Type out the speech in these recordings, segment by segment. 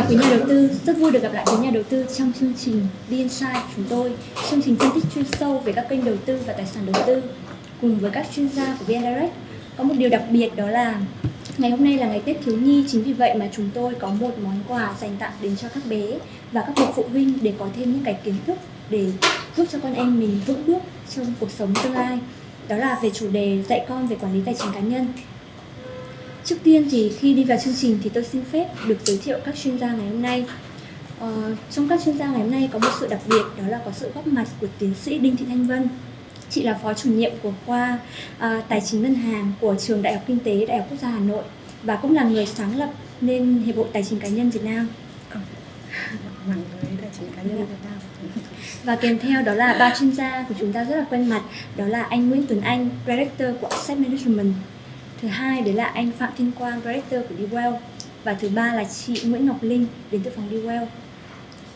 chào quý nhà đầu tư, rất vui được gặp lại quý nhà đầu tư trong chương trình The Insight chúng tôi, chương trình phân tích chuyên sâu về các kênh đầu tư và tài sản đầu tư cùng với các chuyên gia của VN Direct. Có một điều đặc biệt đó là ngày hôm nay là ngày Tết thiếu nhi, chính vì vậy mà chúng tôi có một món quà dành tặng đến cho các bé và các bậc phụ huynh để có thêm những cái kiến thức để giúp cho con em mình vững bước trong cuộc sống tương lai. Đó là về chủ đề dạy con về quản lý tài chính cá nhân. Trước tiên thì khi đi vào chương trình thì tôi xin phép được giới thiệu các chuyên gia ngày hôm nay. Ờ, trong các chuyên gia ngày hôm nay có một sự đặc biệt đó là có sự góp mặt của tiến sĩ Đinh Thị Thanh Vân. Chị là phó chủ nhiệm của khoa uh, tài chính ngân hàng của trường Đại học Kinh tế Đại học Quốc gia Hà Nội và cũng là người sáng lập nên Hiệp hội Tài chính cá nhân Việt Nam. Với tài chính cá nhân Việt Nam. Và kèm theo đó là ba chuyên gia của chúng ta rất là quen mặt, đó là anh Nguyễn Tuấn Anh, Director của Asset Management, thứ hai đấy là anh Phạm Thiên Quang, Director của DeWell và thứ ba là chị Nguyễn Ngọc Linh đến từ phòng DeWell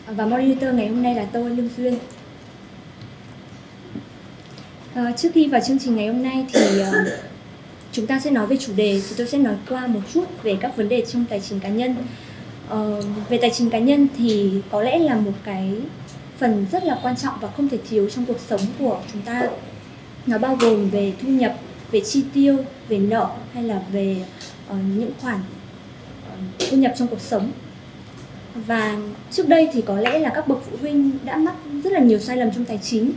và moderator ngày hôm nay là tôi Lương Duyên. À, trước khi vào chương trình ngày hôm nay thì uh, chúng ta sẽ nói về chủ đề. Thì tôi sẽ nói qua một chút về các vấn đề trong tài chính cá nhân. Uh, về tài chính cá nhân thì có lẽ là một cái phần rất là quan trọng và không thể thiếu trong cuộc sống của chúng ta. Nó bao gồm về thu nhập về chi tiêu về nợ hay là về uh, những khoản uh, thu nhập trong cuộc sống. Và trước đây thì có lẽ là các bậc phụ huynh đã mắc rất là nhiều sai lầm trong tài chính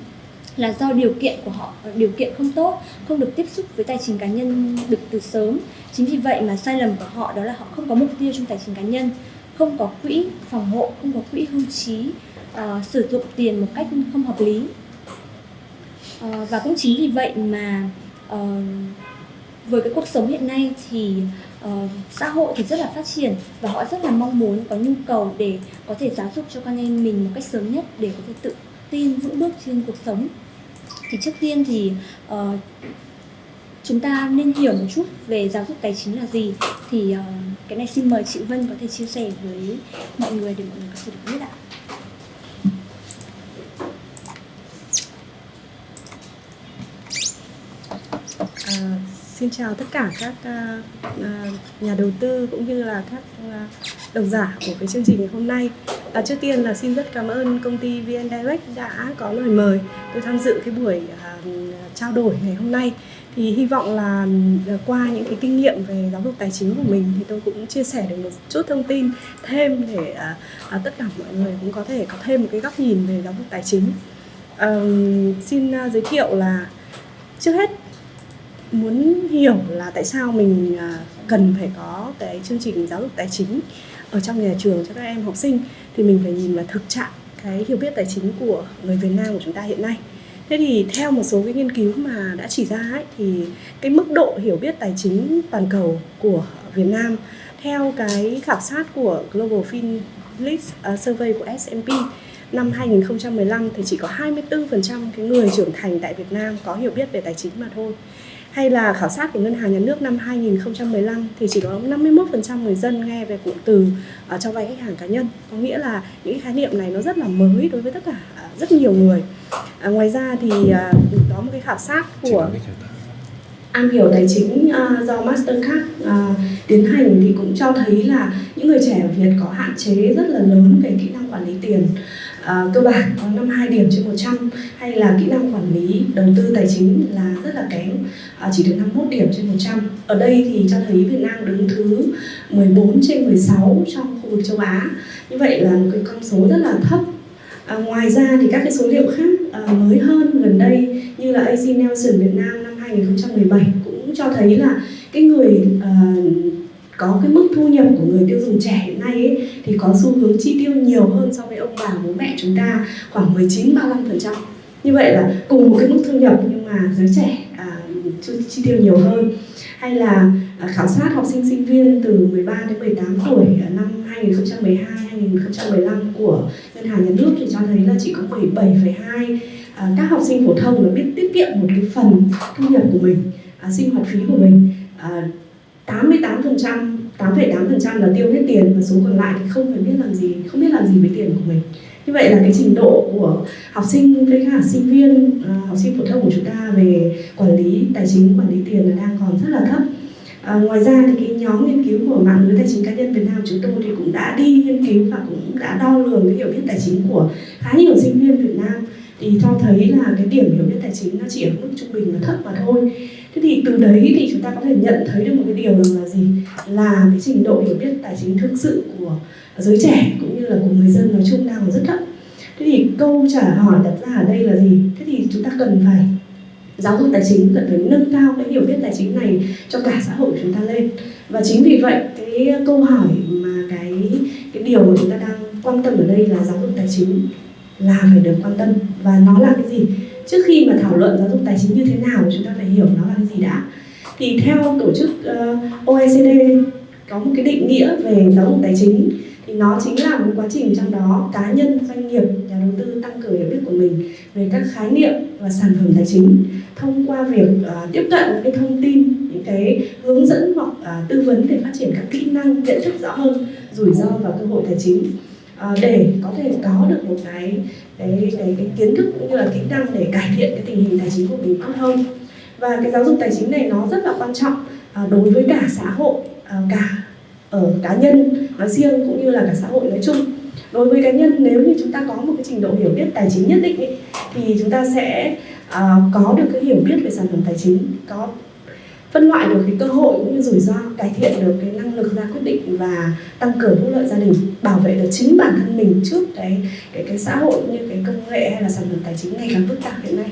là do điều kiện của họ ờ, điều kiện không tốt không được tiếp xúc với tài chính cá nhân được từ sớm. Chính vì vậy mà sai lầm của họ đó là họ không có mục tiêu trong tài chính cá nhân không có quỹ phòng hộ không có quỹ hưu trí uh, sử dụng tiền một cách không hợp lý. Uh, và cũng chính vì vậy mà uh, với cái cuộc sống hiện nay thì uh, xã hội thì rất là phát triển và họ rất là mong muốn có nhu cầu để có thể giáo dục cho con em mình một cách sớm nhất để có thể tự tin vững bước trên cuộc sống thì trước tiên thì uh, chúng ta nên hiểu một chút về giáo dục tài chính là gì thì uh, cái này xin mời chị Vân có thể chia sẻ với mọi người để mọi người có thể được biết ạ. À, xin chào tất cả các uh, uh, nhà đầu tư cũng như là các uh, độc giả của cái chương trình ngày hôm nay. À, trước tiên là xin rất cảm ơn công ty VN Direct đã có lời mời tôi tham dự cái buổi uh, trao đổi ngày hôm nay. Thì hy vọng là uh, qua những cái kinh nghiệm về giáo dục tài chính của mình thì tôi cũng chia sẻ được một chút thông tin thêm để uh, uh, tất cả mọi người cũng có thể có thêm một cái góc nhìn về giáo dục tài chính. Uh, xin uh, giới thiệu là trước hết muốn hiểu là tại sao mình à, cần phải có cái chương trình giáo dục tài chính ở trong nhà trường cho các em học sinh thì mình phải nhìn vào thực trạng cái hiểu biết tài chính của người Việt Nam của chúng ta hiện nay. Thế thì theo một số cái nghiên cứu mà đã chỉ ra ấy, thì cái mức độ hiểu biết tài chính toàn cầu của Việt Nam theo cái khảo sát của Global FinList à, Survey của S&P năm 2015 thì chỉ có 24% cái người trưởng thành tại Việt Nam có hiểu biết về tài chính mà thôi hay là khảo sát của Ngân hàng Nhà nước năm 2015 thì chỉ có 51% người dân nghe về cụm từ uh, cho vay khách hàng cá nhân. Có nghĩa là những khái niệm này nó rất là mới đối với tất cả uh, rất nhiều người. Uh, ngoài ra thì uh, có một cái khảo sát của Am hiểu tài chính uh, do Mastercard uh, tiến hành thì cũng cho thấy là những người trẻ ở Việt có hạn chế rất là lớn về kỹ năng quản lý tiền uh, cơ bản có 52 điểm trên 100 hay là kỹ năng quản lý đầu tư tài chính là rất là kém. Uh, chỉ được 51 điểm trên 100 ở đây thì cho thấy Việt Nam đứng thứ 14 trên 16 trong khu vực châu Á. Như vậy là một cái con số rất là thấp. À, ngoài ra thì các cái số liệu khác à, mới hơn gần đây như là AC Nelson Việt Nam năm 2017 cũng cho thấy là cái người à, có cái mức thu nhập của người tiêu dùng trẻ hiện nay ấy, thì có xu hướng chi tiêu nhiều hơn so với ông bà bố mẹ chúng ta khoảng 19 35%. Như vậy là cùng một cái mức thu nhập nhưng mà giới trẻ à, chi tiêu nhiều hơn. Hay là à, khảo sát học sinh sinh viên từ 13 đến 18 tuổi à, năm 2012 2015 của ngân hàng nhà nước thì cho thấy là chỉ có 17,2 à, các học sinh phổ thông là biết tiết kiệm một cái phần thu nhập của mình, à, sinh hoạt phí của mình. À, 88% 8,8% là tiêu hết tiền và số còn lại thì không phải biết làm gì không biết làm gì với tiền của mình. Như vậy là cái trình độ của học sinh với cả sinh viên à, học sinh phổ thông của chúng ta về quản lý tài chính quản lý tiền là đang còn rất là thấp. À, ngoài ra thì cái nhóm nghiên cứu của mạng lưới tài chính cá nhân Việt Nam chúng tôi thì cũng đã đi nghiên cứu và cũng đã đo lường cái hiểu biết tài chính của khá nhiều sinh viên Việt Nam thì cho thấy là cái điểm hiểu biết tài chính nó chỉ ở mức trung bình nó thấp mà thôi. Thế thì từ đấy thì chúng ta có thể nhận thấy được một cái điều là gì? Là cái trình độ hiểu biết tài chính thực sự của giới trẻ cũng như là của người dân nói chung đang rất thấp. Thế thì câu trả hỏi đặt ra ở đây là gì? Thế thì chúng ta cần phải giáo dục tài chính, cần phải nâng cao cái hiểu biết tài chính này cho cả xã hội chúng ta lên. Và chính vì vậy, cái câu hỏi mà cái cái điều mà chúng ta đang quan tâm ở đây là giáo dục tài chính là phải được quan tâm. Và nó là cái gì? Trước khi mà thảo luận giáo dục tài chính như thế nào chúng ta phải hiểu nó là cái gì đã. Thì theo tổ chức ờ, uh, OECD có một cái định nghĩa về giáo dục tài chính. Thì nó chính là một quá trình trong đó cá nhân doanh nghiệp nhà đầu tư tăng cường hiểu biết của mình về các khái niệm và sản phẩm tài chính. Thông qua việc uh, tiếp cận những cái thông tin những cái hướng dẫn hoặc uh, tư vấn để phát triển các kỹ năng nhận thức rõ hơn rủi ro và cơ hội tài chính. À, để có thể có được một cái cái cái, cái kiến thức cũng như là kỹ năng để cải thiện cái tình hình tài chính của mình tốt hơn. Và cái giáo dục tài chính này nó rất là quan trọng à, đối với cả xã hội à, cả ở cá nhân nói riêng cũng như là cả xã hội nói chung. Đối với cá nhân nếu như chúng ta có một cái trình độ hiểu biết tài chính nhất định ý, thì chúng ta sẽ uh, có được cái hiểu biết về sản phẩm tài chính có phân loại được cái cơ hội cũng như rủi ro, cải thiện được cái năng lực ra quyết định và tăng cường phúc lợi gia đình, bảo vệ được chính bản thân mình trước cái cái cái xã hội như cái công nghệ hay là sản phẩm tài chính ngày càng phức tạp hiện nay.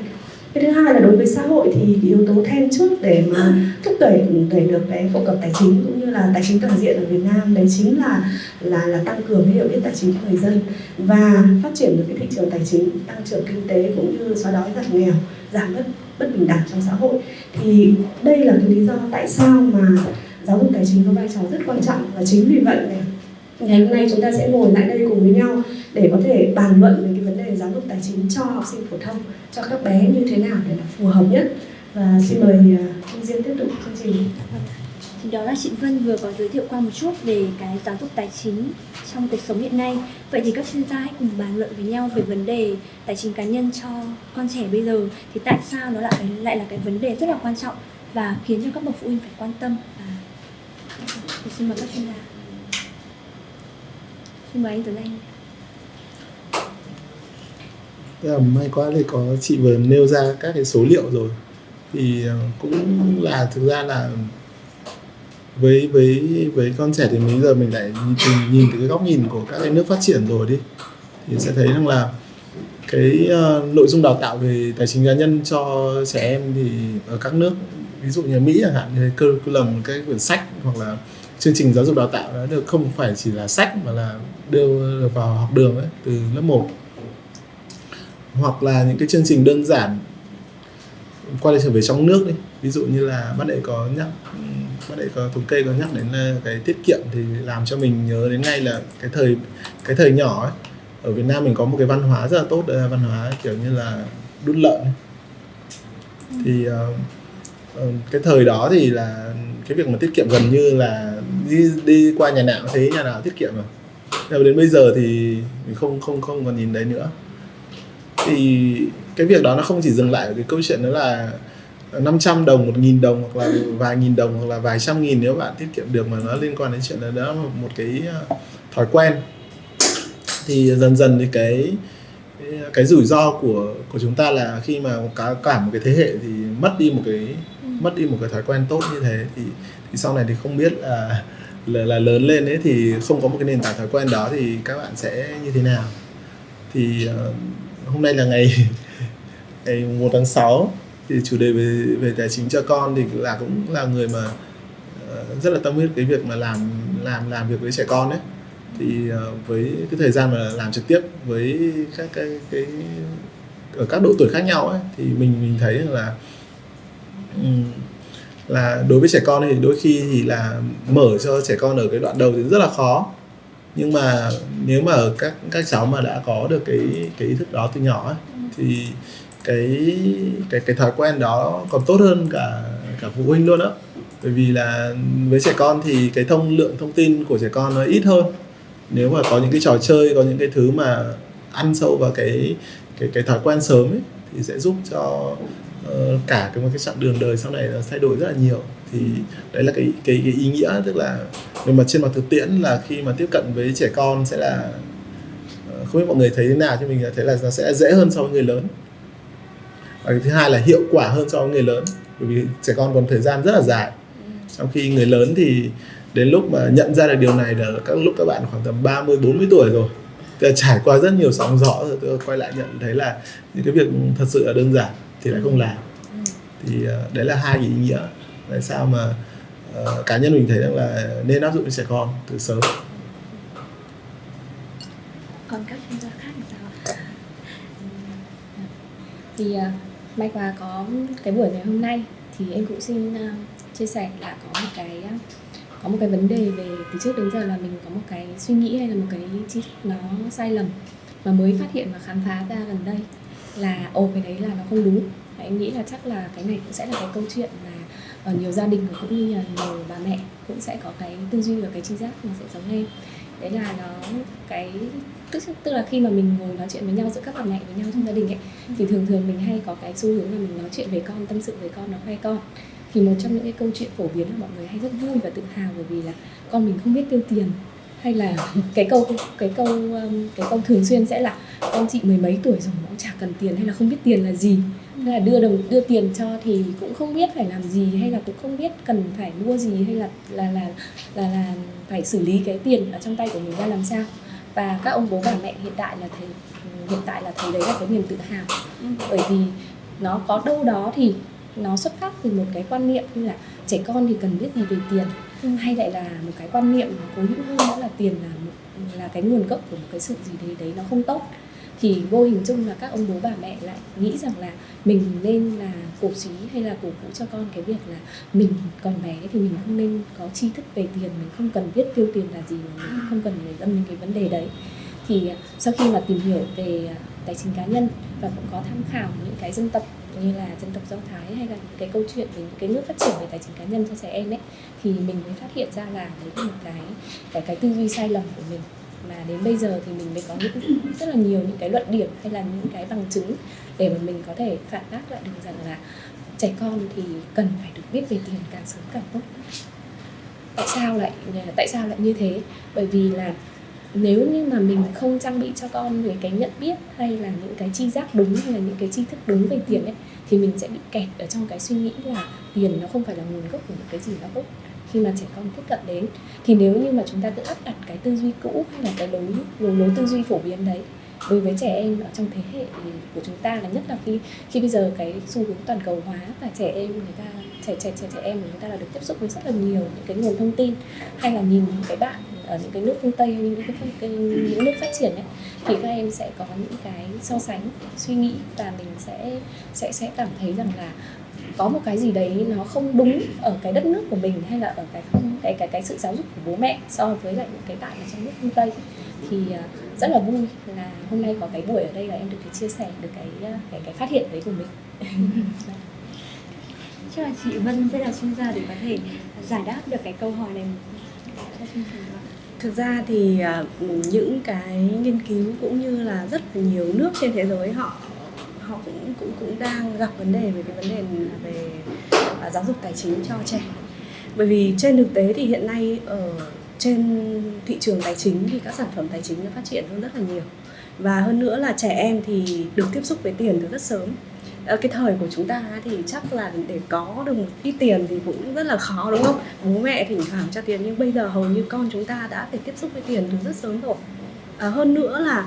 Cái thứ hai là đối với xã hội thì cái yếu tố then chốt để mà thúc đẩy đẩy được cái phổ cập tài chính cũng như là tài chính toàn diện ở Việt Nam, đấy chính là là là tăng cường cái hiểu biết tài chính của người dân và phát triển được cái thị trường tài chính, tăng trưởng kinh tế cũng như xóa đói giảm nghèo, giảm bất bất bình đẳng trong xã hội. Thì đây là cái lý do tại sao mà giáo dục tài chính có vai trò rất quan trọng. Và chính vì vậy này ngày hôm nay chúng ta sẽ ngồi lại đây cùng với nhau để có thể bàn luận về cái vấn đề giáo dục tài chính cho học sinh phổ thông cho các bé như thế nào để là phù hợp nhất. Và xin mời à, Kim uh, Diên tiếp tục chương trình thì đó là chị Vân vừa có giới thiệu qua một chút về cái giáo dục tài chính trong cuộc sống hiện nay. Vậy thì các chuyên gia hãy cùng bàn luận với nhau về vấn đề tài chính cá nhân cho con trẻ bây giờ. Thì tại sao nó lại lại là cái vấn đề rất là quan trọng và khiến cho các bậc phụ huynh phải quan tâm? À, thì xin mời các chuyên gia. Xin mời anh Tuấn Anh. Là may quá thì có chị vừa nêu ra các cái số liệu rồi. Thì ờ, cũng là thực ra là với với với con trẻ thì bây giờ mình lại nhìn, nhìn từ cái góc nhìn của các cái nước phát triển rồi đi. Thì sẽ thấy rằng là cái uh, nội dung đào tạo về tài chính cá nhân cho trẻ em thì ở các nước ví dụ như Mỹ chẳng hạn thì cơ lầm cái quyển sách hoặc là chương trình giáo dục đào tạo đó được không phải chỉ là sách mà là đưa vào học đường ấy từ lớp 1 hoặc là những cái chương trình đơn giản quay trở về trong nước đi. Ví dụ như là bác đệ có nhắc bác đệ có thống kê có nhắc đến ờ, cái tiết kiệm thì làm cho mình nhớ đến ngay là cái thời cái thời nhỏ ấy. Ở Việt Nam mình có một cái văn hóa rất là tốt là văn hóa kiểu như là đút lợn thì uh, cái thời đó thì là cái việc mà tiết kiệm gần như là đi đi qua nhà nào thấy nhà nào tiết kiệm mà. Nhưng đến bây giờ thì mình không không không còn nhìn đấy nữa. Thì cái việc đó nó không chỉ dừng lại ở cái câu chuyện đó là 500 đồng, 1.000 đồng hoặc là vài nghìn đồng hoặc là vài trăm nghìn nếu bạn tiết kiệm được mà nó liên quan đến chuyện là đó một cái ờ, thói quen. Thì dần dần thì cái cái rủi ro của của chúng ta là khi mà cả cả một cái thế hệ thì mất đi một cái mất đi một cái thói quen tốt như thế thì thì sau này thì không biết là là, là lớn lên ấy thì không có một cái nền tảng thói quen đó thì các bạn sẽ như thế nào. Thì uh, hôm nay là ngày ngày 1 tháng 6 thì chủ đề về về tài chính cho con thì là cũng là người mà uh, rất là tâm huyết cái việc mà làm làm làm việc với trẻ con đấy thì uh, với cái thời gian mà làm trực tiếp với các cái cái ở các độ tuổi khác nhau ấy thì mình mình thấy là um, là đối với trẻ con thì đôi khi thì là mở cho trẻ con ở cái đoạn đầu thì rất là khó. Nhưng mà nếu mà ở các các cháu mà đã có được cái cái ý thức đó từ nhỏ ấy, thì cái cái cái thói quen đó còn tốt hơn cả cả phụ huynh luôn đó bởi vì là với trẻ con thì cái thông lượng thông tin của trẻ con nó ít hơn. Nếu mà có những cái trò chơi có những cái thứ mà ăn sâu vào cái cái cái thói quen sớm ấy thì sẽ giúp cho uh, cả cái một cái chặng đường đời sau này nó thay đổi rất là nhiều. Thì đấy là cái cái, cái ý nghĩa tức là nhưng mà trên mặt thực tiễn là khi mà tiếp cận với trẻ con sẽ là ờ, không biết mọi người thấy thế nào chứ mình thấy là nó sẽ dễ hơn so với người lớn và cái thứ hai là hiệu quả hơn so với người lớn, bởi vì trẻ con còn thời gian rất là dài. Trong khi người lớn thì đến lúc mà nhận ra được điều này là các lúc các bạn khoảng tầm 30 40 tuổi rồi. Tức là trải qua rất nhiều sóng gió rồi, tôi quay lại nhận thấy là những cái việc thật sự là đơn giản thì lại không làm. Thì ờ, đấy là hai cái ý nghĩa tại sao mà ờ, cá nhân mình thấy rằng là nên áp dụng cho trẻ con từ sớm. Còn các chuyên gia khác thì sao ạ? thì ờ, may quá có cái buổi ngày hôm nay thì em cũng xin uh, chia sẻ là có một cái uh, có một cái vấn đề về từ trước đến giờ là mình có một cái suy nghĩ hay là một cái chi thức nó sai lầm mà mới phát hiện và khám phá ra gần đây là ồ cái đấy là nó không đúng. Và em nghĩ là chắc là cái này cũng sẽ là cái câu chuyện mà ở nhiều gia đình và cũng như là nhiều bà mẹ cũng sẽ có cái tư duy và cái tri giác nó sẽ giống em. Đấy là nó cái tức tức là khi mà mình ngồi nói chuyện với nhau giữa các bà mẹ với nhau trong gia đình ấy thì thường thường mình hay có cái xu hướng là mình nói chuyện về con tâm sự về con nó khoe con. Thì một trong những cái câu chuyện phổ biến là mọi người hay rất vui và tự hào bởi vì là con mình không biết tiêu tiền. Hay là cái câu cái câu um, cái câu thường xuyên sẽ là con chị mười mấy tuổi rồi mà cũng chả cần tiền hay là không biết tiền là gì? Hay là đưa đồng đưa tiền cho thì cũng không biết phải làm gì hay là cũng không biết cần phải mua gì hay là là là là, là phải xử lý cái tiền ở trong tay của mình ra làm sao và các ông bố bà mẹ hiện tại là thấy hiện tại là thấy đấy là cái niềm tự hào. Bởi vì nó có đâu đó thì nó xuất phát từ một cái quan niệm như là trẻ con thì cần biết gì về tiền hay lại là một cái quan niệm nó cố hữu hơn nữa là tiền là một, là cái nguồn gốc của một cái sự gì đấy đấy nó không tốt thì vô hình chung là các ông bố bà mẹ lại nghĩ rằng là mình nên là cổ suý hay là cổ vũ cho con cái việc là mình còn bé thì mình không nên có tri thức về tiền, mình không cần biết tiêu tiền là gì, mình không cần để tâm đến cái vấn đề đấy. Thì à, sau khi mà tìm hiểu về à, tài chính cá nhân và cũng có tham khảo những cái dân tộc như là dân tộc do thái hay là những cái câu chuyện về những cái nước phát triển về tài chính cá nhân cho trẻ em ấy, thì mình mới phát hiện ra là đấy là một cái cái cái tư duy sai lầm của mình mà đến bây giờ thì mình mới có những rất là nhiều những cái luận điểm hay là những cái bằng chứng để mà mình có thể phản bác lại được rằng là trẻ con thì cần phải được biết về tiền càng sớm càng tốt. Tại sao lại, tại sao lại như thế? Bởi vì là nếu như mà mình không trang bị cho con về cái nhận biết hay là những cái chi giác đúng hay là những cái tri thức đúng về tiền ấy, thì mình sẽ bị kẹt ở trong cái suy nghĩ là tiền nó không phải là nguồn gốc của một cái gì đó tốt khi mà trẻ con tiếp cận đến. Thì nếu như mà chúng ta cứ áp đặt cái tư duy cũ hay là cái lối lối, lối tư duy phổ biến đấy đối với trẻ em ở trong thế hệ của chúng ta là nhất là khi khi bây giờ cái xu hướng toàn cầu hóa và trẻ em người ta trẻ trẻ trẻ trẻ em của chúng ta là được tiếp xúc với rất là nhiều những cái nguồn thông tin hay là nhìn những cái bạn ở những cái nước phương tây hay những cái, cái những nước phát triển ấy thì các em sẽ có những cái so sánh suy nghĩ và mình sẽ sẽ sẽ cảm thấy rằng là có một cái gì đấy nó không đúng ở cái đất nước của mình hay là ở cái không cái cái cái sự giáo dục của bố mẹ so với lại những cái bạn ở trong nước phương tây thì uh, rất là vui là hôm nay có cái buổi ở đây là em được cái chia sẻ được cái cái cái phát hiện đấy của mình chắc là chị Vân sẽ là chuyên gia để có thể giải đáp được cái câu hỏi này. Thực ra thì à, những cái nghiên cứu cũng như là rất là nhiều nước trên thế giới họ họ cũng cũng cũng đang gặp vấn đề về cái vấn đề về à, giáo dục tài chính cho trẻ. Bởi vì trên thực tế thì hiện nay ở trên thị trường tài chính thì các sản phẩm tài chính nó phát triển hơn rất là nhiều. Và hơn nữa là trẻ em thì được tiếp xúc với tiền từ rất sớm ở cái thời của chúng ta thì chắc là để có được một ít tiền thì cũng rất là khó đúng không bố mẹ thỉnh thoảng cho tiền nhưng bây giờ hầu như con chúng ta đã phải tiếp xúc với tiền từ rất sớm rồi à, hơn nữa là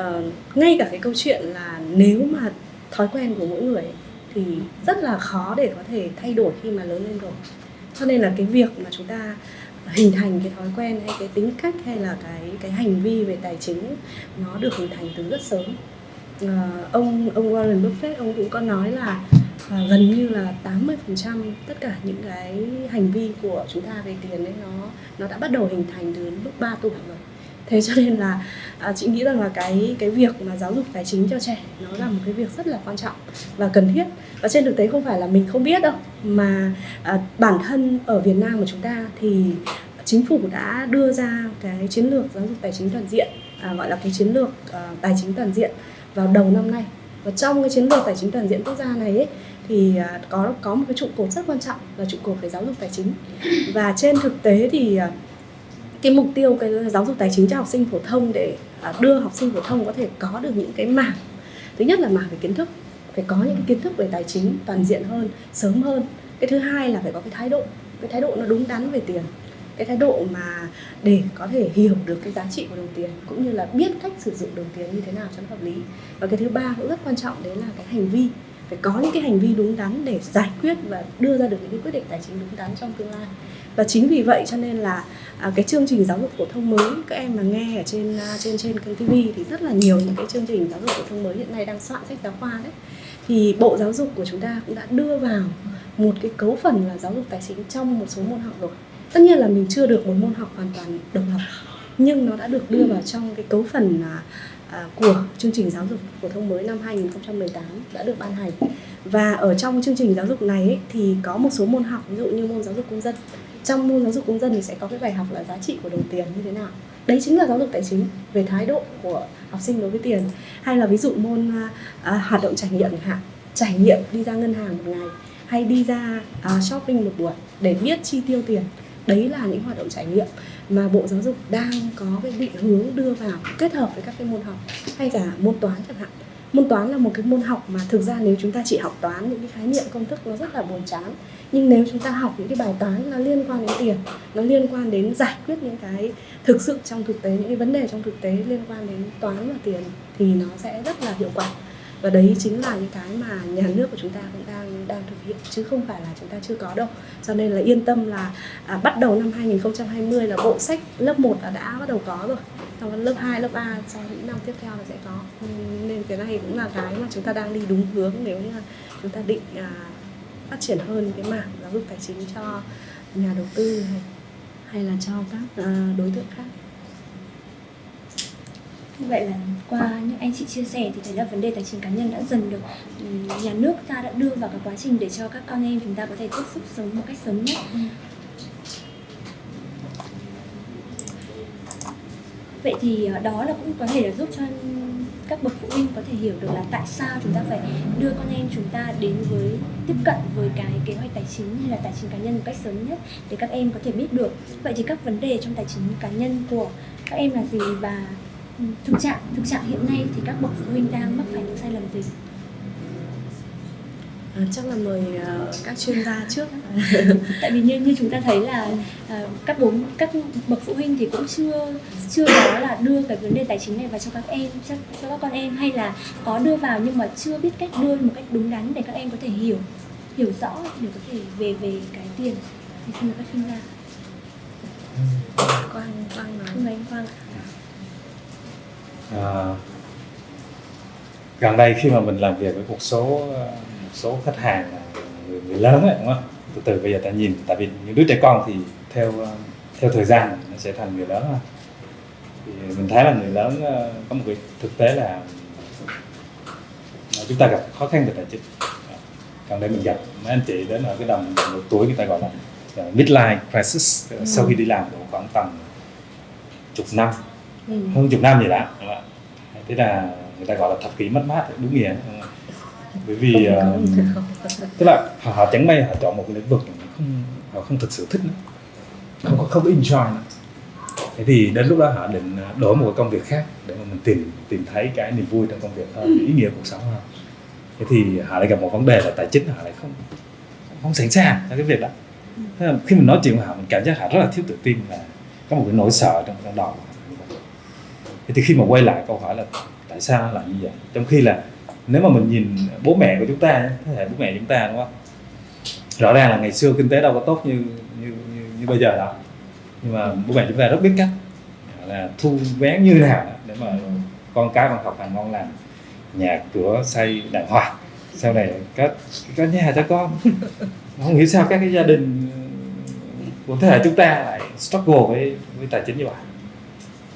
uh, ngay cả cái câu chuyện là nếu mà thói quen của mỗi người thì rất là khó để có thể thay đổi khi mà lớn lên rồi. Cho nên là cái việc mà chúng ta hình thành cái thói quen hay cái tính cách hay là cái cái hành vi về tài chính nó được hình thành từ rất sớm. Uh, ông ông Warren Buffett ông cũng có nói là uh, gần như là 80% tất cả những cái hành vi của chúng ta về tiền ấy nó nó đã bắt đầu hình thành từ lúc 3 tuổi rồi thế cho nên là à, chị nghĩ rằng là cái cái việc mà giáo dục tài chính cho trẻ nó là một cái việc rất là quan trọng và cần thiết. Và trên thực tế không phải là mình không biết đâu mà à, bản thân ở Việt Nam của chúng ta thì chính phủ đã đưa ra cái chiến lược giáo dục tài chính toàn diện à, gọi là cái chiến lược à, tài chính toàn diện vào đầu năm nay. Và trong cái chiến lược tài chính toàn diện quốc gia này ấy, thì à, có có một cái trụ cột rất quan trọng là trụ cột về giáo dục tài chính. Và trên thực tế thì à, cái mục tiêu, cái giáo dục tài chính cho học sinh phổ thông để à, đưa học sinh phổ thông có thể có được những cái mảng. Thứ nhất là mảng về kiến thức, phải có những cái kiến thức về tài chính toàn diện hơn, sớm hơn. Cái thứ hai là phải có cái thái độ, cái thái độ nó đúng đắn về tiền. Cái thái độ mà để có thể hiểu được cái giá trị của đồng tiền, cũng như là biết cách sử dụng đồng tiền như thế nào cho nó hợp lý. Và cái thứ ba cũng rất quan trọng, đấy là cái hành vi phải có những cái hành vi đúng đắn để giải quyết và đưa ra được những cái quyết định tài chính đúng đắn trong tương lai. Và chính vì vậy cho nên là à, cái chương trình giáo dục phổ thông mới các em mà nghe ở trên à, trên trên kênh TV thì rất là nhiều những cái chương trình giáo dục phổ thông mới hiện nay đang soạn sách giáo khoa đấy. Thì bộ giáo dục của chúng ta cũng đã đưa vào một cái cấu phần là giáo dục tài chính trong một số môn học rồi. Tất nhiên là mình chưa được một môn học hoàn toàn độc lập nhưng nó đã được đưa vào trong cái cấu phần à, à, của chương trình giáo dục phổ thông mới năm 2018 đã được ban hành. Và ở trong chương trình giáo dục này ấy, thì có một số môn học ví dụ như môn giáo dục công dân. Trong môn giáo dục công dân thì sẽ có cái bài học là giá trị của đồng tiền như thế nào. Đấy chính là giáo dục tài chính về thái độ của học sinh đối với tiền. Hay là ví dụ môn à, à hoạt động trải nghiệm hạn trải nghiệm đi ra ngân hàng một ngày hay đi ra à, shopping một buổi để biết chi tiêu tiền. Đấy là những hoạt động trải nghiệm mà bộ giáo dục đang có cái định hướng đưa vào kết hợp với các cái môn học hay cả môn toán chẳng hạn. Môn toán là một cái môn học mà thực ra nếu chúng ta chỉ học toán những cái khái niệm, công thức nó rất là buồn chán. Nhưng nếu chúng ta học những cái bài toán nó liên quan đến tiền, nó liên quan đến giải quyết những cái thực sự trong thực tế, những cái vấn đề trong thực tế liên quan đến toán và tiền thì nó sẽ rất là hiệu quả và đấy chính là những cái mà nhà nước của chúng ta cũng đang đang thực hiện chứ không phải là chúng ta chưa có đâu. Cho nên là yên tâm là à, bắt đầu năm 2020 là bộ sách lớp 1 là đã bắt đầu có rồi. Xong lớp 2, lớp 3 trong những năm tiếp theo là sẽ có. Nên cái này cũng là cái mà chúng ta đang đi đúng hướng nếu như chúng ta định à, phát triển hơn cái mảng giáo dục tài chính cho nhà đầu tư hay, hay là cho các à, đối tượng khác. Như vậy là qua những anh chị chia sẻ thì thấy là vấn đề tài chính cá nhân đã dần được ừm, nhà nước ta đã đưa vào cái quá trình để cho các con em chúng ta có thể tiếp xúc sớm một cách sớm nhất. Vậy thì ờ, đó là cũng có thể là giúp cho các bậc phụ huynh có thể hiểu được là tại sao chúng ta phải đưa con em chúng ta đến với tiếp cận với cái kế hoạch tài chính hay là tài chính cá nhân một cách sớm nhất để các em có thể biết được. Vậy thì các vấn đề trong tài chính cá nhân của các em là gì và Ừ, thực trạng thực trạng hiện nay thì các bậc phụ huynh đang mắc phải những sai lầm gì? À, chắc là mời uh, các chuyên gia trước. Tại vì như như chúng ta thấy là uh, các bố các bậc phụ huynh thì cũng chưa chưa có là đưa cái vấn đề tài chính này vào cho các em cho, cho các con em hay là có đưa vào nhưng mà chưa biết cách đưa một cách đúng đắn để các em có thể hiểu hiểu rõ để có thể về về cái tiền. Thì xin mời các chuyên gia. Quang quang nói. Mời anh Quang ạ. À, gần đây khi mà mình làm việc với một số một số khách hàng là người, người lớn ấy, đúng không? Từ từ bây giờ ta nhìn tại vì những đứa trẻ con thì theo theo thời gian nó sẽ thành người lớn thôi. Thì mình thấy là người lớn ờ, có một cái thực tế là chúng ta gặp khó khăn về tài chính. Gần đây mình gặp mấy anh chị đến ở cái đồng độ tuổi người ta gọi là midlife crisis sau khi đi làm độ khoảng tầm chục năm ừ. hơn chục năm gì đã thế là người ta gọi là thập kỷ mất mát đúng nghĩa. Không? bởi vì uh, tức là họ, họ chẳng may họ chọn một cái lĩnh vực không họ không thực sự thích nữa. Không có không có enjoy nữa. Thế thì đến lúc đó họ định ờ, đổi một cái công việc khác để mà mình tìm tìm thấy cái niềm vui trong công việc hơn cái ý nghĩa cuộc sống hơn. Thế thì họ lại gặp một vấn đề là tài chính họ lại không không sẵn sàng cho cái việc đó. Thế là khi mình nói chuyện với họ mình cảm giác họ rất là thiếu tự tin và có một cái nỗi sợ trong trong đầu thế thì khi mà quay lại câu hỏi là tại sao lại như vậy? Trong khi là nếu mà mình nhìn bố mẹ của chúng ta thế hệ bố mẹ chúng ta đúng không? Rõ ràng là ngày xưa kinh tế đâu có tốt như như như, như bây giờ đâu. Nhưng mà bố mẹ chúng ta rất biết cách là thu vén như nào để mà con cái bằng học hành ngon lành nhà cửa xây đàng hoàng. Sau này có có nhà cho con. Không hiểu sao các cái gia đình của thế hệ chúng ta lại struggle với với tài chính như vậy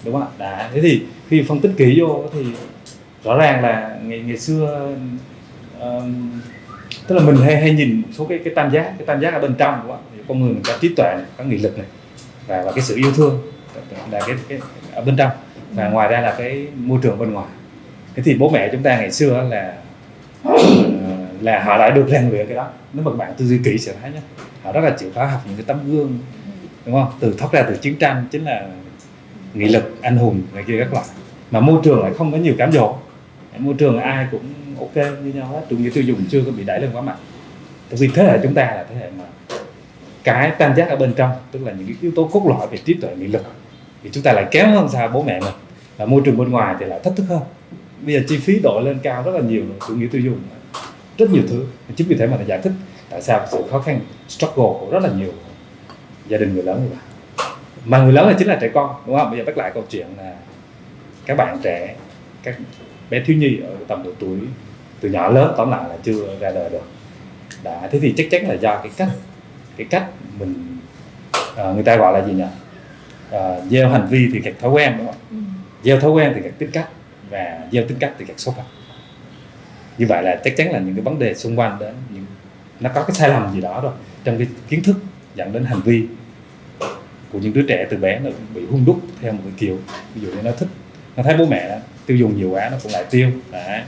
đúng không ạ? Đã. Thế thì khi phân tích kỹ vô thì rõ ràng là ngày ngày xưa um, tức là mình hay hay nhìn một số cái cái tam giác cái tam giác ở bên trong đúng không ạ? Con người mình có trí tuệ này, có nghị lực này và và cái sự yêu thương là cái, cái ở bên trong và ngoài ra là cái môi trường bên ngoài. Thế thì bố mẹ chúng ta ngày xưa là ờ, là họ đã được rèn luyện cái đó. Nếu mà bạn tư duy kỹ sẽ thấy nhé họ rất là chịu khó học những cái tấm gương đúng không? Từ thoát ra từ chiến tranh chính là nghị lực, anh hùng này kia các loại. Mà môi trường lại không có nhiều cám dỗ. Môi trường ai cũng ok như nhau hết chủ nghĩa tiêu dùng chưa có bị đẩy lên quá mạnh. Tại vì thế hệ chúng ta là thế hệ mà cái tam giác ở bên trong, tức là những cái yếu tố cốt lõi về trí tuệ, nghị lực, thì chúng ta lại kém hơn xa bố mẹ mình. Và môi trường bên ngoài thì lại thách thức hơn. Bây giờ chi phí đội lên cao rất là nhiều chủ nghĩa tiêu dùng, rất nhiều thứ. Chính vì thế mà giải thích tại sao sự khó khăn, struggle của rất là nhiều gia đình người lớn như vậy mà người lớn là chính là trẻ con đúng không? Bây giờ bắt lại câu chuyện là các bạn trẻ các bé thiếu nhi ở tầm độ tuổi từ nhỏ lớn tóm lại là chưa ra đời được. Đã thế thì chắc chắn là do cái cách cái cách mình à, người ta gọi là gì nhỉ? À, gieo hành vi thì gặt thói quen đúng không? Ừ. gieo thói quen thì gặt tính cách và gieo tính cách thì gặt số phận. Như vậy là chắc chắn là những cái vấn đề xung quanh đến những nó có cái sai lầm gì đó rồi. Trong cái kiến thức dẫn đến hành vi của những đứa trẻ từ bé nó bị hung đúc theo một cái kiểu ví dụ như nó thích nó thấy bố mẹ tiêu dùng nhiều quá nó cũng lại tiêu Đấy.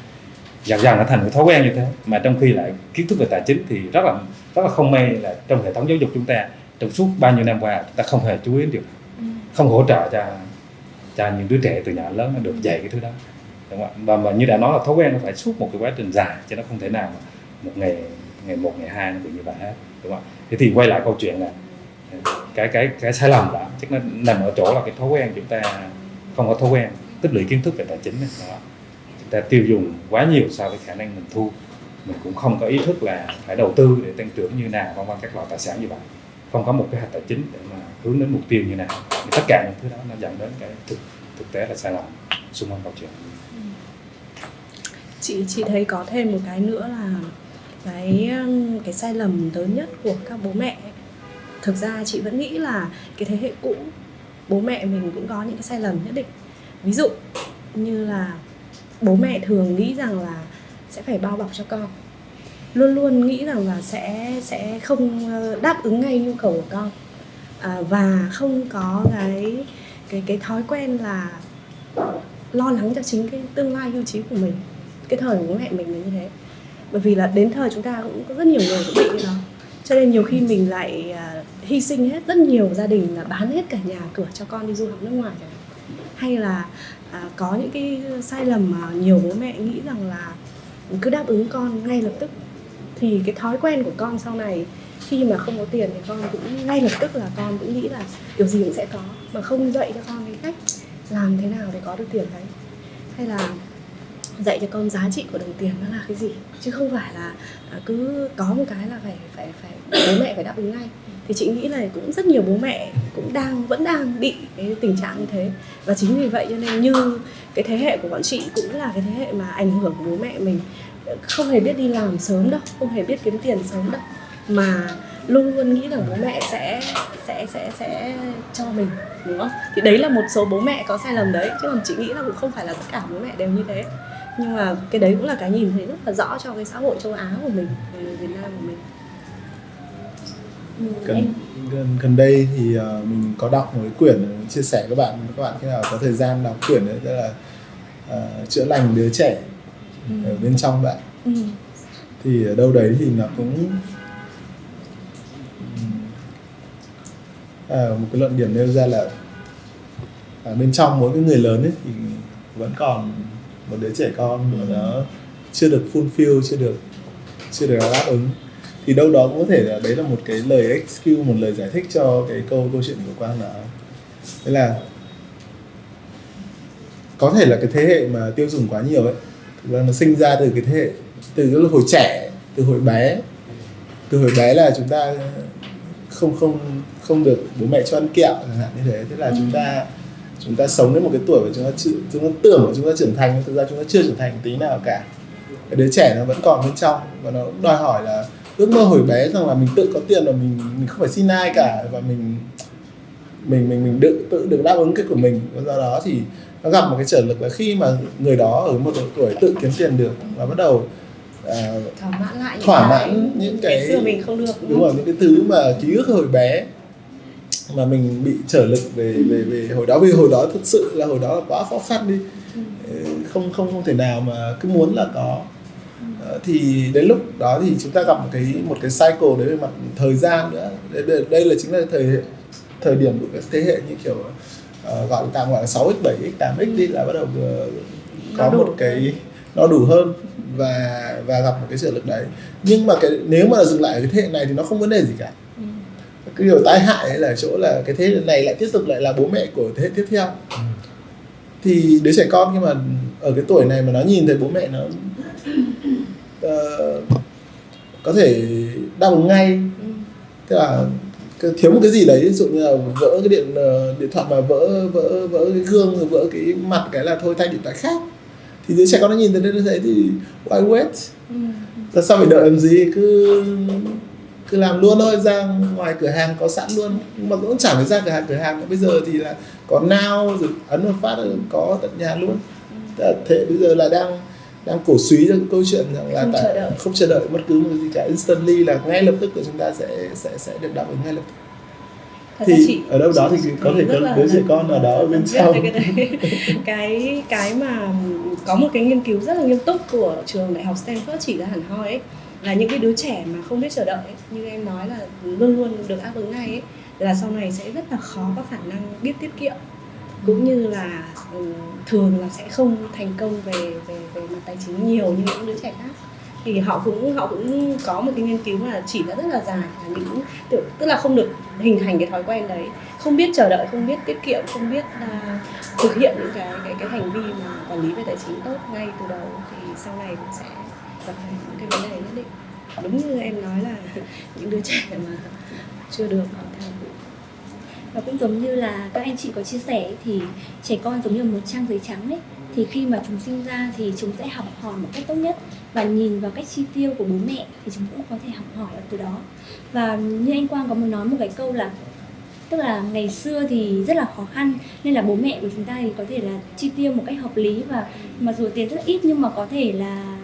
dần dần nó thành cái thói quen như thế mà trong khi lại kiến thức về tài chính thì rất là rất là không may là trong hệ thống giáo dục chúng ta trong suốt bao nhiêu năm qua chúng ta không hề chú ý này. Ừ. không hỗ trợ cho cho những đứa trẻ từ nhỏ lớn nó được dạy cái thứ đó đúng không ạ và mà như đã nói là thói quen nó phải suốt một cái quá trình dài chứ nó không thể nào mà một ngày ngày một ngày hai nó bị như vậy hết đúng không ạ thế thì quay lại câu chuyện là cái cái cái sai lầm đó chắc nó nằm ở chỗ là cái thói quen chúng ta không có thói quen, tích lũy kiến thức về tài chính đó. chúng ta tiêu dùng quá nhiều so với khả năng mình thu mình cũng không có ý thức là phải đầu tư để tăng trưởng như nào, vân vân, các loại tài sản như vậy không có một cái hạt tài chính để mà hướng đến mục tiêu như nào thì tất cả những thứ đó nó dẫn đến cái thực thực tế là sai lầm xung quanh câu chuyện chị chị thấy có thêm một cái nữa là cái cái sai lầm lớn nhất của các bố mẹ thực ra chị vẫn nghĩ là cái thế hệ cũ bố mẹ mình cũng có những cái sai lầm nhất định. Ví dụ như là bố mẹ thường nghĩ rằng là sẽ phải bao bọc cho con. Luôn luôn nghĩ rằng là sẽ sẽ không ờ, đáp ứng ngay nhu cầu của con. À, và không có cái cái cái thói quen là lo lắng cho chính cái tương lai hưu trí của mình. Cái thời của bố mẹ mình là như thế. Bởi vì là đến thời chúng ta cũng có rất nhiều người cũng bị như đó. Cho nên nhiều khi mình lại à, hy sinh hết rất nhiều gia đình là bán hết cả nhà cửa cho con đi du học nước ngoài chẳng hạn. hay là à, có những cái sai lầm mà nhiều bố mẹ nghĩ rằng là cứ đáp ứng con ngay lập tức. Thì cái thói quen của con sau này khi mà không có tiền thì con cũng ngay lập tức là con cũng nghĩ là điều gì cũng sẽ có mà không dạy cho con cái cách làm thế nào để có được tiền đấy. Hay là dạy cho con giá trị của đồng tiền nó là cái gì? Chứ không phải là à, cứ có một cái là phải phải phải bố mẹ phải đáp ứng ngay thì chị nghĩ là cũng rất nhiều bố mẹ cũng đang, vẫn đang bị cái tình trạng như thế. Và chính vì vậy cho nên như cái thế hệ của bọn chị cũng là cái thế hệ mà ảnh hưởng của bố mẹ mình, không hề biết đi làm sớm đâu, không hề biết kiếm tiền sớm đâu. Mà luôn luôn nghĩ rằng bố mẹ sẽ sẽ sẽ sẽ cho mình, đúng không? Thì đấy là một số bố mẹ có sai lầm đấy, chứ còn chị nghĩ là cũng không phải là tất cả bố mẹ đều như thế. Nhưng mà cái đấy cũng là cái nhìn thấy rất là rõ cho cái xã hội châu Á của mình Việt Nam của mình gần, gần gần đây thì ờ, mình có đọc một cái quyển chia sẻ các bạn các bạn khi nào có thời gian đọc quyển đấy tức là ờ, chữa lành đứa trẻ ở bên trong bạn. Ừ. thì ở đâu đấy thì nó cũng à, một cái luận điểm nêu ra là ở bên trong mỗi cái người lớn ấy thì vẫn còn một đứa trẻ con mà nó chưa được fulfill chưa được chưa được đáp ứng thì đâu đó cũng có thể là đấy là một cái lời excuse một lời giải thích cho cái câu câu chuyện của quang là thế là có thể là cái thế hệ mà tiêu dùng quá nhiều ấy thực ra nó sinh ra từ cái thế hệ từ cái hồi trẻ từ hồi bé. Từ hồi bé là chúng ta không không không được bố mẹ cho ăn kẹo chẳng hạn như thế. Thế là chúng ta chúng ta sống đến một cái tuổi mà chúng ta chưa, chúng ta tưởng là chúng ta trưởng thành nhưng thực ra chúng ta chưa trưởng thành tí nào cả. Cái đứa trẻ nó vẫn còn bên trong và nó đòi hỏi là ước mơ hồi bé rằng là mình tự có tiền và mình mình không phải xin ai cả và mình mình mình mình tự tự được đáp ứng cái của mình. Và do đó thì nó gặp một cái trở lực là khi mà người đó ở một độ tuổi tự kiếm tiền được và bắt đầu à, thỏa mãn lại những thỏa cái mãn những cái ngày xưa mình không được đúng rồi những cái thứ mà ký ức hồi bé mà mình bị trở lực về về về hồi đó. Vì hồi đó thật sự là hồi đó là quá khó khăn đi. Ừ, không không không thể nào mà cứ muốn là có thì đến lúc đó thì chúng ta gặp một cái một cái cycle đấy về mặt thời gian nữa. Đây, đây, đây là chính là thời thời điểm của các thế hệ như kiểu uh, gọi tạm gọi là 6x 7x 8x đi là bắt đầu uh, có một cái nó đủ hơn và và gặp một cái trợ lực đấy. Nhưng mà cái nếu mà dừng lại ở cái thế hệ này thì nó không vấn đề gì cả. Cái điều tai hại ấy là ở chỗ là cái thế hệ này lại tiếp tục lại là bố mẹ của thế hệ tiếp theo. Thì đứa trẻ con khi mà ở cái tuổi này mà nó nhìn thấy bố mẹ nó ờ, có thể đáp ứng ngay tức là thiếu một cái gì đấy ví dụ như là vỡ cái điện ờ, điện thoại mà vỡ vỡ vỡ cái gương rồi vỡ cái mặt cái là thôi thay điện thoại khác. Thì đứa trẻ con nó nhìn thấy nó thấy thì why wait? Là sao phải đợi làm gì? Cứ cứ làm luôn thôi ra ngoài cửa hàng có sẵn luôn. Nhưng mà cũng chẳng phải ra cửa hàng cửa hàng bây giờ thì là có now rồi ấn một phát là có tận nhà luôn. Tức là thế bây giờ là đang đang cổ suý cho câu chuyện rằng là Không tại- chờ đợi. không chờ đợi bất cứ một cái gì cả. Instantly là ngay lập tức của chúng ta sẽ sẽ sẽ được đáp ứng ngay lập tức. Thật thì chị- ở đâu đó thì có thể có đứa trẻ con nào đó ở bên sau cái đấy. Cái cái mà có một cái nghiên cứu rất là nghiêm túc của trường đại học Stanford chỉ ra hẳn hoi ấy là những cái đứa trẻ mà không biết chờ đợi ấy, như em nói là luôn luôn được đáp ứng ngay ấy là sau này sẽ rất là khó có khả năng biết tiết kiệm cũng như là ừ, thường là sẽ không thành công về về về mặt tài chính nhiều như những đứa trẻ khác. Thì họ cũng họ cũng có một cái nghiên cứu là chỉ đã rất là dài là những tức, tức là không được hình thành cái thói quen đấy. Không biết chờ đợi không biết tiết kiệm không biết uh, thực hiện những cái cái cái hành vi mà quản lý về tài chính tốt ngay từ đầu thì sau này cũng sẽ gặp phải những cái vấn đề nhất định. Đúng như em nói là những đứa trẻ mà chưa được hoàn thành. Và cũng giống như là các anh chị có chia sẻ thì trẻ con giống như một trang giấy trắng ấy, thì khi mà chúng sinh ra thì chúng sẽ học hỏi một cách tốt nhất. Và nhìn vào cách chi tiêu của bố mẹ thì chúng cũng có thể học hỏi ở từ đó. Và như anh Quang có muốn nói một cái câu là, tức là ngày xưa thì rất là khó khăn, nên là bố mẹ của chúng ta thì có thể là chi tiêu một cách hợp lý và mặc dù tiền rất ít nhưng mà có thể là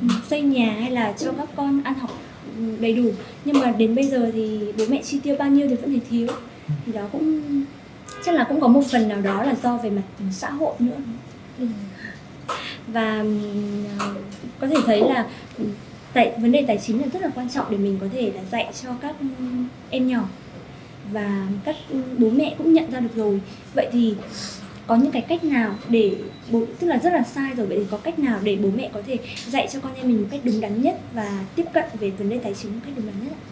ừ, xây nhà hay là cho các con ăn học ừ, đầy đủ. Nhưng mà đến bây giờ thì bố mẹ chi tiêu bao nhiêu thì vẫn thấy thiếu thì đó cũng chắc là cũng có một phần nào đó là do về mặt xã hội nữa Ừ. và à, có thể thấy là ừm, tại vấn đề tài chính là rất là quan trọng để mình có thể là dạy cho các em nhỏ và các bố mẹ cũng nhận ra được rồi vậy thì có những cái cách nào để bố tức là rất là sai rồi vậy thì có cách nào để bố mẹ có thể dạy cho con em mình một cách đúng đắn nhất và tiếp cận về vấn đề tài chính một cách đúng đắn nhất ạ?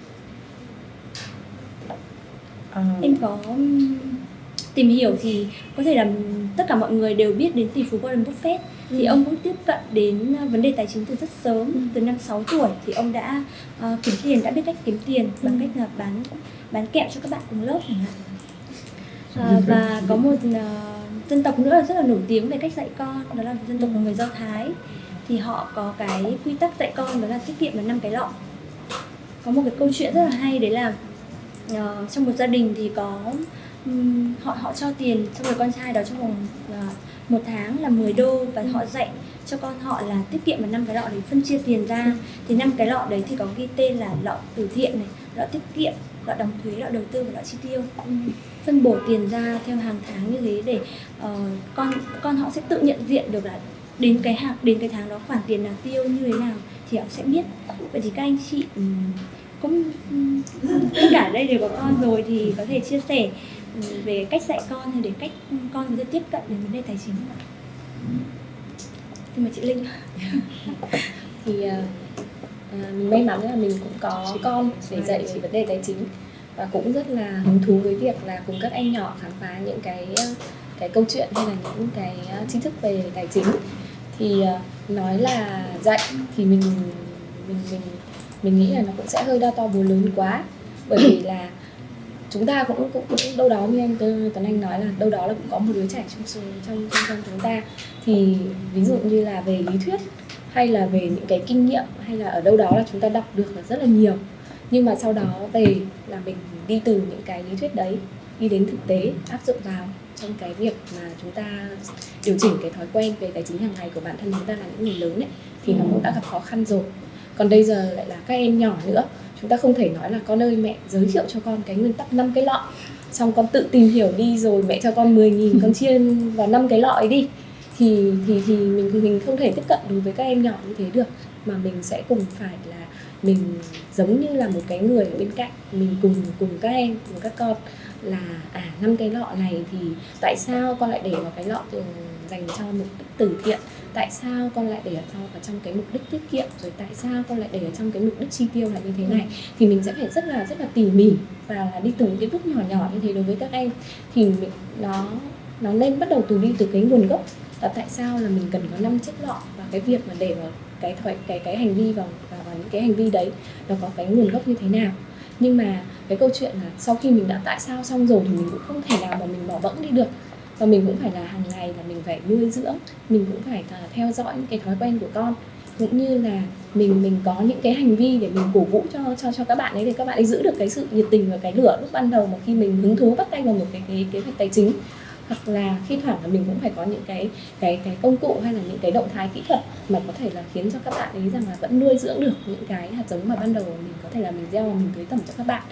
Ờ, em có tìm hiểu thì có thể là tất cả mọi người đều biết đến tỷ phú Warren Buffett. Thì ông cũng tiếp cận đến uh, vấn đề tài chính từ rất sớm từ năm 6 tuổi. Thì ông đã uh, kiếm tiền đã biết cách kiếm tiền bằng cách là bán bán kẹo cho các bạn cùng lớp chẳng hạn. À, và có một uh, dân tộc nữa là rất là nổi tiếng về cách dạy con đó là dân tộc của người Do Thái. Thì họ có cái quy tắc dạy con đó là tiết kiệm là năm cái lọ. Có một cái câu chuyện rất là hay đấy là ờ, trong một gia đình thì có ừm, họ họ cho tiền cho người con trai đó trong vòng ờ, một tháng là 10 đô và họ dạy cho con họ là tiết kiệm vào năm cái lọ để phân chia tiền ra. Thì năm cái lọ đấy thì có ghi tên là lọ từ thiện này lọ tiết kiệm lọ đóng thuế lọ đầu tư và lọ chi tiêu. Phân bổ tiền ra theo hàng tháng như thế để ờ, con con họ sẽ tự nhận diện được là đến cái hàng đến cái tháng đó khoản tiền nào tiêu như thế nào thì họ sẽ biết. Vậy thì các anh chị ừm, cũng tất cả đây đều có con rồi thì có thể chia sẻ ừm, về cách dạy con hay để cách con có thể tiếp cận đến vấn đề tài chính không ạ? Xin mời chị Linh. thì ờ, ờ, mình may mắn là mình cũng có con để dạy về vấn đề tài chính và cũng rất là hứng thú với việc là cùng các em nhỏ khám phá những cái ờ, cái câu chuyện hay là những cái tri thức về tài chính thì nói là dạy thì mình mình mình mình nghĩ là nó cũng sẽ hơi đo to búa lớn quá. Bởi vì là chúng ta cũng cũng, cũng đâu đó như anh Tuấn Anh nói là đâu đó là cũng có một đứa trẻ trong số- trong trong, trong chúng ta. Thì ví dụ như là về lý thuyết hay là về những cái kinh nghiệm hay là ở đâu đó là chúng ta đọc được là rất là nhiều. Nhưng mà sau đó về là mình đi từ những cái lý thuyết đấy đi đến thực tế áp dụng vào trong cái việc mà chúng ta điều chỉnh cái thói quen về tài chính hàng ngày của bản thân chúng ta là những người lớn ấy thì nó cũng đã gặp khó khăn rồi còn bây giờ lại là các em nhỏ nữa, chúng ta không thể nói là con ơi, mẹ giới thiệu cho con cái nguyên tắc năm cái lọ. Xong con tự tìm hiểu đi rồi mẹ cho con 10 nghìn con chia vào năm cái lọ ấy đi. Thì thì thì mình mình không thể tiếp cận đối với các em nhỏ như thế được, mà mình sẽ cùng phải là mình giống như là một cái người ở bên cạnh, mình cùng cùng các em, cùng các con là à năm cái lọ này thì tại sao con lại để vào cái lọ ừ, dành cho mục đích từ thiện? Tại sao con lại để ở trong ở trong cái mục đích tiết kiệm? Rồi tại sao con lại để ở trong cái mục đích chi tiêu là như thế này? Thì mình sẽ phải rất là rất là tỉ mỉ và là đi từng cái bước nhỏ nhỏ như thế đối với các em. Thì mình, nó nó nên bắt đầu từ đi từ cái nguồn gốc là tại sao là mình cần có năm chiếc lọ và cái việc mà để vào cái thoại cái cái hành vi vào vào, vào những cái hành vi đấy nó có cái nguồn gốc như thế nào. Nhưng mà cái câu chuyện là sau khi mình đã tại sao xong rồi thì mình cũng không thể nào mà mình bỏ bẫng đi được và mình cũng phải là hàng ngày là mình phải nuôi dưỡng, mình cũng phải là theo dõi những cái thói quen của con. Cũng như là mình mình có những cái hành vi để mình cổ vũ cho cho cho các bạn ấy để các bạn ấy giữ được cái sự nhiệt tình và cái lửa lúc ban đầu mà khi mình hứng thú bắt tay vào một cái cái kế hoạch tài chính hoặc là khi thoảng là mình cũng phải có những cái cái cái công cụ hay là những cái động thái kỹ thuật mà có thể là khiến cho các bạn ấy rằng là vẫn nuôi dưỡng được những cái hạt giống mà ban đầu mình có thể là mình gieo và mình tưới tẩm cho các bạn.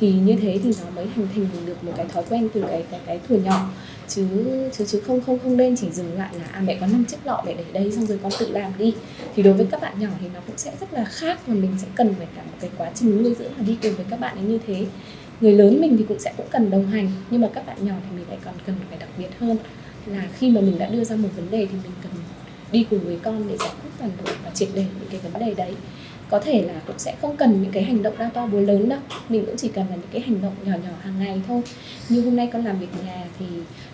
Thì như thế thì nó mới hình thành được một cái thói quen từ cái cái cái thuở nhỏ. Chứ chứ chứ không không không nên chỉ dừng lại là à mẹ có năm chiếc lọ mẹ để đây xong rồi con tự làm đi. Thì đối với các bạn nhỏ thì nó cũng sẽ rất là khác và mình sẽ cần phải cả một cái quá trình nuôi dưỡng và đi cùng với các bạn ấy như thế người lớn mình thì cũng sẽ cũng cần đồng hành, nhưng mà các bạn nhỏ thì mình lại còn cần phải đặc biệt hơn. Là khi mà mình đã đưa ra một vấn đề thì mình cần đi cùng với con để giải quyết toàn bộ và triệt để những cái vấn đề đấy. Có thể là cũng sẽ không cần những cái hành động đa to bố lớn đâu, mình cũng chỉ cần là những cái hành động nhỏ nhỏ hàng ngày thôi. Như hôm nay con làm việc nhà thì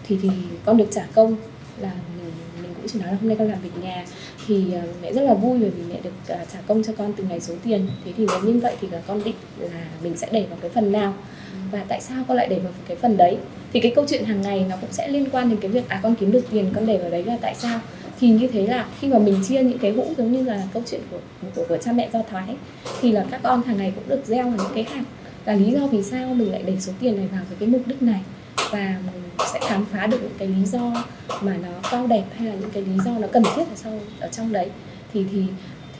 thì thì con được trả công là mình mình cũng chỉ nói là hôm nay con làm việc nhà thì ờ, mẹ rất là vui bởi vì mẹ được à, trả công cho con từng ngày số tiền. Thế thì nếu như vậy thì con định là mình sẽ để vào cái phần nào. Và tại sao con lại để vào cái phần đấy? Thì cái câu chuyện hàng ngày nó cũng sẽ liên quan đến cái việc à con kiếm được tiền con để vào đấy là tại sao? Thì như thế là khi mà mình chia những cái hũ giống như là câu chuyện của của, của cha mẹ do thái thì là các con hàng ngày cũng được gieo vào những cái hạt. Là lý do vì sao mình lại để số tiền này vào với cái mục đích này? Và mình sẽ khám phá được những cái lý do mà nó cao đẹp hay là những cái lý do nó cần thiết ở sau ở trong đấy. Thì thì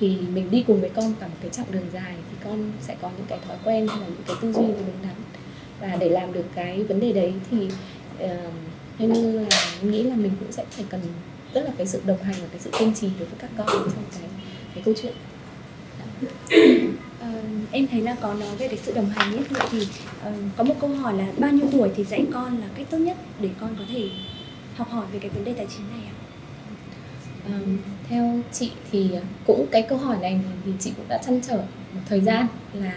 thì mình đi cùng với con cả một cái chặng đường dài thì con sẽ có những cái thói quen hay là những cái tư duy đúng đắn và để làm được cái vấn đề đấy thì uh, theo như là nghĩ là mình cũng sẽ phải cần rất là cái sự đồng hành và cái sự kiên trì đối với các con trong cái cái câu chuyện. Uh, em thấy là có nói về cái sự đồng hành ấy vậy thì uh, có một câu hỏi là bao nhiêu tuổi thì dạy con là cách tốt nhất để con có thể học hỏi về cái vấn đề tài chính này ạ? Um, theo chị thì cũng cái câu hỏi này thì chị cũng đã chăn trở một thời gian là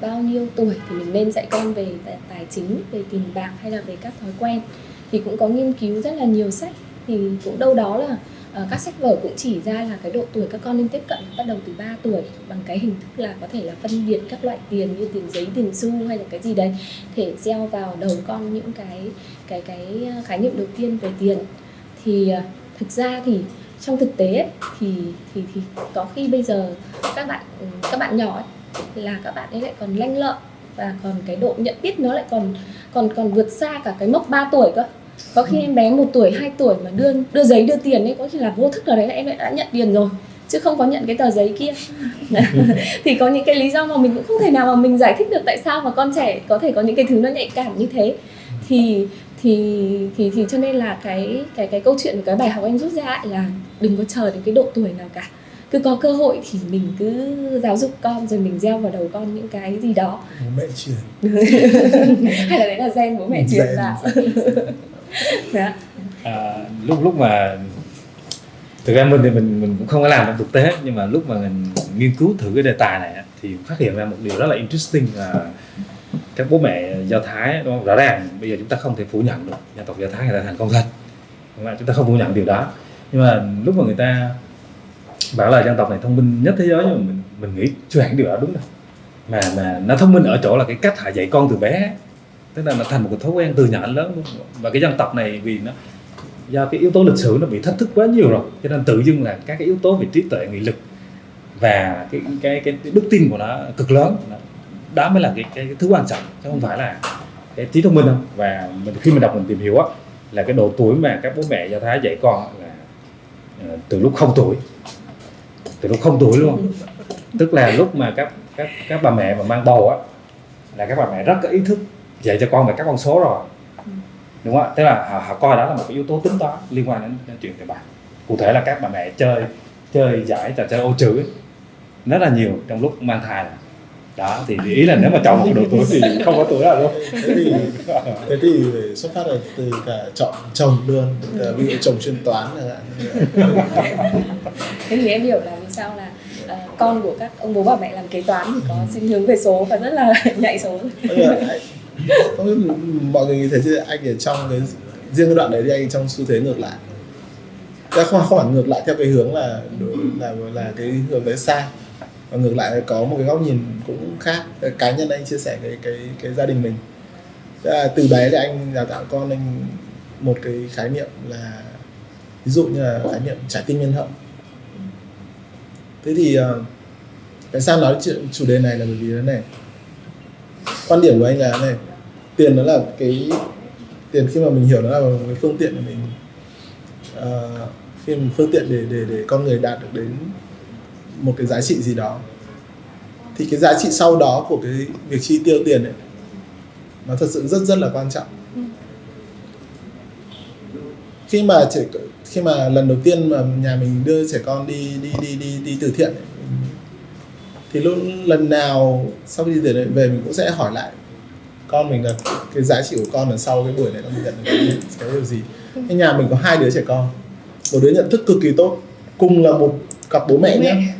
bao nhiêu tuổi thì mình nên dạy con về tài, tài chính về tiền bạc hay là về các thói quen thì cũng có nghiên cứu rất là nhiều sách thì cũng đâu đó là Ờ, các sách vở cũng chỉ ra là cái độ tuổi các con nên tiếp cận bắt đầu từ 3 tuổi bằng cái hình thức là có thể là phân biệt các loại tiền như tiền giấy tiền xu hay là cái gì đấy thể gieo vào đầu con những cái cái cái ờ, khái niệm đầu tiên về tiền. Thì ờ, thực ra thì trong thực tế ấy, thì thì thì có khi bây giờ các bạn ừ, các bạn nhỏ ấy, là các bạn ấy lại còn lanh lợi và còn cái độ nhận biết nó lại còn còn còn vượt xa cả cái mốc 3 tuổi cơ có khi em bé một tuổi 2 tuổi mà đưa đưa giấy đưa tiền ấy có khi là vô thức ở đấy là em lại đã nhận tiền rồi chứ không có nhận cái tờ giấy kia. Thì có những cái lý do mà mình cũng không thể nào mà mình giải thích được tại sao mà con trẻ có thể có những cái thứ nó nhạy cảm như thế. Thì thì thì thì cho nên là cái cái cái câu chuyện cái bài học em rút ra ấy là đừng có chờ đến cái độ tuổi nào cả. Cứ có cơ hội thì mình cứ giáo dục con rồi mình gieo vào đầu con những cái gì đó. Bố mẹ truyền hay là đấy là gen bố mẹ truyền vào dạ. À, lúc lúc mà thực ra mình thì mình mình cũng không có làm trong thực tế nhưng mà lúc mà mình nghiên cứu thử cái đề tài này thì phát hiện ra một điều rất là interesting là các bố mẹ do thái đúng không? rõ ràng bây giờ chúng ta không thể phủ nhận được dân tộc do thái người ta thành công thật đúng không? chúng ta không phủ nhận điều đó. Nhưng mà lúc mà người ta bảo là dân tộc này thông minh nhất thế giới nhưng mà mình mình nghĩ chưa hẳn điều đó đúng đâu. Mà mà nó thông minh ở chỗ là cái cách họ dạy con từ bé tức là nó thành một cái thói quen từ nhỏ đến lớn luôn. Và cái dân tộc này vì nó do cái yếu tố lịch sử nó bị thách thức quá nhiều rồi cho nên tự dưng là các cái yếu tố về trí tuệ nghị lực và cái cái cái, cái đức tin của nó cực lớn. Đó mới là cái, cái, cái thứ quan trọng chứ không phải là cái trí thông minh đâu. Và mình khi mình đọc mình tìm hiểu á là cái độ tuổi mà các bố mẹ do thái dạy con là ờ, từ lúc không tuổi. Từ lúc không tuổi luôn. Tức là lúc mà các các các bà mẹ mà mang bầu á là các bà mẹ rất có ý thức dạy cho con về các con số rồi. Đúng không ạ? Tức là họ, họ coi đó là một cái yếu tố tính toán liên quan đến, đến chuyện tiền bạc. Cụ thể là các bà mẹ chơi chơi giải trò chơi ô chữ ấy. rất là nhiều trong lúc mang thai. Này. đó thì ý là nếu mà chọn một độ tuổi thì không có tuổi nào đâu. Thế thì thế thì phải xuất phát là từ cả chọn chồng luôn cả ví dụ chồng chuyên toán thế thì em hiểu là vì sao là ờ, con của các ông bố bà mẹ làm kế toán thì có sinh hướng về số và rất là nhạy số. Bây giờ anh- không biết mọi người nghĩ thế chứ anh ở trong cái riêng cái đoạn đấy thì anh trong xu thế ngược lại. Ra không không hẳn ngược lại theo cái hướng là là là cái hướng đấy sai và ngược lại có một cái góc nhìn cũng khác. Cá nhân anh chia sẻ cái cái cái gia đình mình. Là từ bé thì anh đào tạo con anh một cái khái niệm là ví dụ như là khái niệm trái tim nhân hậu. Thế thì ờ, tại sao nói chuyện chủ đề này là bởi vì thế này? Quan điểm của anh là thế này tiền nó là cái tiền khi mà mình hiểu nó là một cái phương tiện để mình uh, khi mình phương tiện để để để con người đạt được đến một cái giá trị gì đó. Thì cái giá trị sau đó của cái việc chi tiêu tiền ấy nó thật sự rất rất là quan trọng. Khi mà trẻ khi mà lần đầu tiên mà nhà mình đưa trẻ con đi đi đi đi đi từ thiện ấy, thì luôn lần nào sau khi đi từ thiện về mình cũng sẽ hỏi lại con mình là cái giá trị của con là sau cái buổi này nó nhận được cái, điều gì. Cái nhà mình có hai đứa trẻ con một đứa nhận thức cực kỳ tốt cùng là một cặp bố mẹ nhé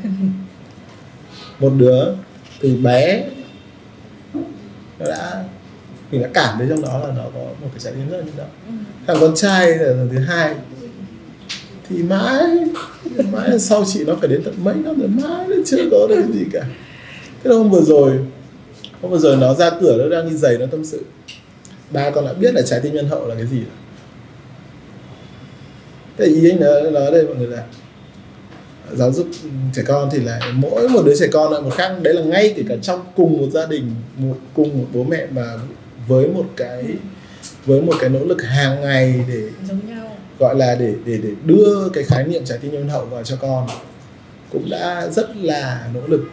một đứa từ bé nó đã mình đã cảm thấy trong đó là nó có một cái trái tim rất là nhân đạo. Thằng con trai là thứ hai thì mãi mãi sau chị nó phải đến tận mấy năm rồi mãi nó chưa có được gì cả. Thế là hôm vừa rồi hôm vừa rồi nó ra cửa nó đang đi giày nó tâm sự. Ba con đã biết là trái tim nhân hậu là cái gì. Rồi thế ý anh nói, nói đây mọi người là giáo dục trẻ con thì là mỗi một đứa trẻ con là một khác. Đấy là ngay kể cả trong cùng một gia đình một cùng một bố mẹ mà với một cái với một cái nỗ lực hàng ngày để giống nhau. gọi là để để để đưa cái khái niệm trái tim nhân hậu vào cho con cũng đã rất là nỗ lực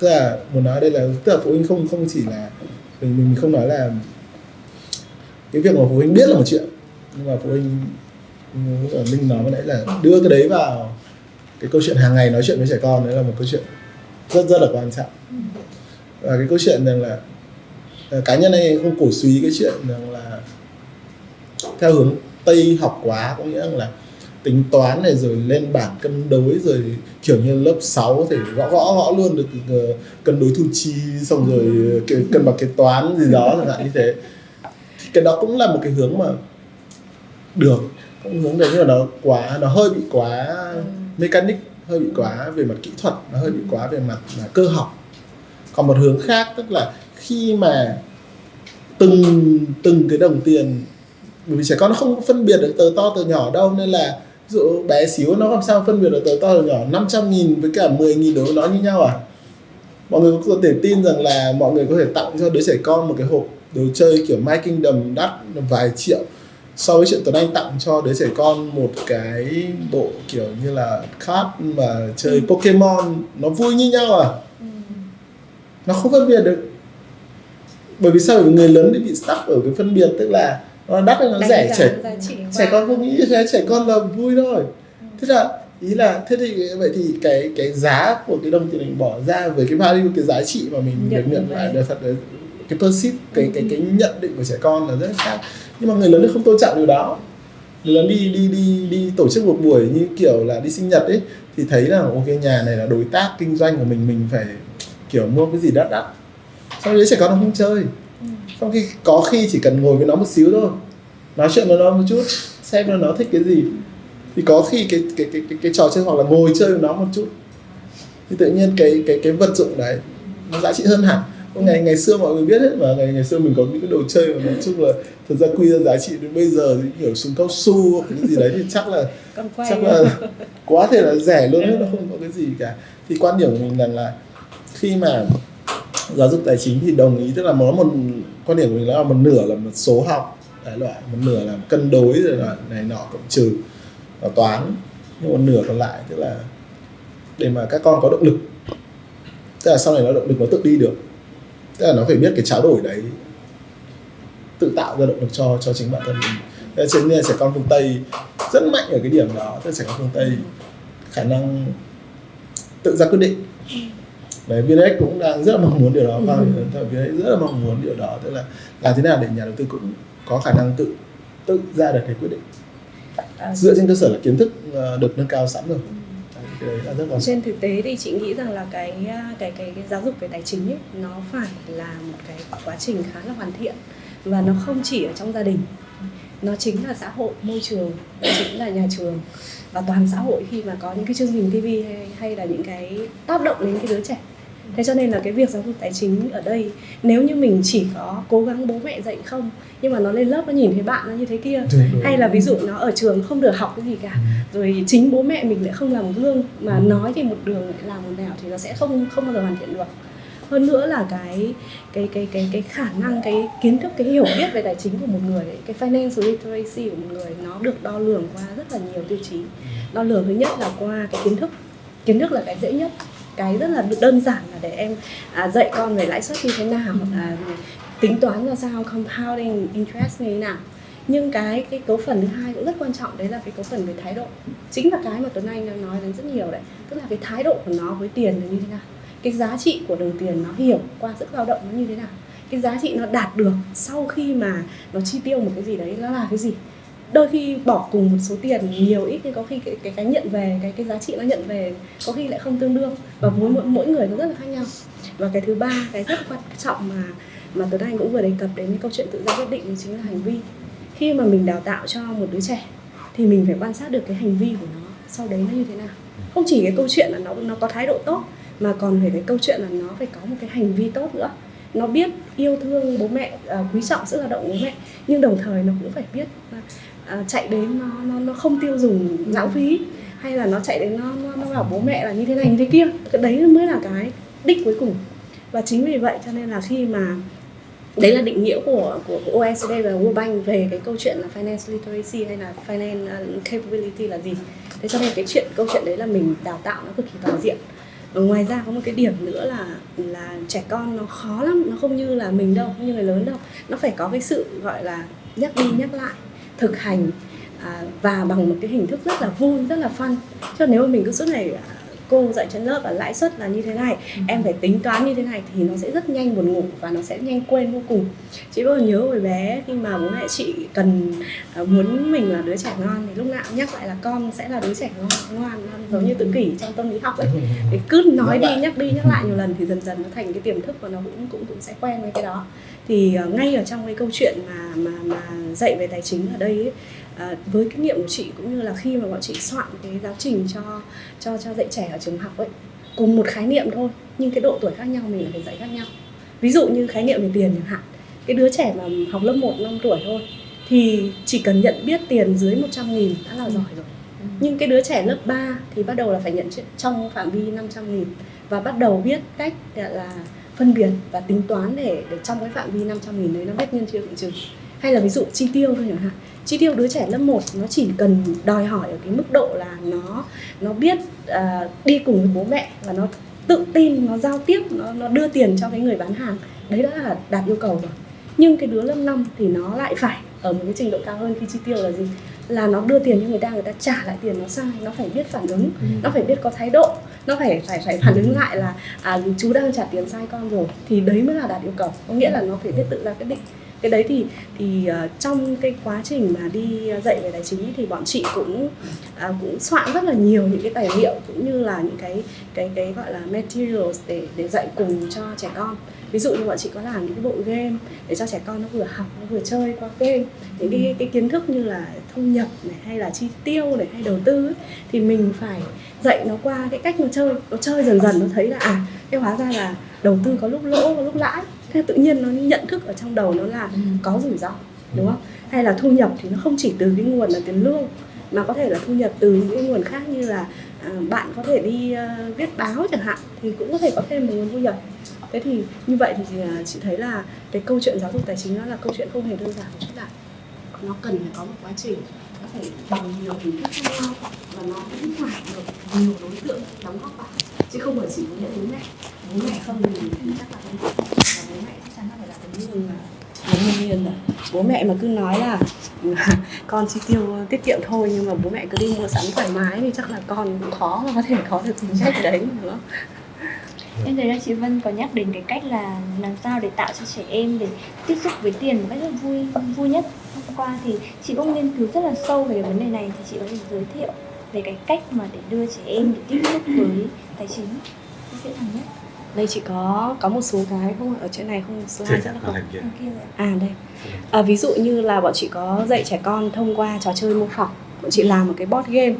tức là muốn nói đây là, tức là phụ huynh không không chỉ là, mình mình không nói là cái việc mà phụ huynh biết là một chuyện, nhưng mà phụ huynh như là Linh nói vừa nãy là đưa cái đấy vào cái câu chuyện hàng ngày nói chuyện với trẻ con, đấy là một câu chuyện rất rất là quan trọng. Và cái câu chuyện rằng là à, cá nhân anh không cổ suý cái chuyện rằng là theo hướng tây học quá, có nghĩa là tính toán này rồi lên bảng cân đối rồi kiểu như lớp 6 thì gõ gõ gõ luôn được ờ, cân đối thu chi, xong rồi cân bằng kế toán gì đó, chẳng hạn như thế. Thì cái đó cũng là một cái hướng mà được, cũng hướng đấy nhưng mà nó quá, nó hơi bị quá mechanic, hơi bị quá về mặt kỹ thuật, nó hơi bị quá về mặt là cơ học. Còn một hướng khác tức là khi mà từng từng cái đồng tiền, bởi vì trẻ con nó không phân biệt được tờ to tờ nhỏ đâu, nên là ví dụ bé xíu nó làm sao phân biệt được to tờ nhỏ? 500 nghìn với cả 10 nghìn đối với nó như nhau à? Mọi người có thể tin rằng là mọi người có thể tặng cho đứa trẻ con một cái hộp đồ chơi kiểu My Kingdom đắt vài triệu so với chuyện Tuấn Anh tặng cho đứa trẻ con một cái bộ kiểu như là card mà chơi Pokemon. Nó vui như nhau à? Nó không phân biệt được. Bởi vì sao? Bởi vì người lớn thì bị stuck ở cái phân biệt tức là đắt hay nó Đánh rẻ trẻ trẻ con không nghĩ như thế trẻ con là vui thôi. Thế là ý là thế thì vậy thì cái cái giá của cái đồng tiền mình bỏ ra với cái value cái giá trị mà mình được Nhận lại là thật là cái perceive cái cái cái nhận định của trẻ con là rất khác. Nhưng mà người lớn thì không tôn trọng điều đó. Người lớn đi đi đi đi tổ chức một buổi như kiểu là đi sinh nhật ấy thì thấy là ok nhà này là đối tác kinh doanh của mình mình phải kiểu mua cái gì đắt đắt. Xong đấy trẻ con nó không chơi trong khi có khi chỉ cần ngồi với nó một xíu thôi nói chuyện với nó một chút xem là nó thích cái gì. Thì có khi cái cái cái cái, cái trò chơi hoặc là ngồi chơi với nó một chút thì tự nhiên cái cái cái vật dụng đấy nó giá trị hơn hẳn. Ngày ngày xưa mọi người biết hết mà ngày ngày xưa mình có những cái đồ chơi mà nói chung là thật ra quy ra giá trị đến bây giờ thì kiểu súng cao su hoặc những gì đấy thì chắc là chắc là quá thể là rẻ luôn ấy, nó không có cái gì cả. Thì quan điểm của mình rằng là khi mà giáo dục tài chính thì đồng ý, tức là nó một quan điểm của mình là một nửa là một số học, đại loại, một nửa là cân đối rồi là này nọ cộng trừ và toán, nhưng một nửa còn lại tức là để mà các con có động lực. Tức là sau này nó động lực nó tự đi được. Tức là nó phải biết cái trao đổi đấy tự tạo ra động lực cho cho chính bản thân mình. Thế cho nên là trẻ con phương Tây rất mạnh ở cái điểm đó tức là trẻ con phương Tây khả năng tự ra quyết định đấy VNX cũng đang rất là mong muốn điều đó. Và VNX rất là mong muốn điều đó. Tức là làm thế nào để nhà đầu tư cũng có khả năng tự tự ra được cái quyết định. À, dựa trên cơ sở là kiến thức ờ, được nâng cao sẵn rồi. Trọng. Trên thực tế thì chị nghĩ rằng là cái cái cái, cái giáo dục về tài chính ấy, nó phải là một cái quá trình khá là hoàn thiện. Và nó không chỉ ở trong gia đình. Nó chính là xã hội môi trường nó chính là nhà trường và toàn xã hội khi mà có những cái chương trình TV hay, hay là những cái tác động đến cái đứa trẻ thế cho nên là cái việc giáo dục tài chính ở đây nếu như mình chỉ có cố gắng bố mẹ dạy không nhưng mà nó lên lớp nó nhìn thấy bạn nó như thế kia Đúng. hay là ví dụ nó ở trường không được học cái gì cả rồi chính bố mẹ mình lại không làm gương mà nói thì một đường lại làm một nẻo thì nó sẽ không không bao giờ hoàn thiện được. Hơn nữa là cái cái cái cái cái khả năng cái kiến thức cái hiểu biết về tài chính của một người ấy, cái financial literacy của một người nó được đo lường qua rất là nhiều tiêu chí. Đo lường thứ nhất là qua cái kiến thức kiến thức là cái dễ nhất cái rất là đơn giản là để em à, dạy con về lãi suất như thế nào à, tính toán ra sao compounding interest như thế nào. Nhưng cái cái cấu phần thứ hai cũng rất quan trọng đấy là cái cấu phần về thái độ. Chính là cái mà tuấn anh đang nói đến rất nhiều đấy tức là cái thái độ của nó với tiền là như thế nào. Cái giá trị của đồng tiền nó hiểu qua sức lao động nó như thế nào. Cái giá trị nó đạt được sau khi mà nó chi tiêu một cái gì đấy nó là cái gì đôi khi bỏ cùng một số tiền nhiều ít nhưng có khi cái cái, cái nhận về cái cái giá trị nó nhận về có khi lại không tương đương. Và mỗi mỗi, mỗi người nó rất là khác nhau. Và cái thứ ba cái rất quan trọng mà mà Tuấn Anh cũng vừa đề cập đến cái câu chuyện tự ra quyết định đó chính là hành vi. Khi mà mình đào tạo cho một đứa trẻ thì mình phải quan sát được cái hành vi của nó sau đấy nó như thế nào. Không chỉ cái câu chuyện là nó nó có thái độ tốt mà còn phải cái câu chuyện là nó phải có một cái hành vi tốt nữa. Nó biết yêu thương bố mẹ à, quý trọng sức lao động của bố mẹ nhưng đồng thời nó cũng phải biết à, chạy đến nó nó nó không tiêu dùng lãng phí hay là nó chạy đến nó nó, nó bảo bố mẹ là như thế này như thế kia. Cái đấy mới là cái đích cuối cùng. Và chính vì vậy cho nên là khi mà đấy là định nghĩa của của, OECD và World Bank về cái câu chuyện là finance literacy hay là finance à, capability là gì. Thế cho nên cái chuyện câu chuyện đấy là mình đào tạo nó cực kỳ toàn diện. Và ngoài ra có một cái điểm nữa là là trẻ con nó khó lắm nó không như là mình đâu không như người lớn đâu. Nó phải có cái sự gọi là nhắc đi nhắc lại thực hành à, và bằng một cái hình thức rất là vui rất là fun. Cho nếu mà mình cứ suốt ngày à, cô dạy trên lớp là lãi suất là như thế này em phải tính toán như thế này thì nó sẽ rất nhanh buồn ngủ và nó sẽ nhanh quên vô cùng. Chị bao giờ nhớ hồi bé khi mà bố mẹ chị cần uh, muốn mình là đứa trẻ ngon thì lúc nào cũng nhắc lại là con sẽ là đứa trẻ ngon ngoan ngoan giống như tự kỷ trong tâm lý học ấy. Thì cứ nói đi nhắc đi nhắc lại nhiều lần thì dần dần nó thành cái tiềm thức và nó cũng cũng cũng sẽ quen với cái đó thì uh, ngay ở trong cái câu chuyện mà mà mà dạy về tài chính ở đây ấy, À, với kinh nghiệm của chị cũng như là khi mà bọn chị soạn cái giáo trình cho cho cho dạy trẻ ở trường học ấy cùng một khái niệm thôi nhưng cái độ tuổi khác nhau mình phải dạy khác nhau. Ví dụ như khái niệm về tiền chẳng hạn cái đứa trẻ mà học lớp 1 năm tuổi thôi thì chỉ cần nhận biết tiền dưới 100 nghìn đã là giỏi rồi. Nhưng cái đứa trẻ lớp 3 thì bắt đầu là phải nhận trong phạm vi 500 nghìn và bắt đầu biết cách là phân biệt và tính toán để để trong cái phạm vi 500 nghìn đấy nó biết nhân chia cộng trừ hay là ví dụ chi tiêu thôi chẳng hạn. Chi tiêu đứa trẻ lớp 1 nó chỉ cần đòi hỏi ở cái mức độ là nó nó biết uh, đi cùng với bố mẹ và nó tự tin nó giao tiếp nó nó đưa tiền cho cái người bán hàng. Đấy đã là đạt yêu cầu rồi. Nhưng cái đứa lớp 5 thì nó lại phải ở một cái trình độ cao hơn khi chi tiêu là gì? Là nó đưa tiền cho người ta người ta trả lại tiền nó sai nó phải biết phản ứng nó phải biết có thái độ nó phải phải phải phản ứng lại là à, chú đang trả tiền sai con rồi thì đấy mới là đạt yêu cầu. Có nghĩa là nó phải biết tự ra quyết định. Cái đấy thì thì uh, trong cái quá trình mà đi dạy về tài chính thì bọn chị cũng uh, cũng soạn rất là nhiều những cái tài liệu cũng như là những cái cái cái gọi là materials để để dạy cùng cho trẻ con. Ví dụ như bọn chị có làm những cái bộ game để cho trẻ con nó vừa học nó vừa chơi qua game. Những cái cái kiến thức như là thu nhập này hay là chi tiêu này hay đầu tư ấy, thì mình phải dạy nó qua cái cách nó chơi nó chơi dần dần nó thấy là à cái hóa ra là đầu tư có lúc lỗ có lúc lãi. Thế tự nhiên nó nhận thức ở trong đầu nó là có rủi ro đúng không? Hay là thu nhập thì nó không chỉ từ cái nguồn là tiền lương mà có thể là thu nhập từ những cái nguồn khác như là à, bạn có thể đi uh, viết báo chẳng hạn thì cũng có thể có thêm một nguồn thu nhập. Thế thì như vậy thì uh, chị thấy là cái câu chuyện giáo dục tài chính nó là câu chuyện không hề đơn giản. Một chút nào nó cần phải có một quá trình phải bằng nhiều hình thức khác nhau và nó cũng phải được nhiều đối tượng đóng góp vào. Chứ không phải chỉ có những bố mẹ. Bố mẹ không thì chắc là không và bố mẹ chắc chắn là phải là tấm gương là là nhân viên rồi bố mẹ mà cứ nói là con chi tiêu tiết kiệm thôi nhưng mà bố mẹ cứ đi mua sắm thoải mái thì chắc là con cũng khó mà có thể có được chính sách đấy nữa Em thấy là chị Vân có nhắc đến cái cách là làm sao để tạo cho trẻ em để tiếp xúc với tiền một cách rất vui vui nhất. Qua thì chị cũng nghiên cứu rất là sâu về cái vấn đề này thì chị có thể giới thiệu về cái cách mà để đưa trẻ em để tiếp xúc với tài chính dễ dàng nhất. đây chị có có một số cái không ở trên này không Trên chắc là không hình kia. Ok rồi ạ. À đây. À, ví dụ như là bọn chị có dạy trẻ con thông qua trò chơi mô phỏng. Bọn chị làm một cái board game.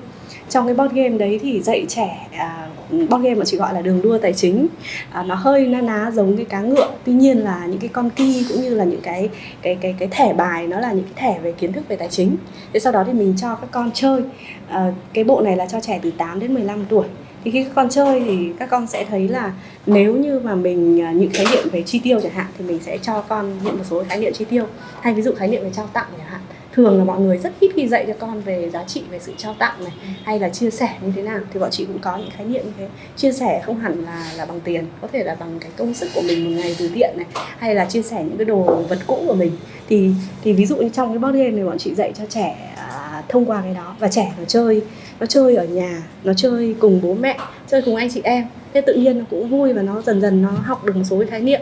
Trong cái board game đấy thì dạy trẻ à, board game mà chị gọi là đường đua tài chính. À, nó hơi na ná giống cái cá ngựa. Tuy nhiên là những cái con ki cũng như là những cái cái cái cái thẻ bài nó là những cái thẻ về kiến thức về tài chính. Thế sau đó thì mình cho các con chơi. À, cái bộ này là cho trẻ từ 8 đến 15 tuổi thì khi các con chơi thì các con sẽ thấy là nếu như mà mình à, những khái niệm về chi tiêu chẳng hạn thì mình sẽ cho con nhận một số khái niệm chi tiêu hay ví dụ khái niệm về trao tặng chẳng hạn thường là mọi người rất ít khi dạy cho con về giá trị về sự trao tặng này hay là chia sẻ như thế nào. Thì bọn chị cũng có những khái niệm như thế. Chia sẻ không hẳn là là bằng tiền có thể là bằng cái công sức của mình một ngày từ thiện này hay là chia sẻ những cái đồ vật cũ của mình. Thì thì ví dụ như trong cái board game này bọn chị dạy cho trẻ à, thông qua cái đó và trẻ nó chơi nó chơi ở nhà nó chơi cùng bố mẹ chơi cùng anh chị em thế tự nhiên nó cũng vui và nó dần dần nó học được một số cái khái niệm.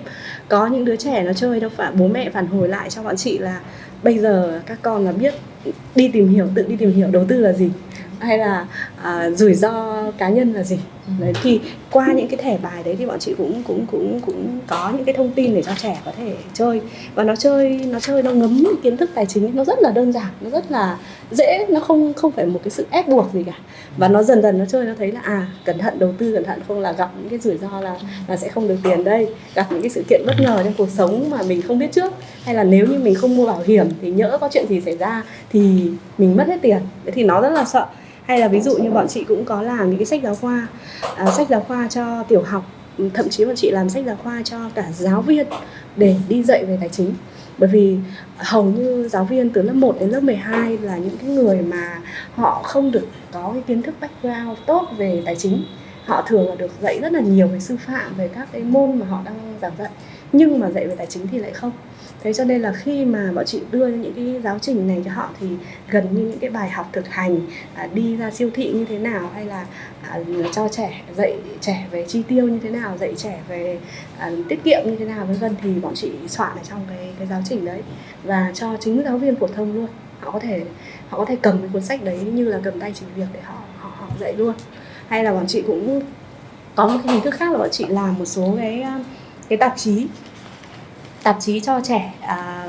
Có những đứa trẻ nó chơi đâu phải bố mẹ phản hồi lại cho bọn chị là bây giờ các con là biết đi tìm hiểu, tự đi tìm hiểu đầu tư là gì? Hay là à, rủi ro cá nhân là gì? Đấy thì qua những cái thẻ bài đấy thì bọn chị cũng cũng cũng cũng có những cái thông tin để cho trẻ có thể chơi. Và nó chơi nó chơi nó ngấm kiến thức tài chính nó rất là đơn giản nó rất là dễ nó không không phải một cái sự ép buộc gì cả. Và nó dần dần nó chơi nó thấy là à cẩn thận đầu tư cẩn thận không là gặp những cái rủi ro là là sẽ không được tiền đây. Gặp những cái sự kiện bất ngờ trong cuộc sống mà mình không biết trước. Hay là nếu như mình không mua bảo hiểm thì nhỡ có chuyện gì xảy ra thì mình mất hết tiền. Thế thì nó rất là sợ hay là ví dụ như bọn chị cũng có làm những cái sách giáo khoa à, sách giáo khoa cho tiểu học thậm chí bọn chị làm sách giáo khoa cho cả giáo viên để đi dạy về tài chính. Bởi vì hầu như giáo viên từ lớp 1 đến lớp 12 là những cái người mà họ không được có cái kiến thức background tốt về tài chính. Họ thường là được dạy rất là nhiều về sư phạm về các cái môn mà họ đang giảng dạy. Nhưng mà dạy về tài chính thì lại không thế cho nên là khi mà bọn chị đưa những cái giáo trình này cho họ thì gần như những cái bài học thực hành à, đi ra siêu thị như thế nào hay là à, cho trẻ dạy trẻ về chi tiêu như thế nào dạy trẻ về à, tiết kiệm như thế nào vân vân thì bọn chị soạn ở trong cái cái giáo trình đấy và cho chính giáo viên phổ thông luôn. Họ có thể họ có thể cầm cái cuốn sách đấy như là cầm tay chỉ việc để họ họ học dạy luôn. Hay là bọn chị cũng có một cái hình thức khác là bọn chị làm một số cái à, cái tạp chí tạp chí cho trẻ à,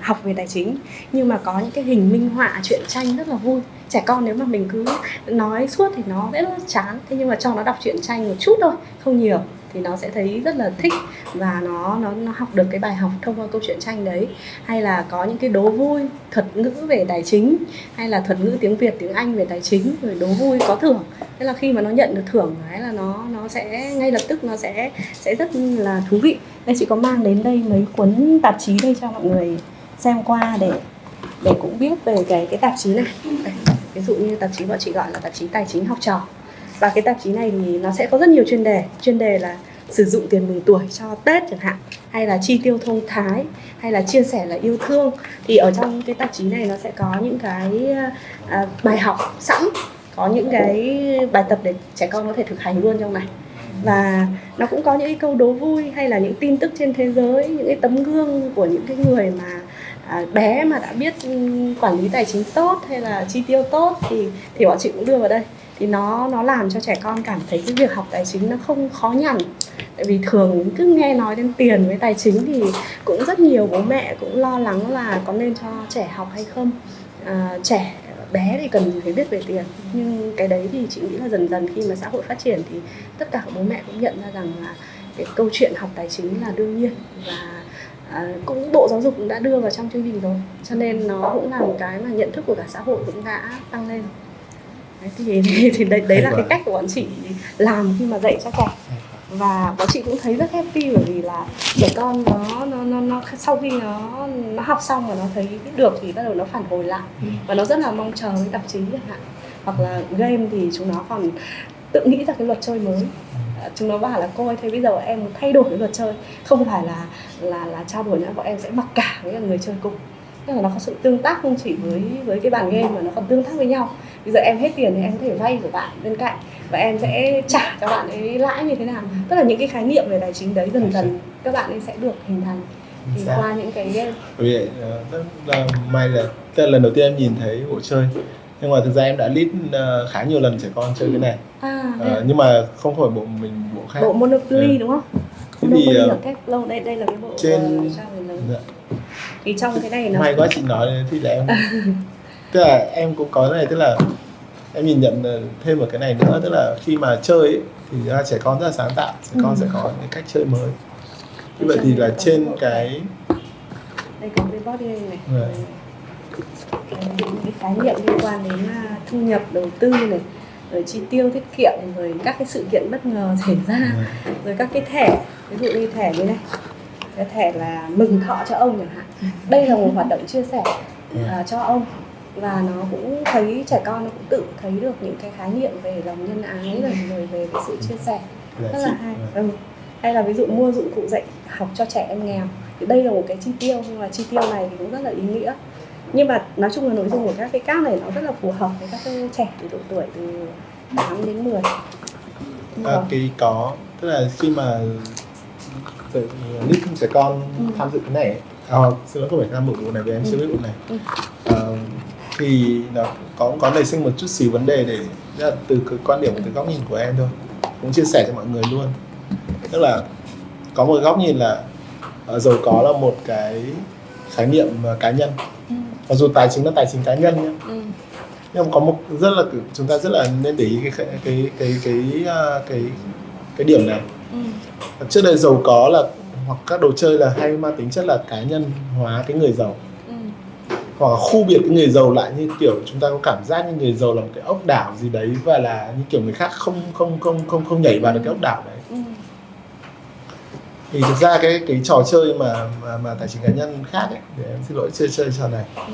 học về tài chính. Nhưng mà có những cái hình minh họa truyện tranh rất là vui. Trẻ con nếu mà mình cứ nói suốt thì nó rất là chán. Thế nhưng mà cho nó đọc truyện tranh một chút thôi không nhiều thì nó sẽ thấy rất là thích và nó nó nó học được cái bài học thông qua câu chuyện tranh đấy. Hay là có những cái đố vui, thuật ngữ về tài chính, hay là thuật ngữ tiếng Việt, tiếng Anh về tài chính, rồi đố vui có thưởng. Thế là khi mà nó nhận được thưởng ấy là nó nó sẽ ngay lập tức nó sẽ sẽ rất là thú vị. Đây, chị có mang đến đây mấy cuốn tạp chí đây cho mọi người xem qua để để cũng biết về cái cái tạp chí này. Ví dụ như tạp chí bọn chị gọi là tạp chí tài chính học trò và cái tạp chí này thì nó sẽ có rất nhiều chuyên đề. Chuyên đề là sử dụng tiền mừng tuổi cho Tết chẳng hạn hay là chi tiêu thông thái hay là chia sẻ là yêu thương. Thì ở trong cái tạp chí này nó sẽ có những cái à, bài học sẵn có những cái bài tập để trẻ con có thể thực hành luôn trong này. Và nó cũng có những cái câu đố vui hay là những tin tức trên thế giới những cái tấm gương của những cái người mà à, bé mà đã biết ừ, quản lý tài chính tốt hay là chi tiêu tốt thì thì bọn chị cũng đưa vào đây thì nó nó làm cho trẻ con cảm thấy cái việc học tài chính nó không khó nhằn. Tại vì thường cứ nghe nói đến tiền với tài chính thì cũng rất nhiều bố mẹ cũng lo lắng là có nên cho trẻ học hay không. À, trẻ bé thì cần gì phải biết về tiền. Nhưng cái đấy thì chị nghĩ là dần dần khi mà xã hội phát triển thì tất cả các bố mẹ cũng nhận ra rằng là cái câu chuyện học tài chính là đương nhiên và à, cũng bộ giáo dục cũng đã đưa vào trong chương trình rồi. Cho nên nó cũng là một cái mà nhận thức của cả xã hội cũng đã tăng lên đấy, thì, thì, thì đấy, đấy là cái cách của bọn chị làm khi mà dạy cho trẻ. Và bọn chị cũng thấy rất happy bởi vì là trẻ con nó nó nó, nó sau khi nó nó học xong và nó thấy được thì bắt đầu nó phản hồi lại. Và nó rất là mong chờ cái tạp chí chẳng hạn. Hoặc là game thì chúng nó còn tự nghĩ ra cái luật chơi mới. Chúng nó bảo là cô ơi thế bây giờ em thay đổi cái luật chơi. Không phải là là là trao đổi nữa bọn em sẽ mặc cả với người chơi cùng tức là nó có sự tương tác không chỉ với với cái bàn game mà nó còn tương tác với nhau bây giờ em hết tiền thì em có thể vay của bạn bên cạnh và em sẽ trả cho bạn ấy lãi như thế nào tức là những cái khái niệm về tài chính đấy dần dần các bạn ấy sẽ được hình thành thì qua những cái game bởi vì ờ, rất là may là tức là lần đầu tiên em nhìn thấy bộ chơi nhưng mà thực ra em đã lead ờ, khá nhiều lần trẻ con chơi cái này à Ờ, nhưng mà không phải bộ mình bộ khác bộ Monopoly Ừ. đúng không? Thế thì, ờ, kép lâu đây đây là cái bộ trên- ờ, lớn. Dạ. Thì trong cái này nó may quá chị nói thì là em tức là em cũng có cái này tức là em nhìn nhận thêm một cái này nữa tức là khi mà chơi ấy, thì ra trẻ con rất là sáng tạo trẻ con sẽ có những cách chơi mới. Như vậy thì là trên cái đây có cái body game này. Dạ. Cái, những cái khái niệm liên quan đến à, thu nhập đầu tư này rồi chi tiêu tiết kiệm rồi các cái sự kiện bất ngờ xảy ra rồi các cái thẻ ví dụ như thẻ như này cái thẻ là mừng thọ cho ông chẳng hạn. Đây là một hoạt động chia sẻ à, cho ông. Và nó cũng thấy trẻ con nó cũng tự thấy được những cái khái niệm về lòng nhân ái rồi, rồi về cái sự chia sẻ. Giá rất là hay. ừ. hay là ví dụ mua dụng cụ dạy học cho trẻ em nghèo. Thì đây là một cái chi tiêu nhưng mà chi tiêu này thì cũng rất là ý nghĩa. Nhưng mà nói chung là nội dung của các cái cáp này nó rất là phù hợp với các cái trẻ từ độ tuổi từ 8 đến 10 Nhưng à, cái có tức là khi mà tự- lít trẻ con Ừ. tham dự cái này à, xin lỗi không phải tham dự bộ này vì em chưa biết bộ này Ừ. Ờ, thì nó có có nảy sinh một chút xíu vấn đề để là từ cái quan điểm từ góc nhìn của em thôi cũng chia sẻ cho mọi người luôn tức là có một góc nhìn là ờ, giàu có là một cái khái niệm ờ, cá nhân Ừ. mặc dù tài chính là tài chính cá nhân nhé ừ. nhưng mà có một rất là chúng ta rất là nên để ý cái cái cái cái cái cái, cái, cái điểm này Ừ. trước đây giàu có là hoặc các đồ chơi là hay mang tính chất là cá nhân hóa cái người giàu Ừ. hoặc là khu biệt cái người giàu lại như kiểu chúng ta có cảm giác như người giàu là một cái ốc đảo gì đấy và là như kiểu người khác không không không không không nhảy vào được cái ốc đảo đấy Ừ. thì thực ra cái cái trò chơi mà mà, mà tài chính cá nhân khác ấy để em xin lỗi chơi chơi trò này Ừ.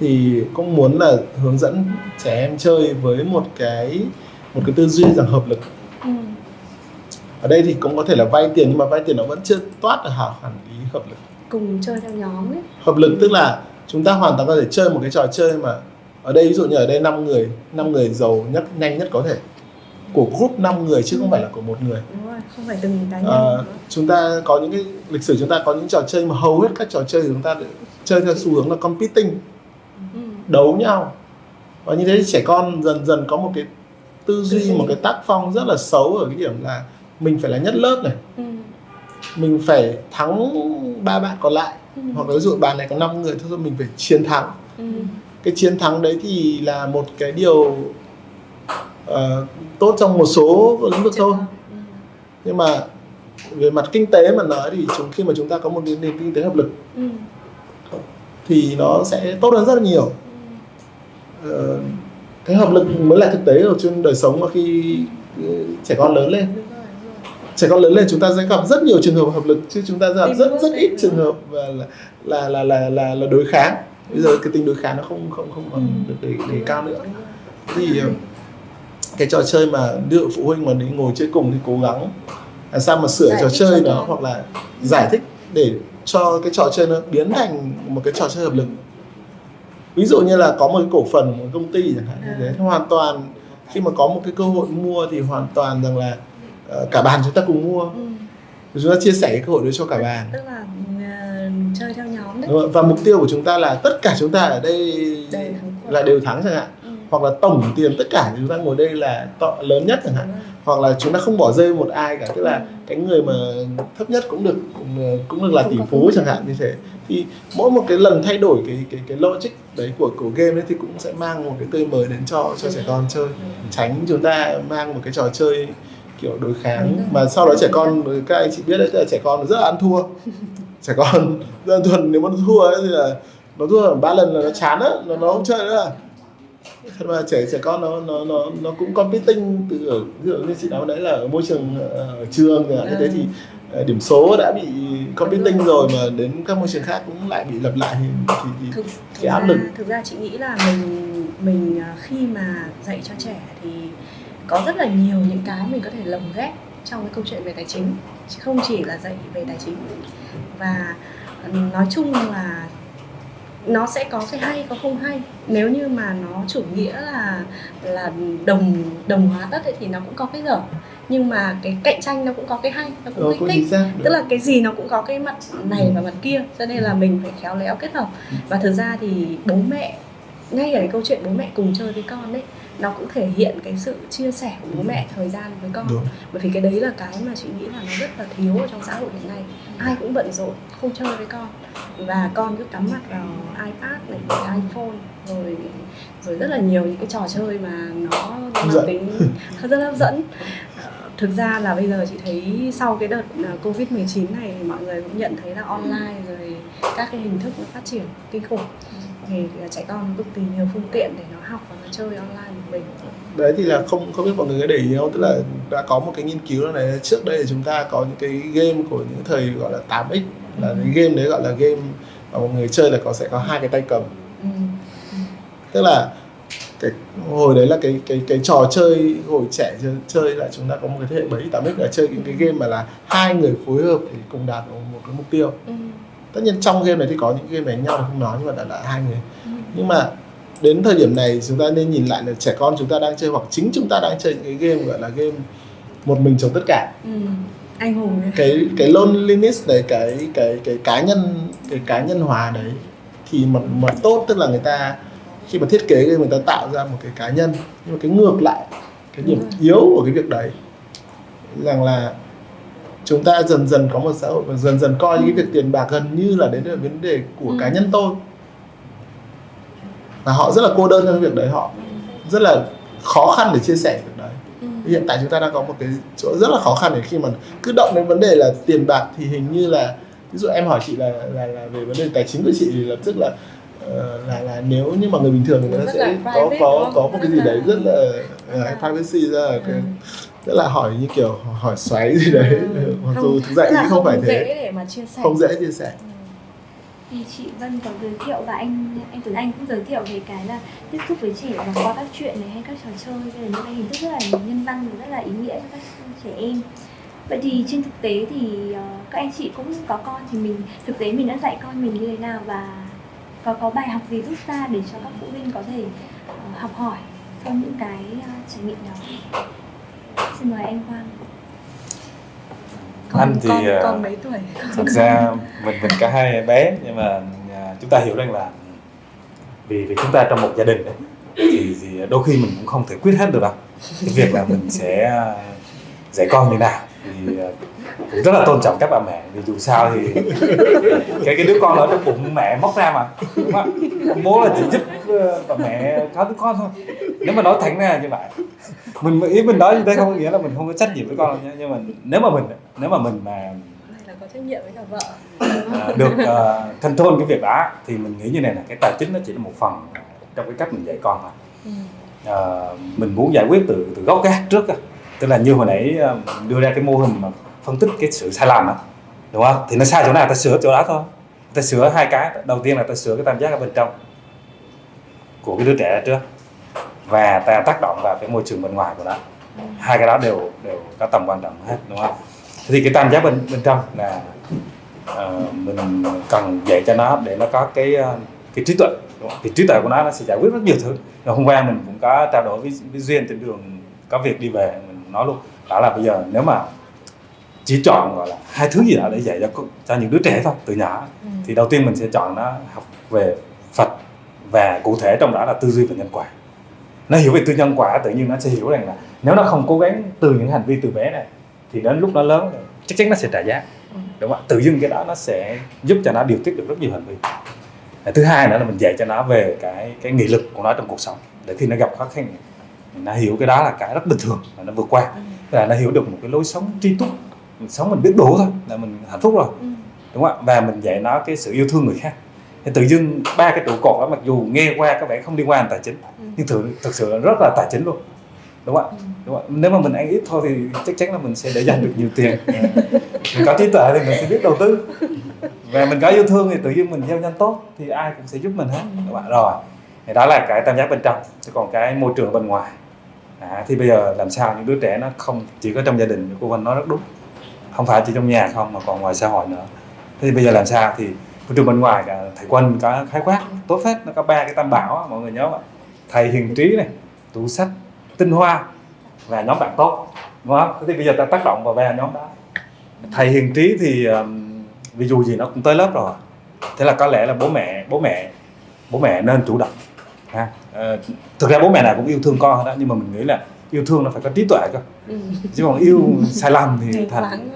thì cũng muốn là hướng dẫn trẻ em chơi với một cái một cái tư duy rằng hợp lực Ừ. ở đây thì cũng có thể là vay tiền nhưng mà vay tiền nó vẫn chưa toát được hẳn hẳn ý hợp lực. Cùng chơi theo nhóm ấy. Hợp lực tức là chúng ta hoàn toàn có thể chơi một cái trò chơi mà ở đây ví dụ như ở đây 5 người 5 người giàu nhất nhanh nhất có thể. Của group 5 người chứ không phải là của một người. Đúng rồi không phải từng cá nhân. Nữa. chúng ta có những cái lịch sử chúng ta có những trò chơi mà hầu hết các trò chơi chúng ta chơi theo xu hướng là competing. Ừ. đấu nhau. Và như thế thì trẻ con dần dần có một cái tư duy. một cái tác phong rất là xấu ở cái điểm là mình phải là nhất lớp này Ừ. mình phải thắng ba bạn còn lại Ừ. hoặc là ví dụ bàn này có 5 người thôi mình phải chiến thắng Ừ. cái chiến thắng đấy thì là một cái điều ờ, tốt trong một số lĩnh vực thôi Ừ. nhưng mà về mặt kinh tế mà nói thì chúng khi mà chúng ta có một nền nền kinh tế hợp lực Ừ. thì nó sẽ tốt hơn rất là nhiều Ờ, cái hợp lực mới là thực tế ở trên đời sống mà khi ừ, trẻ con lớn lên Đúng rồi, đúng rồi. Trẻ con lớn lên chúng ta sẽ gặp rất nhiều trường hợp hợp lực chứ chúng ta gặp rất rất ít trường hợp là là là là là, là đối kháng bây giờ cái tính đối kháng nó không không không còn Ừ. được đề, đề cao nữa thì ờ, cái trò chơi mà đưa phụ huynh mà đi ngồi chơi cùng thì cố gắng làm sao mà sửa Giải trò chơi nó con. hoặc là giải thích để cho cái trò chơi nó biến thành một cái trò chơi hợp lực ví dụ như là có một cái cổ phần một công ty chẳng hạn như À. thế hoàn toàn khi mà có một cái cơ hội mua thì hoàn toàn rằng là cả bàn chúng ta cùng mua. Ừ. chúng ta chia sẻ cái cơ hội đấy cho cả bàn. Tức là ờ, chơi theo nhóm đấy. Và mục tiêu của chúng ta là tất cả chúng ta ở đây là đều thắng chẳng hạn. Ừ. hoặc là tổng tiền tất cả chúng ta ngồi đây là to, lớn nhất chẳng hạn. Hoặc là chúng ta không bỏ rơi một ai cả. Tức là Ừ. cái người mà thấp nhất cũng được cũng được là Không tỷ phú chẳng hạn như thế. Thì mỗi một cái lần thay đổi cái cái cái logic đấy của của game ấy thì cũng sẽ mang một cái tươi mới đến cho cho trẻ con chơi. Tránh chúng ta mang một cái trò chơi kiểu đối kháng. Mà sau đó trẻ con các anh chị biết đấy là trẻ con rất là ăn thua. Trẻ con là thuần nếu mà nó thua ấy thì là nó thua ba lần là nó chán á nó nó không chơi nữa. Thật mà trẻ trẻ con nó nó nó nó cũng competing từ ở ví dụ như chị nói đấy là ở môi trường ờ, ở trường chẳng hạn như thế thì ờ, điểm số đã bị competing rồi. mà đến các môi trường khác cũng lại bị lặp lại thì thì, thì thực, cái áp lực. thực ra chị nghĩ là mình mình à, khi mà dạy cho trẻ thì có rất là nhiều những cái mình có thể lồng ghép trong cái câu chuyện về tài chính chứ không chỉ là dạy về tài chính. Và ừ, nói chung là nó sẽ có cái hay có không hay. Nếu như mà nó chủ nghĩa là là đồng đồng hóa ấy, thì nó cũng có cái dở. Nhưng mà cái cạnh tranh nó cũng có cái hay nó cũng kích thích. tức là cái gì nó cũng có cái mặt này và mặt kia cho nên là mình phải khéo léo kết hợp. Ừ. và thực ra thì bố mẹ ngay ở cái câu chuyện bố mẹ cùng chơi với con ấy nó cũng thể hiện cái sự chia sẻ của bố mẹ thời gian với con. Đúng. bởi vì cái đấy là cái mà chị nghĩ là nó rất là thiếu ở trong xã hội hiện nay. Ai cũng bận rộn không chơi với con. Và con cứ cắm mặt vào ipad này iphone rồi rồi rất là nhiều những cái trò chơi mà nó mang tính rất hấp dẫn. Thực ra là bây giờ chị thấy sau cái đợt ờ, covid 19 này thì mọi người cũng nhận thấy là online rồi các cái hình thức nó phát triển kinh khủng thì trẻ con cực kỳ nhiều phương tiện để nó học và nó chơi online một mình. Đấy thì là không không biết mọi người có để ý không? Tức là đã có một cái nghiên cứu này trước đây chúng ta có những cái game của những thời gọi là 8x là cái game đấy gọi là game mà mọi người chơi là có sẽ có hai cái tay cầm. Ừ. tức là cái hồi đấy là cái cái cái trò chơi hồi trẻ chơi, chơi là chúng ta có một cái thế hệ 7 8x là chơi những cái game mà là hai người phối hợp để cùng đạt được một cái mục tiêu. Ừ. tất nhiên trong game này thì có những game đánh nhau không nói nhưng mà đã là hai người nhưng mà đến thời điểm này chúng ta nên nhìn lại là trẻ con chúng ta đang chơi hoặc chính chúng ta đang chơi những cái game gọi là game một mình chống tất cả Ừ. anh hùng ấy. cái cái loneliness đấy cái cái cái cá nhân cái cá nhân hóa đấy thì mặt mặt tốt tức là người ta khi mà thiết kế game người ta tạo ra một cái cá nhân nhưng mà cái ngược lại cái điểm rồi. yếu của cái việc đấy rằng là chúng ta dần dần có một xã hội và dần dần coi những cái việc tiền bạc gần như là đến là vấn đề của Ừ. cá nhân tôi. Và họ rất là cô đơn trong việc đấy họ rất là khó khăn để chia sẻ việc đấy. Ừ. hiện tại chúng ta đang có một cái chỗ rất là khó khăn để khi mà cứ động đến vấn đề là tiền bạc thì hình như là ví dụ em hỏi chị là là, là về vấn đề tài chính của chị thì lập tức là ờ, là là nếu như mà người bình thường thì người ta sẽ có có có một cái gì đấy rất là uh, privacy ra cái Ừ. rất là hỏi như kiểu hỏi xoáy gì đấy. Ừ. mặc Không, dù thực ra tức ý không phải dễ thế. để mà chia sẻ. Không dễ chia sẻ. Thì chị Vân có giới thiệu và anh anh Tuấn Anh cũng giới thiệu về cái là tiếp xúc với trẻ và qua các chuyện này hay các trò chơi. Đây là những cái hình thức rất là nhân văn và rất là ý nghĩa cho các trẻ em. Vậy thì trên thực tế thì ờ, các anh chị cũng có con thì mình thực tế mình đã dạy con mình như thế nào và có có bài học gì rút ra để cho các phụ huynh có thể ờ, học hỏi sau những cái ờ, trải nghiệm đó xin mời anh Quang. Con, Anh thì, con, ờ, con mấy tuổi? thực ra mình mình cả hai bé nhưng mà à, chúng ta hiểu rằng là vì vì chúng ta trong một gia đình đấy, thì, thì đôi khi mình cũng không thể quyết hết được đâu. Cái việc là mình sẽ à, dạy con như nào thì à, cũng rất là tôn trọng các bà mẹ vì dù sao thì cái cái đứa con ở trong bụng mẹ móc ra mà đúng không ạ? bố là chỉ giúp ờ, bà mẹ có đứa con thôi nếu mà nói thẳng ra như vậy mình ý mình nói như thế không có nghĩa là mình không có trách nhiệm với con đâu nhé nhưng mà nếu mà mình nếu mà mình mà này là có trách nhiệm với cả vợ à, được uh, control cái việc đó thì mình nghĩ như này là cái tài chính nó chỉ là một phần trong cái cách mình dạy con thôi Ừ. à, mình muốn giải quyết từ từ gốc gác trước á tức là như hồi nãy ờ, đưa ra cái mô hình mà phân tích cái sự sai lầm đó, đúng không? Thì nó sai chỗ nào ta sửa chỗ đó thôi. Ta sửa hai cái đầu tiên là ta sửa cái tam giác ở bên trong của cái đứa trẻ đó trước và ta tác động vào cái môi trường bên ngoài của nó. Hai cái đó đều đều có tầm quan trọng hết đúng không? Thì cái tam giác bên bên trong là uh, mình cần dạy cho nó để nó có cái ờ, cái trí tuệ thì trí tuệ của nó nó sẽ giải quyết rất nhiều thứ. Rồi hôm qua mình cũng có trao đổi với, với duyên trên đường có việc đi về nói luôn đó là bây giờ nếu mà chỉ chọn gọi là hai thứ gì đó để dạy cho cho những đứa trẻ thôi từ nhỏ Ừ. thì đầu tiên mình sẽ chọn nó học về Phật và cụ thể trong đó là tư duy và nhân quả nó hiểu về tư nhân quả tự nhiên nó sẽ hiểu rằng là nếu nó không cố gắng từ những hành vi từ bé này thì đến lúc nó lớn chắc chắn nó sẽ trả giá Ừ. đúng không ạ tự dưng cái đó nó sẽ giúp cho nó điều tiết được rất nhiều hành vi thứ hai nữa là mình dạy cho nó về cái cái nghị lực của nó trong cuộc sống để khi nó gặp khó khăn nó hiểu cái đó là cái rất bình thường và nó vượt qua. Và nó hiểu được một cái lối sống tri túc mình sống mình biết đủ thôi là mình hạnh phúc rồi. Ừ. đúng không ạ? Và mình dạy nó cái sự yêu thương người khác. Thì tự dưng ba cái trụ cột đó mặc dù nghe qua có vẻ không liên quan đến tài chính Ừ. nhưng thực thực sự là rất là tài chính luôn. Đúng không ạ? Đúng không? nếu mà mình ăn ít thôi thì chắc chắn là mình sẽ để dành được nhiều tiền. Mình có trí tuệ thì mình sẽ biết đầu tư. Và mình có yêu thương thì tự nhiên mình gieo nhân tốt thì ai cũng sẽ giúp mình hết. Đúng không ạ? Rồi thì đó là cái tam giác bên trong. Chứ còn cái môi trường bên ngoài à, thì bây giờ làm sao những đứa trẻ nó không chỉ có trong gia đình cô Vân nói rất đúng. Không phải chỉ trong nhà không mà còn ngoài xã hội nữa. Thế thì bây giờ làm sao thì môi trường bên ngoài cả thầy quân có khái quát tốt phết nó có ba cái tam bảo mọi người nhớ không ạ? Thầy hiền trí này tủ sách tinh hoa và nhóm bạn tốt đúng không? Thế thì bây giờ ta tác động vào ba nhóm đó. Thầy hiền trí thì ví dụ gì nó cũng tới lớp rồi. Thế là có lẽ là bố mẹ bố mẹ bố mẹ nên chủ động ha. Ờ, thực ra bố mẹ nào cũng yêu thương con đó nhưng mà mình nghĩ là yêu thương nó phải có trí tuệ cơ. Chứ còn yêu sai lầm thì thành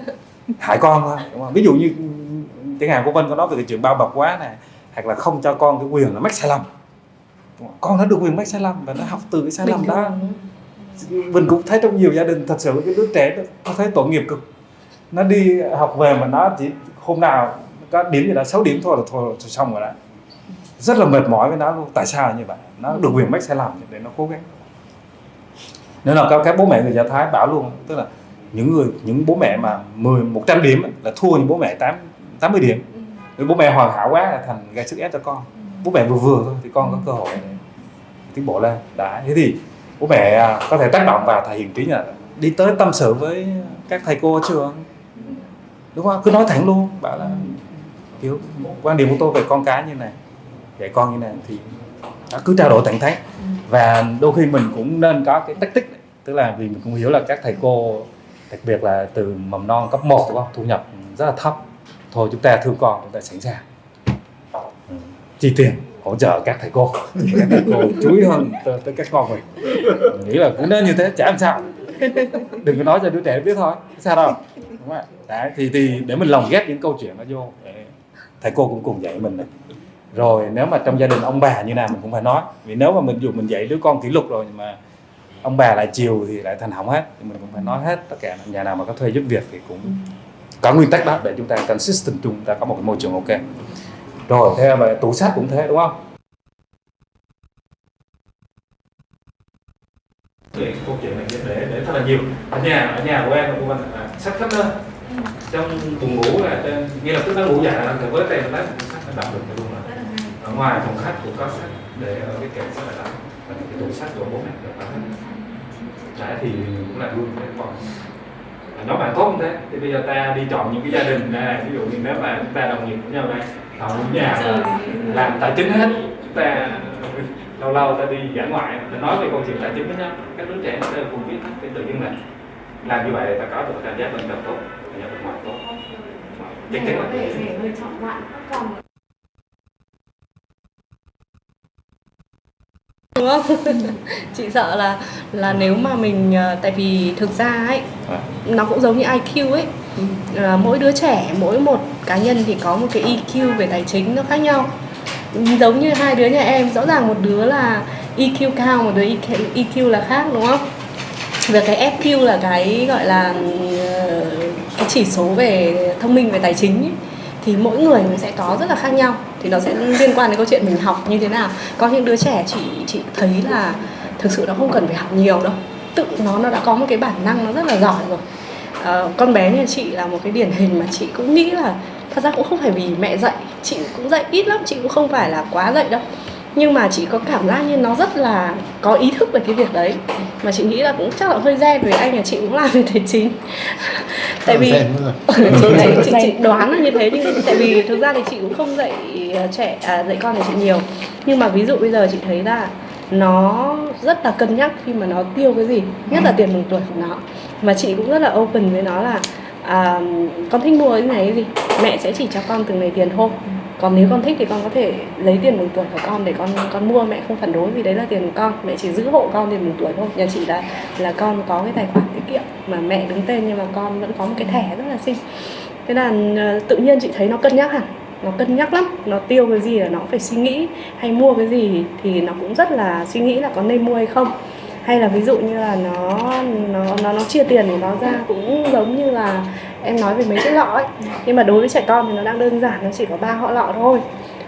hại con thôi đúng không? ví dụ như chẳng hạn cô Vân có nói về cái chuyện bao bọc quá này hoặc là không cho con cái quyền là mắc sai lầm. Con nó được quyền mắc sai lầm và nó học từ cái sai lầm đó. Mình cũng thấy trong nhiều gia đình thật sự cái đứa trẻ nó nó thấy tội nghiệp cực. Nó đi học về mà nó chỉ hôm nào có điểm gì đó 6 điểm thôi là thôi, thôi xong rồi đó. Rất là mệt mỏi với nó luôn. Tại sao như vậy nó được quyền mắc sai lầm để nó cố gắng. Nên là các, các bố mẹ người Do Thái bảo luôn tức là những người những bố mẹ mà 10 100 điểm là thua những bố mẹ 8 80 điểm. Ừ. bố mẹ hoàn hảo quá là thành gây sức ép cho con. Bố mẹ vừa vừa thôi thì con có cơ hội tiến bộ lên. Đã thế thì bố mẹ à, có thể tác động vào thầy hiền trí là đi tới tâm sự với các thầy cô ở trường đúng không? Cứ nói thẳng luôn bảo là kiểu quan điểm của tôi về con cái như này dạy con như này thì nó cứ trao đổi thẳng thắn và đôi khi mình cũng nên có cái tách tích tức là vì mình cũng hiểu là các thầy cô đặc biệt là từ mầm non cấp 1 đúng không? Thu nhập rất là thấp. Thôi chúng ta thương con chúng ta sẵn sàng. Ừ, chi tiền hỗ trợ các thầy cô. Các thầy cô chú ý hơn tới, tới các con mình. Mình nghĩ là cũng nên như thế chả làm sao. Đừng có nói cho đứa trẻ biết thôi sao đâu. Đúng không ạ? Đấy thì thì để mình lồng ghép những câu chuyện nó vô để thầy cô cũng cùng dạy mình này rồi nếu mà trong gia đình ông bà như nào mình cũng phải nói. Vì nếu mà mình dù mình dạy đứa con kỷ luật rồi nhưng mà ông bà lại chiều thì lại thành hỏng hết thì mình cũng phải nói hết tất cả. Nhà nào mà có thuê giúp việc thì cũng có nguyên tắc đó để chúng ta consistent chung chúng ta có một cái môi trường ok. Rồi theo về tủ sách cũng thế đúng không? Câu chuyện này để để thật là nhiều. Ở nhà ở nhà của em của mình là sách khắp nơi trong buồng ngủ là trên ngay lập tức nó ngủ dậy là thì với tay nó đọc được luôn ở ngoài phòng khách cũng có sách để ở cái kệ sách là đọc và cái tủ sách của bố mẹ được đọc hết Đấy thì cũng là luôn cái con. Nó bạn tốt thế. Thì bây giờ ta đi chọn những cái gia đình này ví dụ như nếu mà chúng ta đồng nghiệp với nhau đây họ nhà là làm tài chính hết chúng ta lâu lâu ta đi dã ngoại. Ta nói về câu chuyện tài chính với nhau. Các đứa trẻ nó đều cùng biết cái tự nhiên là làm như vậy ta có được cảm giác bên trong tốt cảm giác bên ngoài tốt. Chắc chắn là đúng không? Chị sợ là là nếu mà mình ờ, tại vì thực ra ấy nó cũng giống như IQ ấy. Là mỗi đứa trẻ mỗi một cá nhân thì có một cái EQ về tài chính nó khác nhau. Giống như hai đứa nhà em rõ ràng một đứa là EQ cao một đứa EQ, EQ là khác đúng không? Về cái FQ là cái gọi là ờ, cái chỉ số về thông minh về tài chính ấy, thì mỗi người mình sẽ có rất là khác nhau. Thì nó sẽ liên quan đến câu chuyện mình học như thế nào. Có những đứa trẻ chị chị thấy là thực sự nó không cần phải học nhiều đâu. Tự nó nó đã có một cái bản năng nó rất là giỏi rồi. À, con bé nhà chị là một cái điển hình mà chị cũng nghĩ là thật ra cũng không phải vì mẹ dạy chị cũng dạy ít lắm chị cũng không phải là quá dạy đâu nhưng mà chị có cảm giác như nó rất là có ý thức về cái việc đấy. Mà chị nghĩ là cũng chắc là hơi gen vì anh nhà chị cũng làm về tài chính. Tại vì rồi. chị, chị, chị đoán là như thế nhưng tại vì thực ra thì chị cũng không dạy ờ, trẻ à, dạy con nhà chị nhiều. Nhưng mà ví dụ bây giờ chị thấy là nó rất là cân nhắc khi mà nó tiêu cái gì nhất là tiền mừng tuổi của nó. Và chị cũng rất là open với nó là à, con thích mua cái này cái gì mẹ sẽ chỉ cho con từng này tiền thôi còn nếu con thích thì con có thể lấy tiền mừng tuổi của con để con con mua. Mẹ không phản đối vì đấy là tiền của con. Mẹ chỉ giữ hộ con tiền mừng tuổi thôi. Nhà chị là là con có cái tài khoản tiết kiệm mà mẹ đứng tên nhưng mà con vẫn có một cái thẻ rất là xinh. Thế là ờ, tự nhiên chị thấy nó cân nhắc hẳn nó cân nhắc lắm. Nó tiêu cái gì là nó phải suy nghĩ. Hay mua cái gì thì nó cũng rất là suy nghĩ là có nên mua hay không. Hay là ví dụ như là nó nó nó nó chia tiền của nó ra cũng giống như là em nói về mấy cái lọ ấy. Nhưng mà đối với trẻ con thì nó đang đơn giản nó chỉ có ba họ lọ thôi.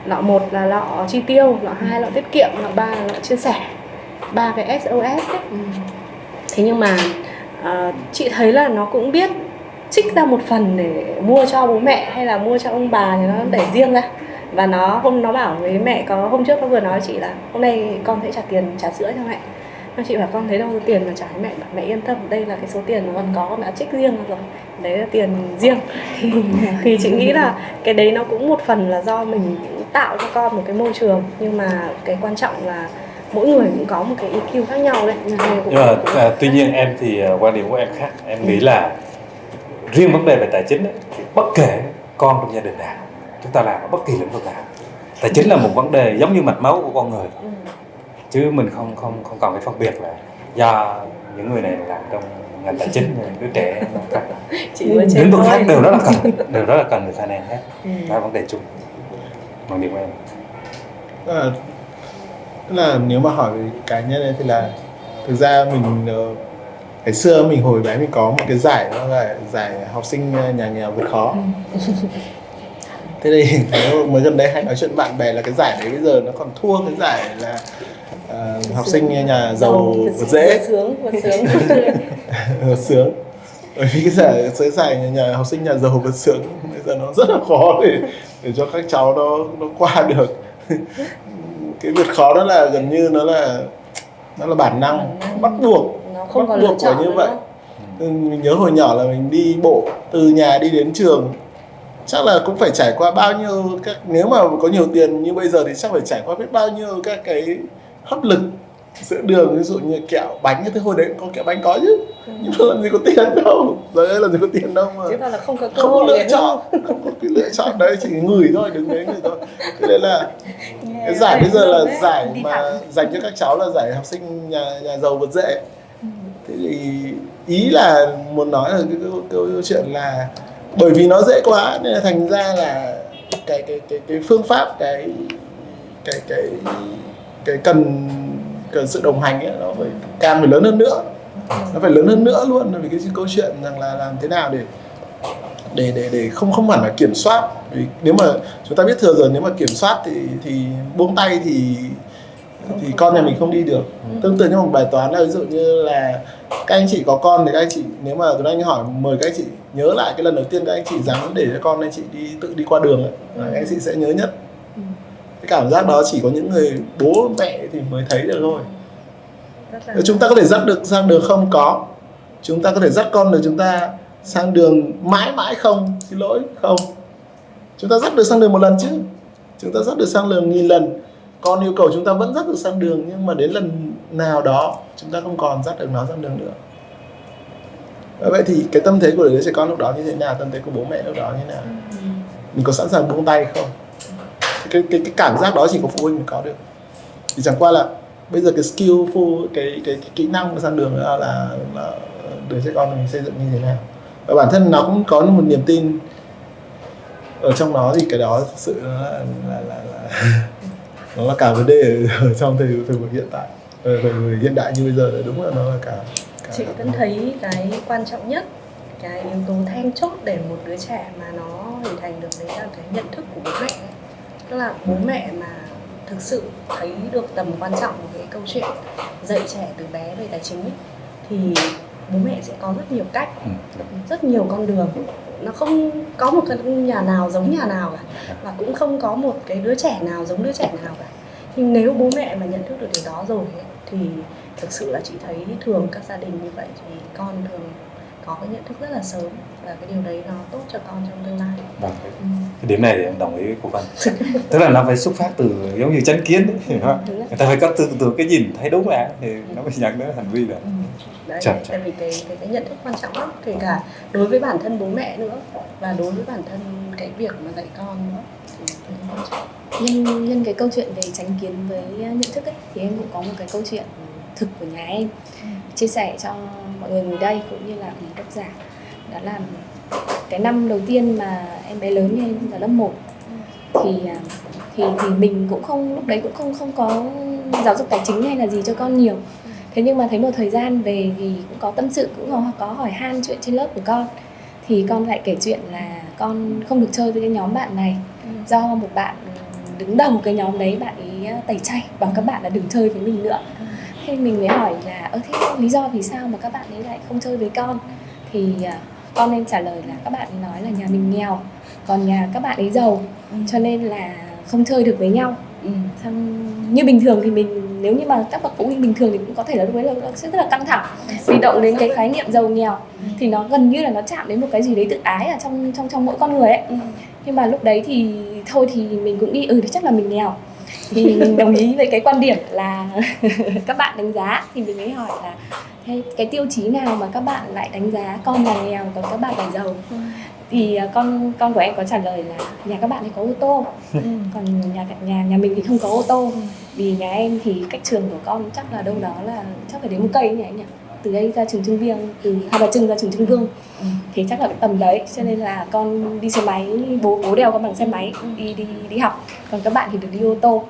Lọ một là lọ chi tiêu lọ hai lọ tiết kiệm lọ ba là lọ chia sẻ. Ba cái SOS ấy. thế nhưng mà à, chị thấy là nó cũng biết trích ra một phần để mua cho bố mẹ hay là mua cho ông bà thì nó để riêng ra. Và nó hôm nó bảo với mẹ có hôm trước nó vừa nói chị là hôm nay con sẽ trả tiền trả sữa cho mẹ Các chị bảo con thấy đâu tiền mà trả mẹ bảo mẹ yên tâm đây là cái số tiền mà con có mẹ trích riêng rồi đấy là tiền riêng. Thì, chị nghĩ là cái đấy nó cũng một phần là do mình tạo cho con một cái môi trường nhưng mà cái quan trọng là mỗi người cũng có một cái EQ khác nhau đấy. Cũng- nhưng mà cũng- à, tuy nhiên em thì à, quan điểm của em khác. Em nghĩ là riêng vấn đề về tài chính ấy, thì bất kể con trong gia đình nào chúng ta làm ở bất kỳ lĩnh vực nào tài chính là một vấn đề giống như mạch máu của con người. Ừ. chứ mình không không không cần phải phân biệt là do những người này làm trong ngành tài chính những đứa trẻ lĩnh vực khác đều rất là cần đều rất là cần người finance hết. Ừ. đó là vấn đề chung. Quan điểm của em? Tức là, tức là nếu mà hỏi về cá nhân ấy thì là thực ra mình ờ, ngày xưa mình hồi bé mình có một cái giải đó là giải học sinh ờ, nhà nghèo vượt khó. Thế thì mới gần đây hay nói chuyện bạn bè là cái giải đấy bây giờ nó còn thua cái giải là ờ, học sinh nhà giàu vượt dễ. vừa sướng vừa sướng. Vượt sướng. Bởi vì cái giải cái giải nhà, nhà học sinh nhà giàu vượt sướng bây giờ nó rất là khó để để cho các cháu nó nó qua được. Cái vượt khó đó là gần như nó là nó là bản năng Bản năng. bắt buộc nó không bắt buộc phải như vậy. mình nhớ hồi nhỏ là mình đi bộ từ nhà đi đến trường chắc là cũng phải trải qua bao nhiêu các nếu mà có nhiều tiền như bây giờ thì chắc phải trải qua biết bao nhiêu các cái hấp lực giữa đường ví dụ như kẹo bánh thế hồi đấy có kẹo bánh có chứ. Nhưng mà làm gì có tiền đâu. Giờ đây làm gì có tiền đâu mà. Chứ còn là không có cơ không có hội lựa chọn. không có cái lựa chọn đấy chỉ ngửi thôi đứng đấy ngửi thôi. Thế nên là Nghe cái giải bây giờ là đấy. giải Đi mà thẳng. dành cho các cháu là giải học sinh nhà nhà giàu vượt dễ. Thế thì ý là muốn nói là cái câu chuyện là bởi vì nó dễ quá nên là thành ra là cái cái cái cái phương pháp cái cái cái cái cần cần sự đồng hành ấy nó phải càng phải lớn hơn nữa. Nó phải lớn hơn nữa luôn vì cái câu chuyện rằng là làm thế nào để để để để không không hẳn là kiểm soát. Vì nếu mà chúng ta biết thừa rồi nếu mà kiểm soát thì thì buông tay thì thì con nhà mình không đi được. Tương tự như một bài toán là ví dụ như là các anh chị có con thì các anh chị nếu mà Tuấn Anh hỏi mời các anh chị nhớ lại cái lần đầu tiên các anh chị dám để cho con anh chị đi tự đi qua đường ấy, các anh chị sẽ nhớ nhất cái cảm giác đó chỉ có những người bố mẹ thì mới thấy được thôi. Là- chúng ta có thể dắt được sang đường không? Có. Chúng ta có thể dắt con được chúng ta sang đường mãi mãi không? Xin lỗi không. Chúng ta dắt được sang đường một lần chứ. Chúng ta dắt được sang đường nghìn lần. Con yêu cầu chúng ta vẫn dắt được sang đường nhưng mà đến lần nào đó chúng ta không còn dắt được nó sang đường nữa. Vậy thì cái tâm thế của đứa trẻ con lúc đó như thế nào? Tâm thế của bố mẹ lúc đó như thế nào? Mình có sẵn sàng buông tay không cái cái cái cảm giác đó chỉ có phụ huynh mới có được. Thì chẳng qua là bây giờ cái skillful cái cái, cái kỹ năng sang đường là, là là đứa trẻ con mình xây dựng như thế nào. Và bản thân nó cũng có một niềm tin ở trong nó thì cái đó thực sự nó là là, là, là nó là cả vấn đề ở, ở trong thời thời buổi hiện tại ở thời buổi hiện đại như bây giờ đúng là nó là cả, cả chị vẫn thấy cái quan trọng nhất cái yếu tố then chốt để một đứa trẻ mà nó hình thành được đấy là cái nhận thức của bố mẹ tức là bố mẹ mà thực sự thấy được tầm quan trọng của cái câu chuyện dạy trẻ từ bé về tài chính ấy, thì bố mẹ sẽ có rất nhiều cách ừ. rất nhiều con đường nó không có một cái nhà nào giống nhà nào cả và cũng không có một cái đứa trẻ nào giống đứa trẻ nào cả nhưng nếu bố mẹ mà nhận thức được điều đó rồi ấy, thì thực sự là chị thấy thường các gia đình như vậy thì con thường có cái nhận thức rất là sớm và cái điều đấy nó tốt cho con trong tương lai. Vâng, cái cái điểm này thì em đồng ý với cô Vân tức là nó phải xuất phát từ giống như chánh kiến ấy, hiểu không? Đúng rồi. người ta phải có từ từ cái nhìn thấy đúng là thì nó mới nhận đến hành vi được. Đấy Chà, chà. tại vì cái, cái cái nhận thức quan trọng lắm kể cả đối với bản thân bố mẹ nữa và đối với bản thân cái việc mà dạy con nữa. Đấy nhân nhân cái câu chuyện về tránh kiến với nhận thức ấy thì em cũng có một cái câu chuyện thực của nhà em chia sẻ cho mọi người ngồi đây cũng như là quý độc giả. Đó là cái năm đầu tiên mà em bé lớn như em vào lớp 1 thì à, thì thì mình cũng không lúc đấy cũng không không có giáo dục tài chính hay là gì cho con nhiều. Thế nhưng mà thấy một thời gian về thì cũng có tâm sự cũng có, có hỏi han chuyện trên lớp của con. Thì con lại kể chuyện là con không được chơi với cái nhóm bạn này. Do một bạn đứng đầu cái nhóm đấy bạn ấy à, tẩy chay bảo các bạn là đừng chơi với mình nữa thế mình mới hỏi là ơ thế lý do vì sao mà các bạn ấy lại không chơi với con? Thì à, con em trả lời là các bạn ấy nói là nhà mình nghèo còn nhà các bạn ấy giàu cho nên là không chơi được với nhau. Ừ. xong như bình thường thì mình nếu như mà các bậc phụ huynh bình thường thì cũng có thể là lúc đấy là rất là căng thẳng vì động đến cái khái niệm giàu nghèo. Thì nó gần như là nó chạm đến một cái gì đấy tự ái ở trong trong trong mỗi con người ấy. Nhưng mà lúc đấy thì thôi thì mình cũng nghĩ ừ thì chắc là mình nghèo thì mình đồng ý với cái quan điểm là các bạn đánh giá. Thì mình mới hỏi là cái, cái tiêu chí nào mà các bạn lại đánh giá con là nghèo còn các bạn là giàu? Thì à, con con của em có trả lời là nhà các bạn ấy có ô tô. Còn nhà nhà nhà mình thì không có ô tô. Vì nhà em thì cách trường của con chắc là đâu đó là chắc phải đến một cây nhỉ anh nhỉ từ đây ra trường Trưng Vương từ Hai Bà Trưng ra trường Trưng Vương. Thì chắc là cái tầm đấy cho nên là con đi xe máy bố bố đèo con bằng xe máy đi đi đi học. Còn các bạn thì được đi ô tô.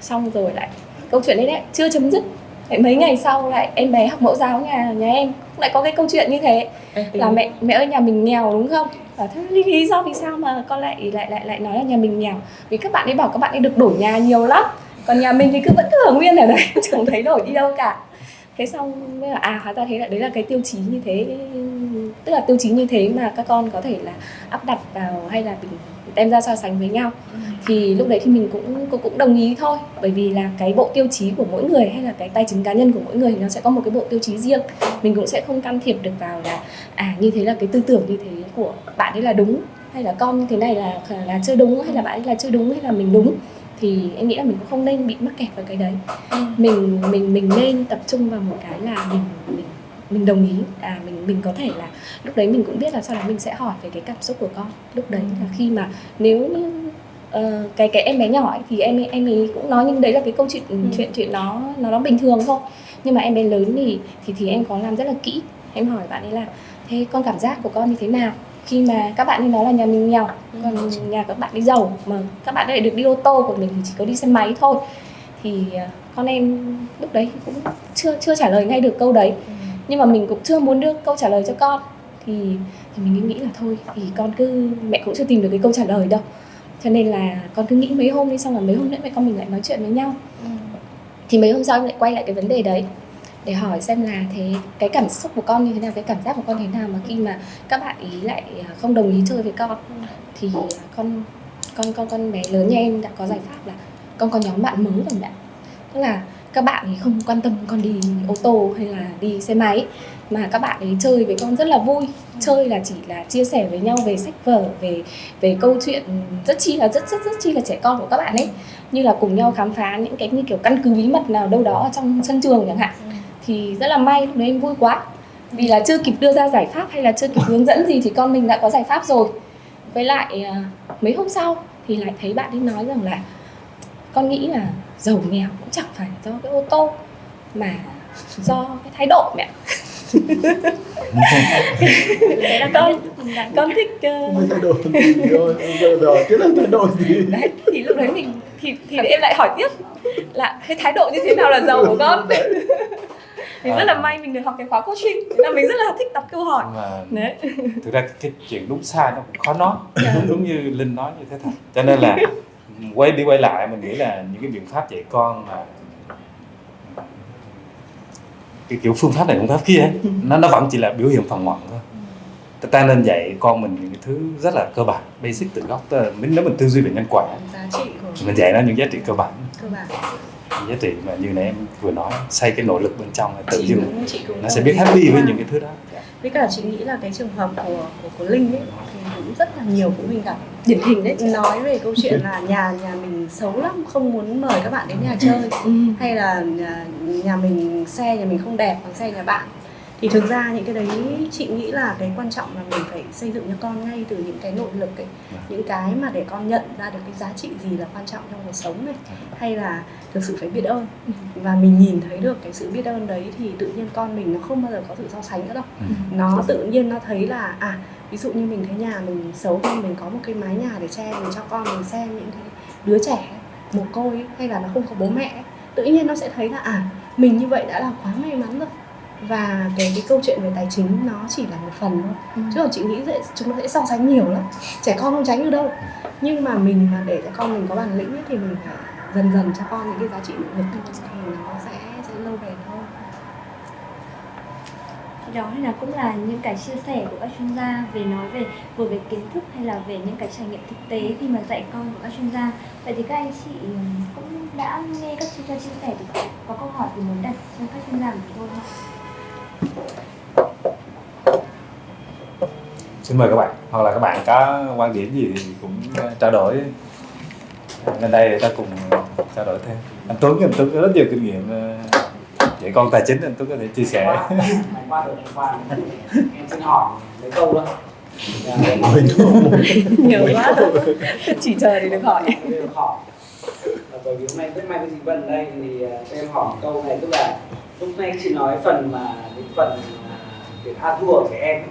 Xong rồi lại câu chuyện đấy đấy chưa chấm dứt. Lại mấy ngày sau lại em bé học mẫu giáo nhà nhà em lại có cái câu chuyện như thế. Là mẹ mẹ ơi nhà mình nghèo đúng không? Bảo thế lý, lý do vì sao mà con lại lại lại lại nói là nhà mình nghèo? Vì các bạn ấy bảo các bạn ấy được đổi nhà nhiều lắm. Còn nhà mình thì cứ vẫn cứ ở nguyên ở đấy chẳng thấy đổi đi đâu cả thế xong mới là à hóa ra thế là đấy là cái tiêu chí như thế tức là tiêu chí như thế mà các con có thể là áp đặt vào hay là mình đem ra so sánh với nhau. Thì lúc đấy thì mình cũng cũng, cũng đồng ý thôi. Bởi vì là cái bộ tiêu chí của mỗi người hay là cái tài chính cá nhân của mỗi người nó sẽ có một cái bộ tiêu chí riêng. Mình cũng sẽ không can thiệp được vào là à như thế là cái tư tưởng như thế của bạn ấy là đúng hay là con như thế này là là chưa đúng hay là bạn ấy là chưa đúng hay là mình đúng thì em nghĩ là mình cũng không nên bị mắc kẹt vào cái đấy. Mình mình mình nên tập trung vào một cái là mình mình mình đồng ý. À mình mình có thể là lúc đấy mình cũng biết là sau đó mình sẽ hỏi về cái cảm xúc của con. Lúc đấy là khi mà nếu như uh, cái cái em bé nhỏ ấy, thì em em ấy cũng nói nhưng đấy là cái câu chuyện ừ. chuyện chuyện nó nó nó bình thường thôi. Nhưng mà em bé lớn thì thì thì em có làm rất là kỹ. Em hỏi bạn ấy là thế con cảm giác của con như thế nào khi mà các bạn ấy nói là nhà mình nghèo còn nhà các bạn đi giàu mà các bạn ấy lại được đi ô tô của mình thì chỉ có đi xe máy thôi. Thì con em lúc đấy cũng chưa chưa trả lời ngay được câu đấy. Nhưng mà mình cũng chưa muốn đưa câu trả lời cho con. Thì thì mình nghĩ là thôi thì con cứ mẹ cũng chưa tìm được cái câu trả lời đâu. Cho nên là con cứ nghĩ mấy hôm đi xong là mấy hôm nữa mẹ con mình lại nói chuyện với nhau. Thì mấy hôm sau em lại quay lại cái vấn đề đấy để hỏi xem là thế, cái cảm xúc của con như thế nào, cái cảm giác của con thế nào mà khi mà các bạn ý lại à, không đồng ý chơi với con, thì con con con con bé lớn như em đã có giải pháp là con có nhóm bạn mới rồi bạn. Tức là các bạn ấy không quan tâm con đi ô tô hay là đi xe máy, mà các bạn ấy chơi với con rất là vui. Chơi là chỉ là chia sẻ với nhau về sách vở, về về câu chuyện rất chi là rất rất rất chi là trẻ con của các bạn ấy. Như là cùng nhau khám phá những cái, như kiểu căn cứ bí mật nào đâu đó ở trong sân trường chẳng hạn thì rất là may lúc đấy em vui quá. Vì là chưa kịp đưa ra giải pháp hay là chưa kịp hướng dẫn gì thì con mình đã có giải pháp rồi. Với lại mấy hôm sau thì lại thấy bạn ấy nói rằng là con nghĩ là giàu nghèo cũng chẳng phải do cái ô tô mà do cái thái độ mẹ. Con con thích uh... rồi cái là thay đổi gì? Đấy thì lúc đấy mình thì thì em lại hỏi tiếp là cái thái độ như thế nào là giàu của con mình rất là may mình được học cái khóa coaching. Là mình rất là thích đặt câu hỏi. Mà đấy. thực ra cái chuyện đúng sai nó cũng khó nói. Yeah. đúng đúng như linh nói như thế thật. Cho nên là quay đi quay lại mình nghĩ là những cái biện pháp dạy con là cái kiểu phương pháp này phương pháp kia ấy, nó nó vẫn chỉ là biểu hiện phần ngoại thôi. Ta nên dạy con mình những cái thứ rất là cơ bản basic từ gốc. Mình nếu mình tư duy về nhân quả mình dạy nó những giá trị cơ bản. Cơ bản giá trị mà như nãy em vừa nói xây cái nội lực bên trong là tự nhiên nó sẽ biết happy với những cái thứ đó. Với cả chị nghĩ là cái trường hợp của của, của linh ấy thì cũng rất là nhiều phụ huynh gặp. Điển hình đấy. Nói về câu chuyện là nhà nhà mình xấu lắm không muốn mời các bạn đến nhà chơi. Ừ. hay là nhà, nhà mình xe nhà mình không đẹp bằng xe nhà bạn thì thực ra những cái đấy chị nghĩ là cái quan trọng là mình phải xây dựng cho con ngay từ những cái nội lực ấy, những cái mà để con nhận ra được cái giá trị gì là quan trọng trong cuộc sống này. Hay là thực sự phải biết ơn. Và mình nhìn thấy được cái sự biết ơn đấy thì tự nhiên con mình nó không bao giờ có sự so sánh nữa đâu. Nó tự nhiên nó thấy là à ví dụ như mình thấy nhà mình xấu hơn mình có một cái mái nhà để che mình cho con mình xem những cái đứa trẻ mồ côi hay là nó không có bố mẹ tự nhiên nó sẽ thấy là à mình như vậy đã là quá may mắn rồi và cái cái câu chuyện về tài chính nó chỉ là một phần thôi. Ừ. chứ còn chị nghĩ sẽ chúng nó sẽ so sánh nhiều lắm. Trẻ con không tránh được đâu. Nhưng mà mình mà để cho con mình có bản lĩnh ấy, thì mình phải dần dần cho con những cái giá trị nội lực thì nó sẽ sẽ lâu bền hơn. Đó là cũng là những cái chia sẻ của các chuyên gia về nói về vừa về kiến thức hay là về những cái trải nghiệm thực tế khi mà dạy con của các chuyên gia. Vậy thì các anh chị cũng đã nghe các chuyên gia chia sẻ thì có, có câu hỏi gì muốn đặt cho các chuyên gia của chúng tôi không? Xin mời các bạn hoặc là các bạn có quan điểm gì thì cũng ờ, trao đổi. Lên đây ta cùng trao đổi thêm. Anh Tuấn anh Tuấn có rất nhiều kinh nghiệm ờ, dạy con tài chính anh Tuấn có thể chia sẻ. Qua qua em xin hỏi mấy câu thôi nhiều quá. chỉ chờ để được hỏi. Ờ, bởi vì hôm nay rất may có chị Vân ở đây thì ờ, cho em hỏi câu này tức là lúc nãy chị nói phần mà cái phần việc a thua của trẻ em ấy,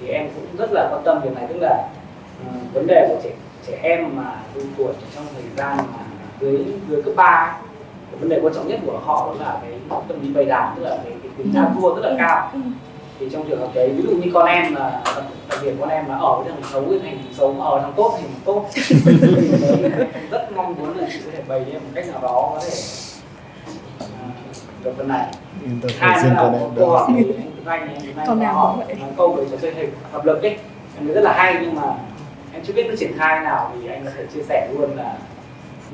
thì em cũng rất là quan tâm việc này. Tức là ờ, vấn đề của trẻ trẻ em mà độ tuổi trong thời gian mà dưới dưới cấp ba vấn đề quan trọng nhất của họ đó là cái tâm lý bày đàn tức là cái, cái tính a thua rất là cao. Thì trong trường hợp đấy ví dụ như con em là đặc, biệt con em mà ở với thằng xấu với thằng xấu mà ở thằng tốt thì thằng tốt. Thì rất mong muốn là chị có thể bày em một cách nào đó có thể được phần này. Yên tâm hai nữa là con một em câu đó hỏi anh Anh Con nói câu về trò chơi hình hợp lực ấy. Em thấy rất là hay nhưng mà em chưa biết nó triển khai nào thì anh có thể chia sẻ luôn là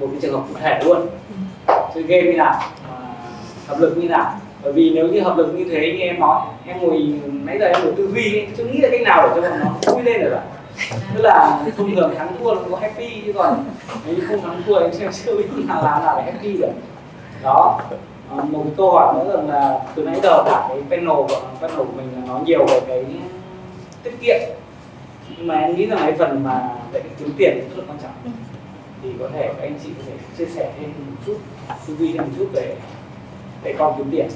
một cái trường hợp cụ thể luôn. Chơi game như nào à, hợp lực như nào. Bởi vì nếu như hợp lực như thế như em nói em ngồi nãy giờ em ngồi tư duy ấy, chưa nghĩ ra cách nào để cho bọn nó vui lên được cả. Tức là thông thường thắng thua nó có happy chứ còn nếu như không thắng thua em chưa chưa biết nào làm nào để happy được. Đó à, một cái câu hỏi nữa rằng là từ nãy giờ cả cái panel của panel của mình là nói nhiều về cái tiết kiệm. Nhưng mà em nghĩ rằng cái phần mà về cái kiếm tiền rất là quan trọng. Thì có thể các anh chị có thể chia sẻ thêm một chút tư duy thêm một chút về để con kiếm tiền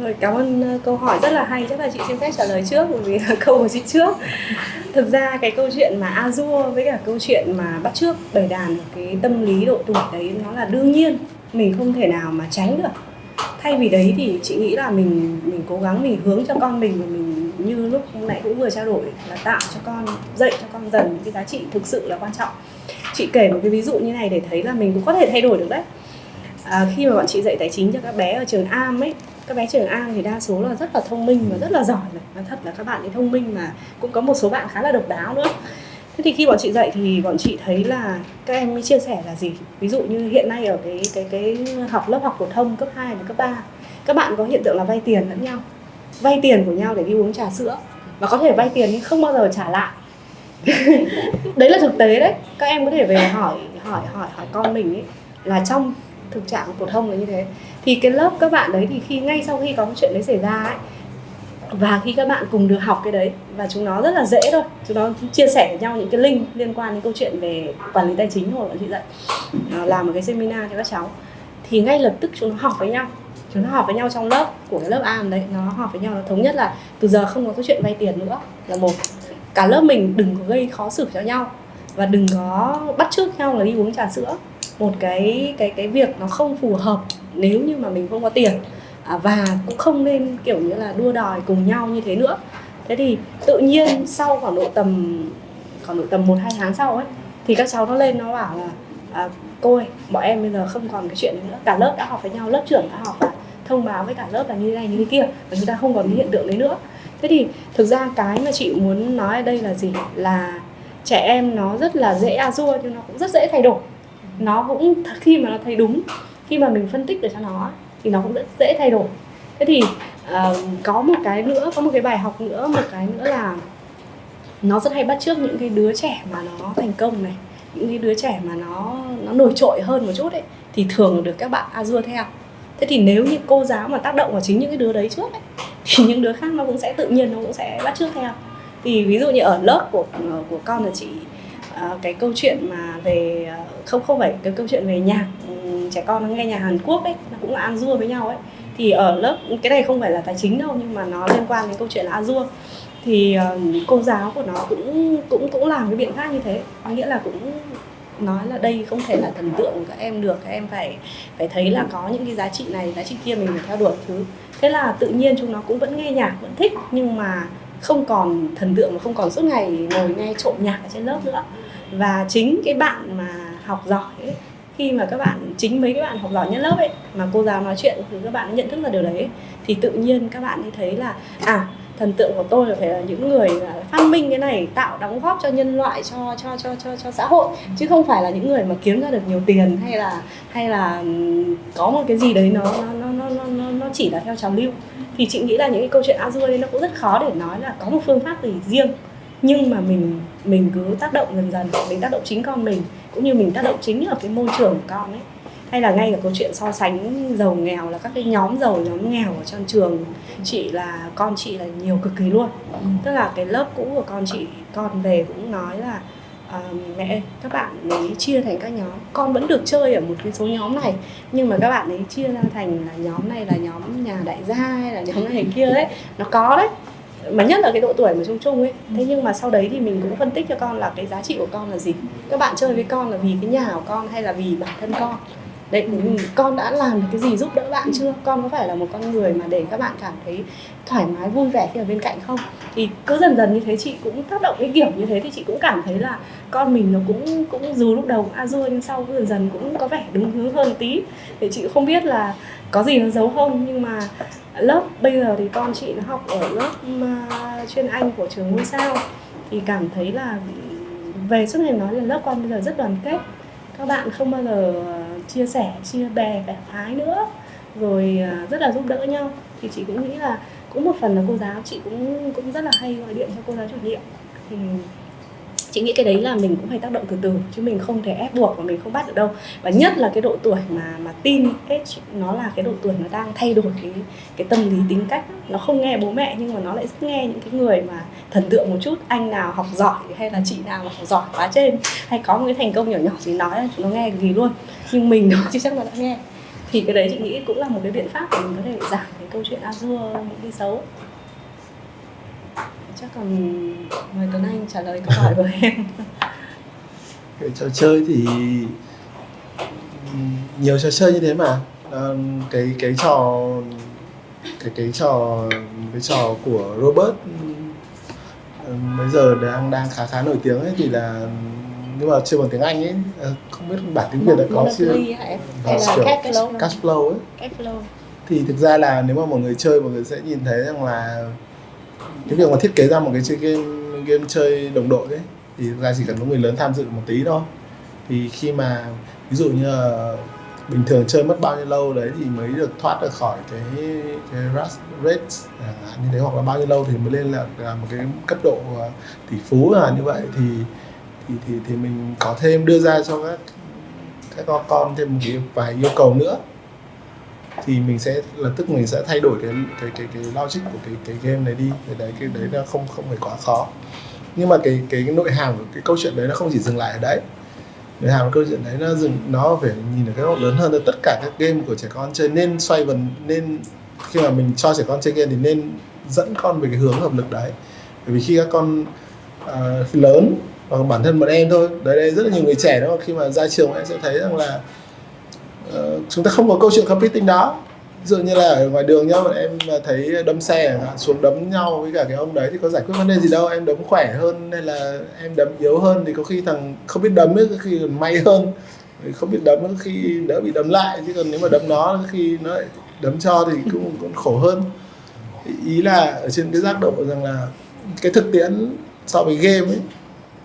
rồi, cảm ơn câu hỏi rất là hay, chắc là chị xin phép trả lời trước bởi vì là câu của chị trước. Thực ra cái câu chuyện mà Azure với cả câu chuyện mà bắt trước bày đàn cái tâm lý độ tuổi đấy nó là đương nhiên mình không thể nào mà tránh được. Thay vì đấy thì chị nghĩ là mình mình cố gắng mình hướng cho con mình và mình như lúc nãy cũng vừa trao đổi là tạo cho con dạy cho con dần những cái giá trị thực sự là quan trọng. Chị kể một cái ví dụ như này để thấy là mình cũng có thể thay đổi được đấy. À, khi mà bọn chị dạy tài chính cho các bé ở trường Am ấy các bé trường An thì đa số là rất là thông minh và rất là giỏi này. Và thật là các bạn ấy thông minh mà cũng có một số bạn khá là độc đáo nữa. Thế thì khi bọn chị dạy thì bọn chị thấy là các em mới chia sẻ là gì? Ví dụ như hiện nay ở cái cái cái học lớp học phổ thông cấp 2 và cấp 3 các bạn có hiện tượng là vay tiền lẫn nhau. Vay tiền của nhau để đi uống trà sữa. Và có thể vay tiền nhưng không bao giờ trả lại. Đấy là thực tế đấy. Các em có thể về hỏi hỏi hỏi hỏi con mình ấy là trong thực trạng phổ thông là như thế thì cái lớp các bạn đấy thì khi, ngay sau khi có cái chuyện đấy xảy ra ấy, và khi các bạn cùng được học cái đấy, và chúng nó rất là dễ thôi. Chúng nó chia sẻ với nhau những cái link liên quan đến câu chuyện về quản lý tài chính hồi bọn chị dạy làm một cái seminar cho các cháu. Thì ngay lập tức chúng nó học với nhau. Chúng nó học với nhau trong lớp, của cái lớp A đấy. Nó học với nhau, nó thống nhất là từ giờ không có cái chuyện vay tiền nữa. Là một, cả lớp mình đừng có gây khó xử cho nhau, và đừng có bắt chước nhau là đi uống trà sữa một cái cái cái việc nó không phù hợp nếu như mà mình không có tiền. À, và cũng không nên kiểu như là đua đòi cùng nhau như thế nữa. Thế thì tự nhiên sau khoảng độ tầm khoảng độ tầm một hai tháng sau ấy thì các cháu nó lên nó bảo là à, cô ơi bọn em bây giờ không còn cái chuyện đấy nữa. Cả lớp đã học với nhau lớp trưởng đã học và thông báo với cả lớp là như thế này như thế kia và chúng ta không còn cái hiện tượng đấy nữa. Thế thì thực ra cái mà chị muốn nói ở đây là gì? Là trẻ em nó rất là dễ azure nhưng nó cũng rất dễ thay đổi nó cũng khi mà nó thấy đúng khi mà mình phân tích được cho nó thì nó cũng rất dễ thay đổi. Thế thì uh, có một cái nữa có một cái bài học nữa một cái nữa là nó rất hay bắt chước những cái đứa trẻ mà nó thành công này những cái đứa trẻ mà nó nó nổi trội hơn một chút ấy thì thường được các bạn azure theo. Thế thì nếu như cô giáo mà tác động vào chính những cái đứa đấy trước ấy, thì những đứa khác nó cũng sẽ tự nhiên nó cũng sẽ bắt chước theo. Thì ví dụ như ở lớp của của con là chị Ờ, cái câu chuyện mà về ờ, không không phải cái câu chuyện về nhạc ừ, trẻ con nó nghe nhạc Hàn Quốc ấy nó cũng là Azure với nhau ấy. Thì ở lớp cái này không phải là tài chính đâu nhưng mà nó liên quan đến câu chuyện là Azure. Thì uh, cô giáo của nó cũng cũng cũng làm cái biện pháp như thế. Có nghĩa là cũng nói là đây không thể là thần tượng của các em được các em phải phải thấy là có những cái giá trị này giá trị kia mình phải theo đuổi thứ. Thế là tự nhiên chúng nó cũng vẫn nghe nhạc vẫn thích nhưng mà không còn thần tượng mà không còn suốt ngày ngồi nghe trộm nhạc ở trên lớp nữa và chính cái bạn mà học giỏi ấy, khi mà các bạn chính mấy cái bạn học giỏi nhất lớp ấy mà cô giáo nói chuyện thì các bạn nhận thức ra điều đấy thì tự nhiên các bạn ấy thấy là à thần tượng của tôi là phải là những người phát minh cái này tạo đóng góp cho nhân loại cho cho cho cho cho xã hội chứ không phải là những người mà kiếm ra được nhiều tiền hay là hay là có một cái gì đấy nó nó nó nó nó, nó chỉ là theo trào lưu. Thì chị nghĩ là những cái câu chuyện Azure đấy nó cũng rất khó để nói là có một phương pháp gì riêng nhưng mà mình mình cứ tác động dần dần mình tác động chính con mình cũng như mình tác động chính ở cái môi trường của con ấy. Hay là ngay cả câu chuyện so sánh giàu nghèo là các cái nhóm giàu nhóm nghèo ở trong trường chị là con chị là nhiều cực kỳ luôn. Tức là cái lớp cũ của con chị con về cũng nói là à, mẹ các bạn ấy chia thành các nhóm. Con vẫn được chơi ở một cái số nhóm này nhưng mà các bạn ấy chia ra thành là nhóm này là nhóm nhà đại gia hay là nhóm này kia đấy nó có đấy mà nhất là cái độ tuổi mà chung chung ấy. Thế nhưng mà sau đấy thì mình cũng phân tích cho con là cái giá trị của con là gì. Các bạn chơi với con là vì cái nhà của con hay là vì bản thân con? Đấy con đã làm được cái gì giúp đỡ bạn chưa? Con có phải là một con người mà để các bạn cảm thấy thoải mái vui vẻ khi ở bên cạnh không? Thì cứ dần dần như thế chị cũng tác động cái kiểu như thế thì chị cũng cảm thấy là con mình nó cũng cũng dù lúc đầu azure nhưng sau dần dần cũng có vẻ đúng hướng hơn tí. Thì chị không biết là có gì nó giấu không? Nhưng mà lớp bây giờ thì con chị nó học ở lớp uh, chuyên anh của trường ngôi sao. Thì cảm thấy là về suốt ngày nói là lớp con bây giờ rất đoàn kết. Các bạn không bao giờ chia sẻ chia bè bè phái nữa. Rồi à, rất là giúp đỡ nhau. Thì chị cũng nghĩ là cũng một phần là cô giáo chị cũng cũng rất là hay gọi điện cho cô giáo chủ nhiệm. Thì chị nghĩ cái đấy là mình cũng phải tác động từ từ, chứ mình không thể ép buộc và mình không bắt được đâu. Và nhất là cái độ tuổi mà mà tin age, nó là cái độ tuổi nó đang thay đổi cái cái tâm lý tính cách. Nó không nghe bố mẹ, nhưng mà nó lại rất nghe những cái người mà thần tượng một chút, anh nào học giỏi hay là chị nào mà học giỏi quá trên, hay có một cái thành công nhỏ nhỏ gì nói là chúng nó nghe gì luôn. Nhưng mình nó chưa chắc là đã nghe. Thì cái đấy chị nghĩ cũng là một cái biện pháp để mình có thể giảm cái câu chuyện azure những cái xấu chắc còn mời Tuấn Anh trả lời câu hỏi của em. Cái trò chơi thì nhiều trò chơi như thế mà. À, cái cái trò cái cái trò cái trò của Robert bây giờ đang đang khá khá nổi tiếng ấy thì là nhưng mà chơi bằng tiếng Anh ấy. Không biết bản tiếng Việt là có chưa? Hay là Cashflow Cashflow ấy. Cashflow thì thực ra là nếu mà mọi người chơi mọi người sẽ nhìn thấy rằng là cái việc mà thiết kế ra một cái chơi game game chơi đồng đội ấy thì ra chỉ cần có người lớn tham dự một tí thôi. Thì khi mà ví dụ như là bình thường chơi mất bao nhiêu lâu đấy thì mới được thoát được khỏi cái cái rust rate à, như thế hoặc là bao nhiêu lâu thì mới lên là, là một cái cấp độ à, tỷ phú là như vậy. Thì thì thì thì mình có thêm đưa ra cho các các con thêm một cái vài yêu cầu nữa thì mình sẽ lập tức mình sẽ thay đổi cái cái cái cái logic của cái cái game này đi. Cái đấy cái đấy là không không phải quá khó. Nhưng mà cái cái, cái nội hàm của cái câu chuyện đấy nó không chỉ dừng lại ở đấy. Nội hàm của câu chuyện đấy nó dừng nó phải nhìn ở cái góc lớn hơn là tất cả các game của trẻ con chơi nên xoay vần nên khi mà mình cho trẻ con chơi game thì nên dẫn con về cái hướng hợp lực đấy. Bởi vì khi các con uh, lớn hoặc bản thân bọn em thôi đấy đây rất là nhiều người trẻ đó khi mà ra trường em sẽ thấy rằng là uh, chúng ta không có câu chuyện competing đó. Ví dụ như là ở ngoài đường nhá bọn em ờ, thấy đâm xe xuống đấm nhau với cả cái ông đấy thì có giải quyết vấn đề gì đâu em đấm khỏe hơn hay là em đấm yếu hơn thì có khi thằng không biết đấm ấy có khi còn may hơn. Không biết đấm có khi đỡ bị đấm lại chứ còn nếu mà đấm nó có khi nó lại đấm cho thì cũng còn khổ hơn. Ý là ở trên cái giác độ rằng là cái thực tiễn so với game ấy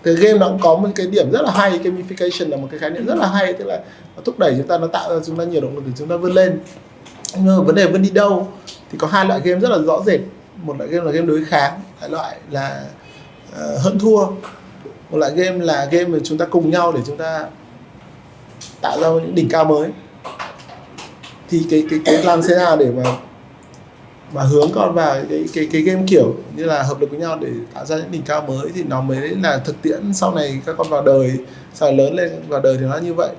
cái game nó cũng có một cái điểm rất là hay gamification là một cái khái niệm rất là hay tức là nó thúc đẩy chúng ta nó tạo ra chúng ta nhiều động lực để chúng ta vươn lên. Nhưng mà vấn đề vươn đi đâu thì có hai loại game rất là rõ rệt. Một loại game là game đối kháng hai loại là uh, hận thua. Một loại game là game mà chúng ta cùng nhau để chúng ta tạo ra những đỉnh cao mới. Thì cái cái cái làm thế nào để mà mà hướng con vào cái cái cái game kiểu như là hợp lực với nhau để tạo ra những đỉnh cao mới thì nó mới là thực tiễn sau này các con vào đời. Sau lớn lên vào đời thì nó như vậy.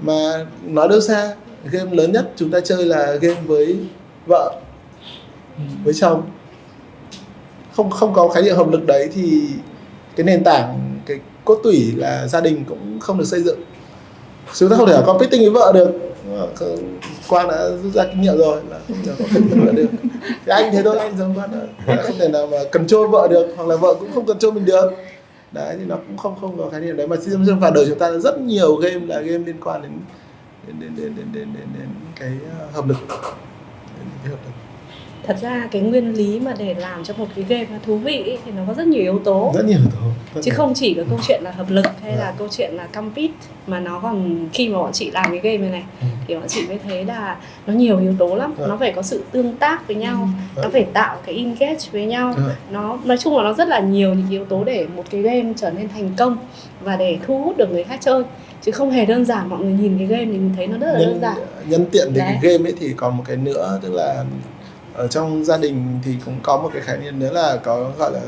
Mà nói đâu xa, game lớn nhất chúng ta chơi là game với vợ, với chồng. Không không có khái niệm hợp lực đấy thì cái nền tảng, cái cốt tủy là gia đình cũng không được xây dựng. Chúng ta không thể competing với vợ được quang đã rút ra kinh nghiệm rồi là không thể vợ được. Thì anh thế thôi anh giống quang đã không thể nào mà cần trôi vợ được hoặc là vợ cũng không cần trôi mình được. Đấy thì nó cũng không không có khái niệm đấy. Mà xin vào đời chúng ta rất nhiều game là game liên quan đến đến đến đến đến đến, đến, đến cái ờ, hợp lực. Đến cái hợp lực thật ra cái nguyên lý mà để làm cho một cái game nó thú vị ấy, thì nó có rất nhiều yếu tố rất nhiều tố rất chứ nhiều. không chỉ là câu chuyện là hợp lực hay là Vâng. câu chuyện là compete mà nó còn khi mà bọn chị làm cái game này này Ừ. thì bọn chị mới thấy là nó nhiều yếu tố lắm Vâng. nó phải có sự tương tác với nhau nó Vâng. phải tạo cái engage với nhau nó nói chung là nó rất là nhiều những yếu tố để một cái game trở nên thành công và để thu hút được người khác chơi chứ không hề đơn giản mọi người nhìn cái game thì mình thấy nó rất là đơn giản nhân tiện về cái game ấy thì còn một cái nữa tức là ở trong gia đình thì cũng có một cái khái niệm nữa là có gọi là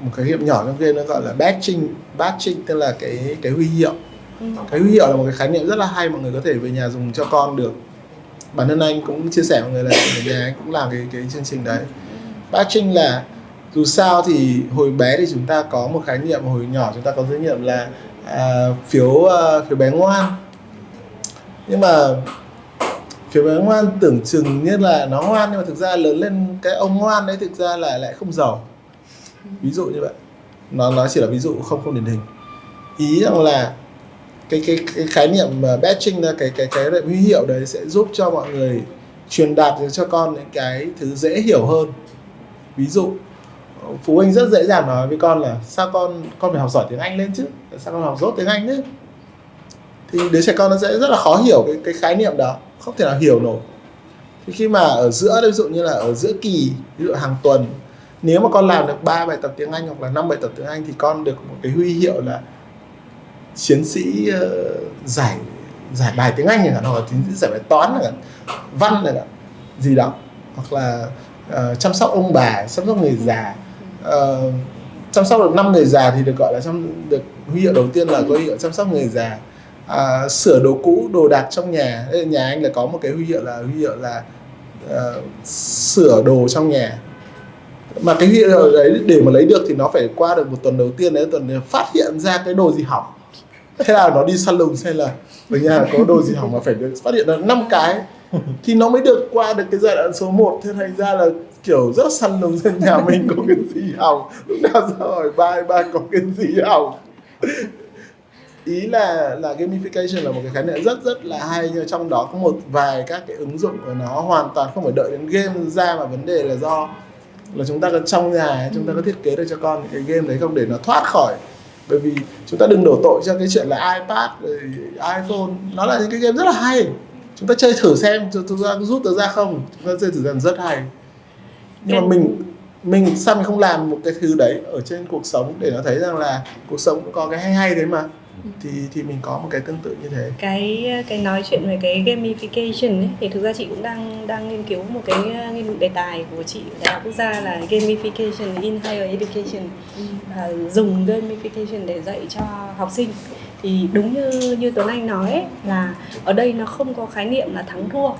một cái hiệp nhỏ trong game nó gọi là batching batching tức là cái cái huy hiệu. Ừ. cái huy hiệu là một cái khái niệm rất là hay mọi người có thể về nhà dùng cho con được. Bản thân anh cũng chia sẻ mọi người là ở nhà anh cũng làm cái cái chương trình đấy. Batching là dù sao thì hồi bé thì chúng ta có một khái niệm hồi nhỏ chúng ta có khái niệm là à, phiếu à, phiếu bé ngoan. Nhưng mà phiếu bé ngoan tưởng chừng như là nó ngoan nhưng mà thực ra lớn lên cái ông ngoan đấy thực ra là lại không giàu. Ví dụ như vậy. Nó nó chỉ là ví dụ không không điển hình. Ý rằng là cái cái cái khái niệm mà batching là cái cái cái huy hiệu đấy sẽ giúp cho mọi người truyền đạt cho con những cái thứ dễ hiểu hơn. Ví dụ, phụ huynh rất dễ dàng nói với con là sao con con phải học giỏi tiếng Anh lên chứ? Sao con học dốt tiếng Anh chứ thì đứa trẻ con nó sẽ rất là khó hiểu cái cái khái niệm đó không thể nào hiểu nổi. Thì khi mà ở giữa ví dụ như là ở giữa kỳ ví dụ hàng tuần nếu mà con làm được ba bài tập tiếng Anh hoặc là năm bài tập tiếng Anh thì con được một cái huy hiệu là chiến sĩ uh, giải giải bài tiếng Anh chẳng hoặc là chiến sĩ giải bài toán chẳng văn chẳng gì đó. Hoặc là uh, chăm sóc ông bà chăm sóc người già. Uh, chăm sóc được năm người già thì được gọi là chăm được huy hiệu đầu tiên là có huy hiệu chăm sóc người già à, sửa đồ cũ đồ đạc trong nhà. Nhà anh là có một cái huy hiệu là huy hiệu là ờ, sửa đồ trong nhà. Mà cái huy hiệu đấy để mà lấy được thì nó phải qua được một tuần đầu tiên đấy tuần đấy phát hiện ra cái đồ gì hỏng. Thế là nó đi săn lùng xem là ở nhà có đồ gì hỏng mà phải được phát hiện được năm cái. Thì nó mới được qua được cái giai đoạn số 1 thế thành ra là kiểu rất săn lùng xem nhà mình có cái gì hỏng. Lúc nào ra hỏi ba ba có cái gì hỏng ý là là gamification là một cái khái niệm rất rất là hay, nhưng trong đó có một vài các cái ứng dụng của nó hoàn toàn không phải đợi đến game ra mà vấn đề là do là chúng ta cần trong nhà, chúng ta có thiết kế được cho con những cái game đấy không để nó thoát khỏi. Bởi vì chúng ta đừng đổ tội cho cái chuyện là iPad, rồi iPhone, nó là những cái game rất là hay. Chúng ta chơi thử xem chúng ta rút được ra không? Chúng ta chơi thử xem, rất hay. Nhưng mà mình mình sao mình không làm một cái thứ đấy ở trên cuộc sống để nó thấy rằng là cuộc sống cũng có cái hay hay đấy mà thì thì mình có một cái tương tự như thế. Cái cái nói chuyện về cái gamification ấy, thì thực ra chị cũng đang đang nghiên cứu một cái uh, nghiên đề tài của chị ở đại học quốc gia là gamification in higher education. À, dùng gamification để dạy cho học sinh. Thì đúng như như Tuấn Anh nói ấy, là ở đây nó không có khái niệm là thắng thua.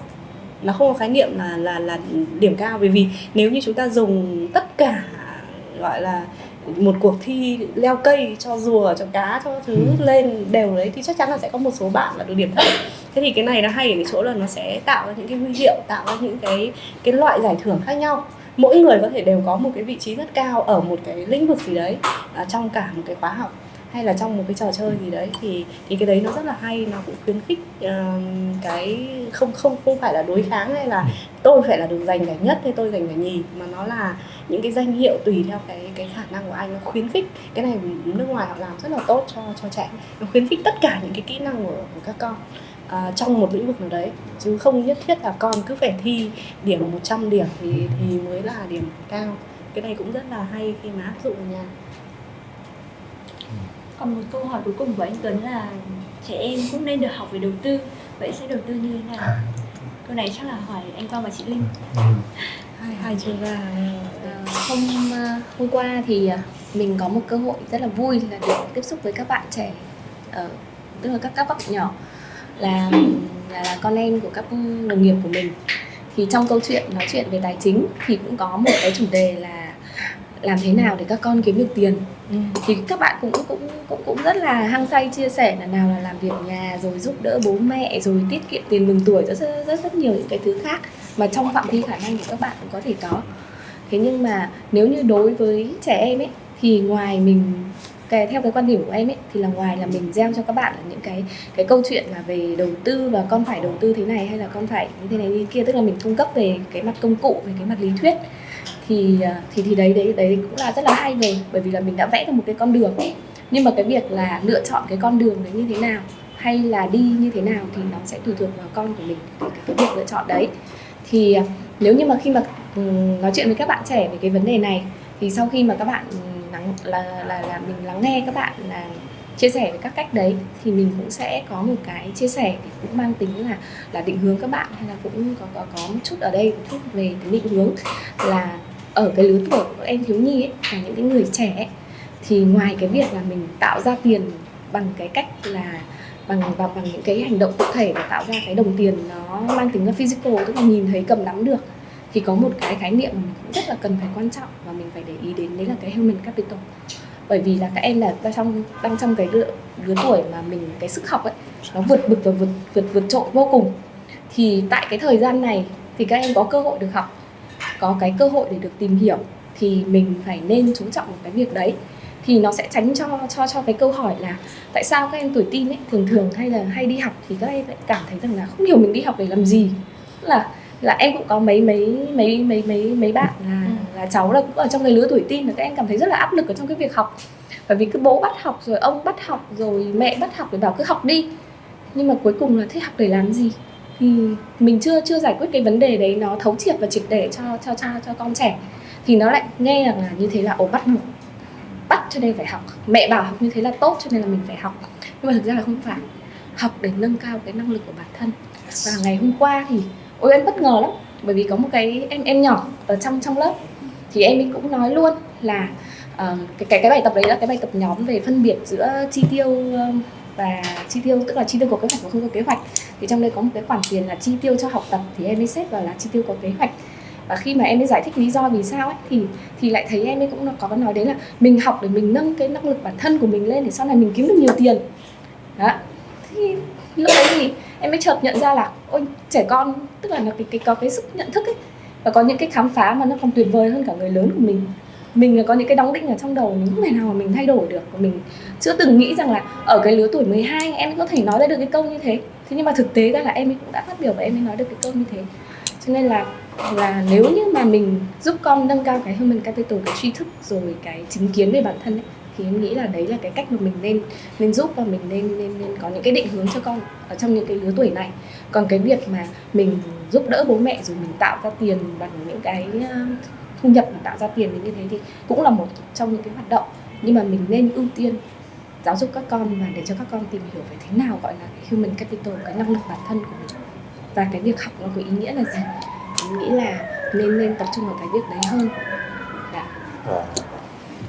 Nó không có khái niệm là là là điểm cao. Bởi vì nếu như chúng ta dùng tất cả gọi là một cuộc thi leo cây cho rùa cho cá cho thứ lên đều đấy thì chắc chắn là sẽ có một số bạn là được điểm thấp thế thì cái này nó hay ở cái chỗ là nó sẽ tạo ra những cái huy hiệu tạo ra những cái cái loại giải thưởng khác nhau. Mỗi người có thể đều có một cái vị trí rất cao ở một cái lĩnh vực gì đấy à, trong cả một cái khóa học hay là trong một cái trò chơi gì đấy thì thì cái đấy nó rất là hay nó cũng khuyến khích uh, cái không không không phải là đối kháng hay là tôi phải là được giành giải nhất hay tôi giành giải nhì mà nó là những cái danh hiệu tùy theo cái cái khả năng của anh nó khuyến khích cái này nước ngoài họ làm rất là tốt cho cho trẻ nó khuyến khích tất cả những cái kỹ năng của, của các con à, trong một lĩnh vực nào đấy chứ không nhất thiết là con cứ phải thi điểm 100 điểm thì thì mới là điểm cao. Cái này cũng rất là hay khi mà áp dụng ở nhà còn một câu hỏi cuối cùng của anh Tuấn là trẻ em cũng nên được học về đầu tư. Vậy sẽ đầu tư như thế nào? Câu này chắc là hỏi anh Quang và chị Linh. hai hai chuyên gia Ờ, hôm ờ, hôm qua thì ờ, mình có một cơ hội rất là vui là được tiếp xúc với các bạn trẻ ờ, tức là các các bạn nhỏ là, là là con em của các đồng nghiệp của mình thì trong câu chuyện nói chuyện về tài chính thì cũng có một cái chủ đề là làm thế nào để các con kiếm được tiền. Ừ. thì các bạn cũng cũng cũng cũng rất là hăng say chia sẻ là nào là làm việc nhà rồi giúp đỡ bố mẹ rồi tiết kiệm tiền mừng tuổi rất rất rất, rất nhiều những cái thứ khác mà trong phạm vi khả năng của các bạn cũng có thể có. Thế nhưng mà nếu như đối với trẻ em ấy thì ngoài mình cái theo cái quan điểm của em ấy thì là ngoài là mình gieo cho các bạn là những cái cái câu chuyện là về đầu tư và con phải đầu tư thế này hay là con phải như thế này như kia tức là mình cung cấp về cái mặt công cụ về cái mặt lý thuyết thì à, thì thì đấy đấy đấy cũng là rất là hay rồi. Bởi vì là mình đã vẽ được một cái con đường nhưng mà cái việc là lựa chọn cái con đường đấy như thế nào hay là đi như thế nào thì nó sẽ tùy thuộc vào con của mình cái, cái, cái việc lựa chọn đấy. Thì à, nếu như mà khi mà ừ, nói chuyện với các bạn trẻ về cái vấn đề này thì sau khi mà các bạn lắng là là là mình lắng nghe các bạn là chia sẻ về các cách đấy thì mình cũng sẽ có một cái chia sẻ thì cũng mang tính là là định hướng các bạn hay là cũng có có có một chút ở đây một chút về cái định hướng là ở cái lứa tuổi của các em thiếu nhi ấy, là những cái người trẻ ấy, thì ngoài cái việc là mình tạo ra tiền bằng cái cách là bằng và bằng những cái hành động cụ thể và tạo ra cái đồng tiền nó mang tính là physical tức là nhìn thấy cầm nắm được thì có một cái khái niệm mà mình cũng rất là cần phải quan trọng và mình phải để ý đến đấy là cái human capital. Bởi vì là các em là đang trong đang trong cái lứa, lứa tuổi mà mình cái sức học ấy nó vượt bực và vượt vượt vượt trội vô cùng. Thì tại cái thời gian này thì các em có cơ hội được học có cái cơ hội để được tìm hiểu thì mình phải nên chú trọng vào cái việc đấy. Thì nó sẽ tránh cho cho cho cái câu hỏi là tại sao các em tuổi teen ấy thường thường hay là hay đi học thì các em lại cảm thấy rằng là không hiểu mình đi học để làm gì. Tức là là em cũng có mấy mấy mấy mấy mấy mấy bạn là là cháu là cũng ở trong cái lứa tuổi teen là các em cảm thấy rất là áp lực ở trong cái việc học. Bởi vì cứ bố bắt học rồi ông bắt học rồi mẹ bắt học để bảo cứ học đi. Nhưng mà cuối cùng là thế học để làm gì thì mình chưa chưa giải quyết cái vấn đề đấy nó thấu triệt và triệt để cho cho cho cho con trẻ. Thì nó lại nghe rằng là như thế là ồ bắt buộc. Bắt cho nên phải học. Mẹ bảo học như thế là tốt cho nên là mình phải học. Nhưng mà thực ra là không phải. Học để nâng cao cái năng lực của bản thân. Và ngày hôm qua thì ôi em bất ngờ lắm. Bởi vì có một cái em em nhỏ ở trong trong lớp. Thì em ấy cũng nói luôn là uh, cái cái cái bài tập đấy là cái bài tập nhóm về phân biệt giữa chi tiêu uh, và chi tiêu tức là chi tiêu có kế hoạch và không có kế hoạch. Thì trong đây có một cái khoản tiền là chi tiêu cho học tập thì em ấy xếp vào là chi tiêu có kế hoạch. Và khi mà em ấy giải thích lý do vì sao ấy thì thì lại thấy em ấy cũng có nói đến là mình học để mình nâng cái năng lực bản thân của mình lên để sau này mình kiếm được nhiều tiền. Đó. Thì lúc đấy thì em mới chợt nhận ra là ôi trẻ con tức là nó cái, cái có cái sức nhận thức ấy và có những cái khám phá mà nó còn tuyệt vời hơn cả người lớn của mình mình có những cái đóng định ở trong đầu mình không thể nào mà mình thay đổi được. Và mình chưa từng nghĩ rằng là ở cái lứa tuổi 12 em có thể nói ra được cái câu như thế. Thế nhưng mà thực tế ra là em ấy cũng đã phát biểu và em ấy nói được cái câu như thế. Cho nên là là nếu như mà mình giúp con nâng cao cái human capital cái tri thức rồi cái chính kiến về bản thân ấy, thì em nghĩ là đấy là cái cách mà mình nên nên giúp và mình nên nên nên có những cái định hướng cho con ở trong những cái lứa tuổi này. Còn cái việc mà mình giúp đỡ bố mẹ rồi mình tạo ra tiền bằng những cái thu nhập mà tạo ra tiền như thế thì cũng là một trong những cái hoạt động. Nhưng mà mình nên ưu tiên giáo dục các con và để cho các con tìm hiểu về thế nào gọi là cái human capital cái năng lực bản thân của mình. Và cái việc học nó có ý nghĩa là gì? Mình nghĩ là nên nên tập trung vào cái việc đấy hơn. Dạ. Đã. à,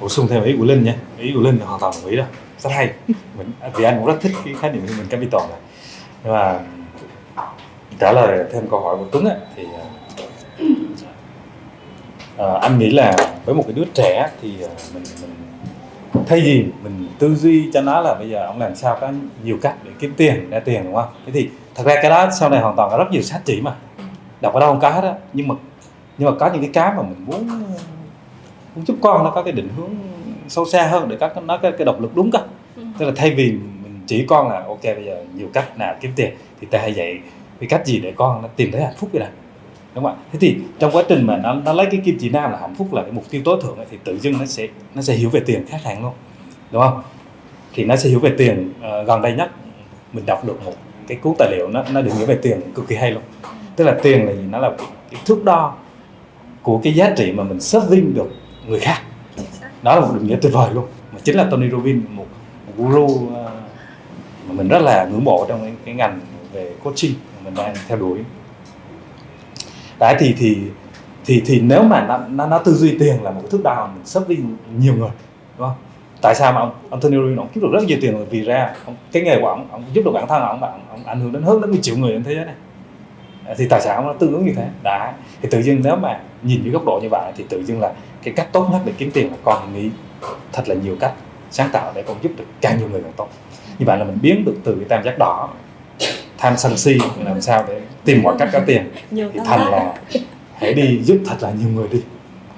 bổ sung thêm ý của linh nhé. Ý của linh là hoàn toàn đồng ý đó. Rất hay. Mình vì anh cũng rất thích cái khái niệm human capital này. Nhưng mà trả lời thêm câu hỏi của tuấn ấy, thì à, Ờ, anh nghĩ là với một cái đứa trẻ thì ờ, mình mình thay vì mình tư duy cho nó là bây giờ ông làm sao có nhiều cách để kiếm tiền ra tiền đúng không? Thế thì thật ra cái đó sau này hoàn toàn có rất nhiều sách chỉ mà. Đọc ở đâu không có hết á. Nhưng mà nhưng mà có những cái cái mà mình muốn muốn giúp con nó có cái định hướng sâu xa hơn để các nó cái, cái động lực đúng cơ. Ừ. tức là thay vì mình chỉ con là ok bây giờ nhiều cách nào kiếm tiền thì ta hãy dạy cái cách gì để con nó tìm thấy hạnh phúc vậy này đúng không ạ? Thế thì trong quá trình mà nó, nó lấy cái kim chỉ nam là hạnh phúc là cái mục tiêu tối thượng ấy, thì tự dưng nó sẽ nó sẽ hiểu về tiền khác hẳn luôn. Đúng không? Thì nó sẽ hiểu về tiền uh, gần đây nhất. Mình đọc được một cái cuốn tài liệu nó nó định nghĩa về tiền cực kỳ hay luôn. Tức là tiền là gì? Nó là cái thước đo của cái giá trị mà mình serving được người khác. Đó là một định nghĩa tuyệt vời luôn. Mà chính là Tony Robbins một, một guru uh, mà mình rất là ngưỡng mộ trong cái, cái ngành về coaching. Mà mình đang theo đuổi đấy thì thì thì thì nếu mà nó nó, nó tư duy tiền là một cái thước đo mình serving nhiều người đúng không? Tại sao mà ông Anthony Robbins ông kiếm được rất nhiều tiền vì ra ông, cái nghề của ông ông giúp được bản thân ông ông, ông ảnh hưởng đến hơn đến một triệu người trên thế giới này. Thì tài sản nó tương ứng như thế? Đã thì tự nhiên nếu mà nhìn dưới góc độ như vậy thì tự nhiên là cái cách tốt nhất để kiếm tiền là con nghĩ thật là nhiều cách sáng tạo để con giúp được càng nhiều người càng tốt. Như vậy là mình biến được từ cái tam giác đỏ tham sân si làm sao để tìm mọi cách có tiền. Thì thành là hãy đi giúp thật là nhiều người đi.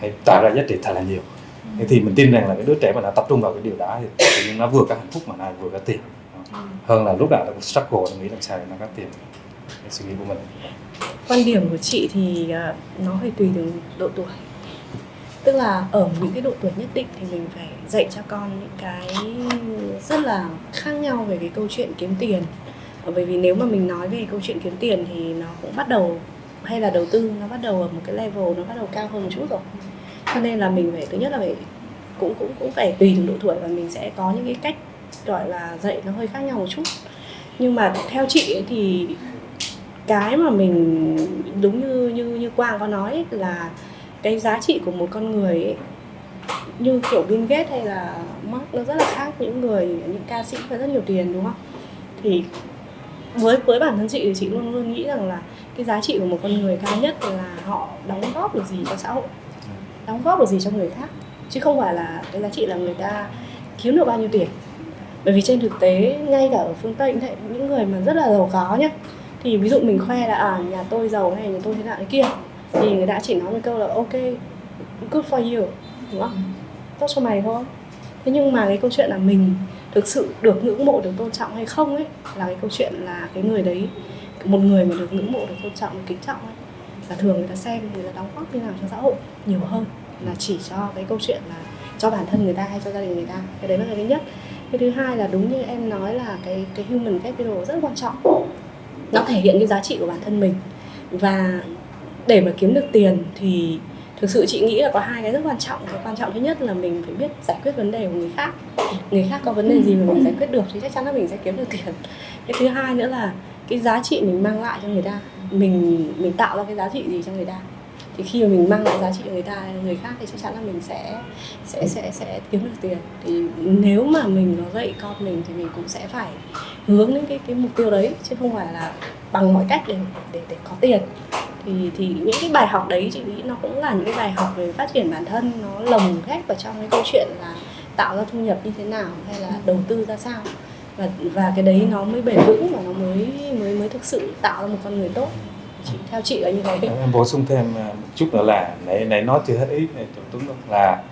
Hãy tạo ra giá trị thật là nhiều. Thế thì mình tin rằng là cái đứa trẻ mà nó tập trung vào cái điều đó thì tự nó vừa có hạnh phúc mà nó vừa có tiền. Hơn là lúc nào nó cũng struggle nó nghĩ làm sao để nó có tiền. Cái suy nghĩ của mình. Quan điểm của chị thì à, nó phải tùy từng độ tuổi. Tức là ở những cái độ tuổi nhất định thì mình phải dạy cho con những cái rất là khác nhau về cái câu chuyện kiếm tiền Ờ, bởi vì nếu mà mình nói về câu chuyện kiếm tiền thì nó cũng bắt đầu hay là đầu tư nó bắt đầu ở một cái level nó bắt đầu cao hơn một chút rồi. Cho nên là mình phải thứ nhất là phải cũng cũng cũng phải tùy từng độ tuổi và mình sẽ có những cái cách gọi là dạy nó hơi khác nhau một chút. Nhưng mà theo chị ấy thì cái mà mình đúng như như như Quang có nói ấy, là cái giá trị của một con người ấy, như kiểu Bill Gates hay là Mark nó rất là khác những người những ca sĩ có rất nhiều tiền đúng không? Thì với với bản thân chị thì chị luôn luôn nghĩ rằng là cái giá trị của một con người cao nhất là họ đóng góp được gì cho xã hội đóng góp được gì cho người khác. Chứ không phải là cái giá trị là người ta kiếm được bao nhiêu tiền. Bởi vì trên thực tế ngay cả ở phương tây thế những người mà rất là giàu có nhá thì ví dụ mình khoe là à nhà tôi giàu hay nhà tôi thế nào thế kia thì người ta chỉ nói một câu là ok good for you đúng không? Tốt cho mày thôi thế nhưng mà cái câu chuyện là mình thực sự được ngưỡng mộ, được tôn trọng hay không ấy, là cái câu chuyện là cái người đấy, một người mà được ngưỡng mộ, được tôn trọng, được kính trọng ấy, là thường người ta xem, người ta đóng góp như nào cho xã hội nhiều hơn là chỉ cho cái câu chuyện là cho bản thân người ta hay cho gia đình người ta. Cái đấy là cái thứ nhất. Cái thứ hai là đúng như em nói là cái cái human capital rất quan trọng. Nó thể hiện cái giá trị của bản thân mình. Và để mà kiếm được tiền thì thực sự chị nghĩ là có hai cái rất quan trọng. Cái quan trọng thứ nhất là mình phải biết giải quyết vấn đề của người khác. Người khác có vấn đề gì mà mình giải quyết được thì chắc chắn là mình sẽ kiếm được tiền. Cái thứ hai nữa là cái giá trị mình mang lại cho người ta. Mình mình tạo ra cái giá trị gì cho người ta thì khi mà mình mang lại giá trị cho người ta, người khác thì chắc chắn là mình sẽ sẽ sẽ sẽ kiếm được tiền. Thì nếu mà mình có dạy con mình thì mình cũng sẽ phải hướng đến cái cái mục tiêu đấy, chứ không phải là bằng mọi cách để để để có tiền. Thì thì những cái bài học đấy, chị nghĩ nó cũng là những cái bài học về phát triển bản thân, nó lồng ghép vào trong cái câu chuyện là tạo ra thu nhập như thế nào hay là đầu tư ra sao. Và và cái đấy nó mới bền vững và nó mới mới mới thực sự tạo ra một con người tốt chị, theo chị là như thế em bổ sung thêm à, một chút nữa là nãy nãy nói chưa hết ý Tuấn là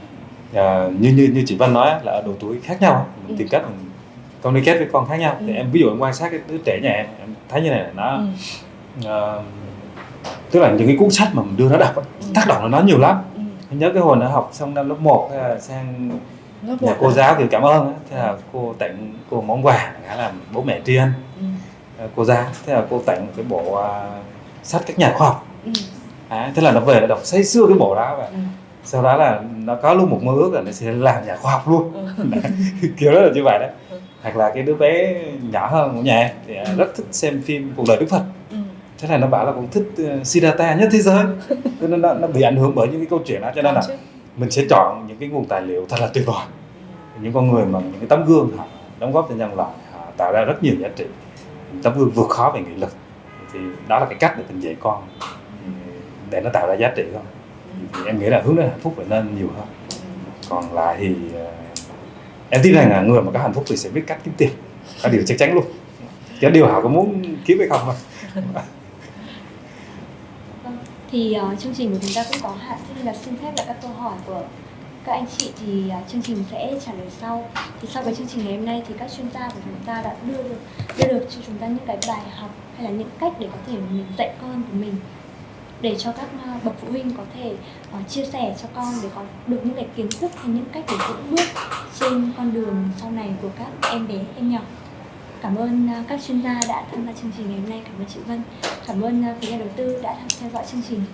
à, như như như chị Văn nói là ở độ tuổi khác nhau mình Ừ. tìm cách mình communicate với con khác nhau thì Ừ. em ví dụ em quan sát cái đứa trẻ nhà em em thấy như này là nó ừ. ờ, tức là những cái cuốn sách mà mình đưa nó đọc á, tác động lên nó nhiều lắm Ừ. Em nhớ cái hồi nó học xong năm lớp 1 sang Lớp nhà cô giáo thì cảm ơn thế là cô tặng cô món quà là bố mẹ tri ân Ừ. ờ, cô giáo thế là cô tặng cái bộ à, sách các nhà khoa học Ừ. à, thế là nó về nó đọc say sưa cái bộ đó và Ừ. sau đó là nó có luôn một mơ ước là nó sẽ làm nhà khoa học luôn Ừ. Kiểu đó là như vậy đó Ừ. hoặc là cái đứa bé nhỏ hơn của nhà thì à, Ừ. rất thích xem phim cuộc đời đức phật Ừ. thế là nó bảo là cũng thích uh, Siddhartha nhất thế giới cho nên nó, nó bị ảnh hưởng bởi những cái câu chuyện đó cho nên là mình sẽ chọn những cái nguồn tài liệu thật là tuyệt vời những con người mà những cái tấm gương họ đóng góp cho nhân loại họ tạo ra rất nhiều giá trị tấm gương vượt khó về nghị lực thì đó là cái cách để mình dạy con để nó tạo ra giá trị thôi. Thì em nghĩ là hướng đến hạnh phúc phải nên nhiều hơn. Còn lại thì ờ, em tin rằng là người mà có hạnh phúc thì sẽ biết cách kiếm tiền. Đó điều chắc chắn luôn. Cái điều họ có muốn kiếm hay không thôi. Vâng, thì uh, chương trình của chúng ta cũng có hạn. Thế nên là xin phép là các câu hỏi của các anh chị thì à, chương trình sẽ trả lời sau. Thì sau cái chương trình ngày hôm nay thì các chuyên gia của chúng ta đã đưa được đưa được cho chúng ta những cái bài học hay là những cách để có thể mình dạy con của mình để cho các à, bậc phụ huynh có thể uh, chia sẻ cho con để có được những cái kiến thức hay những cách để vững bước trên con đường sau này của các em bé em nhỏ. Cảm ơn uh, các chuyên gia đã tham gia chương trình ngày hôm nay. Cảm ơn chị Vân. Cảm ơn uh, phía nhà đầu tư đã theo dõi chương trình.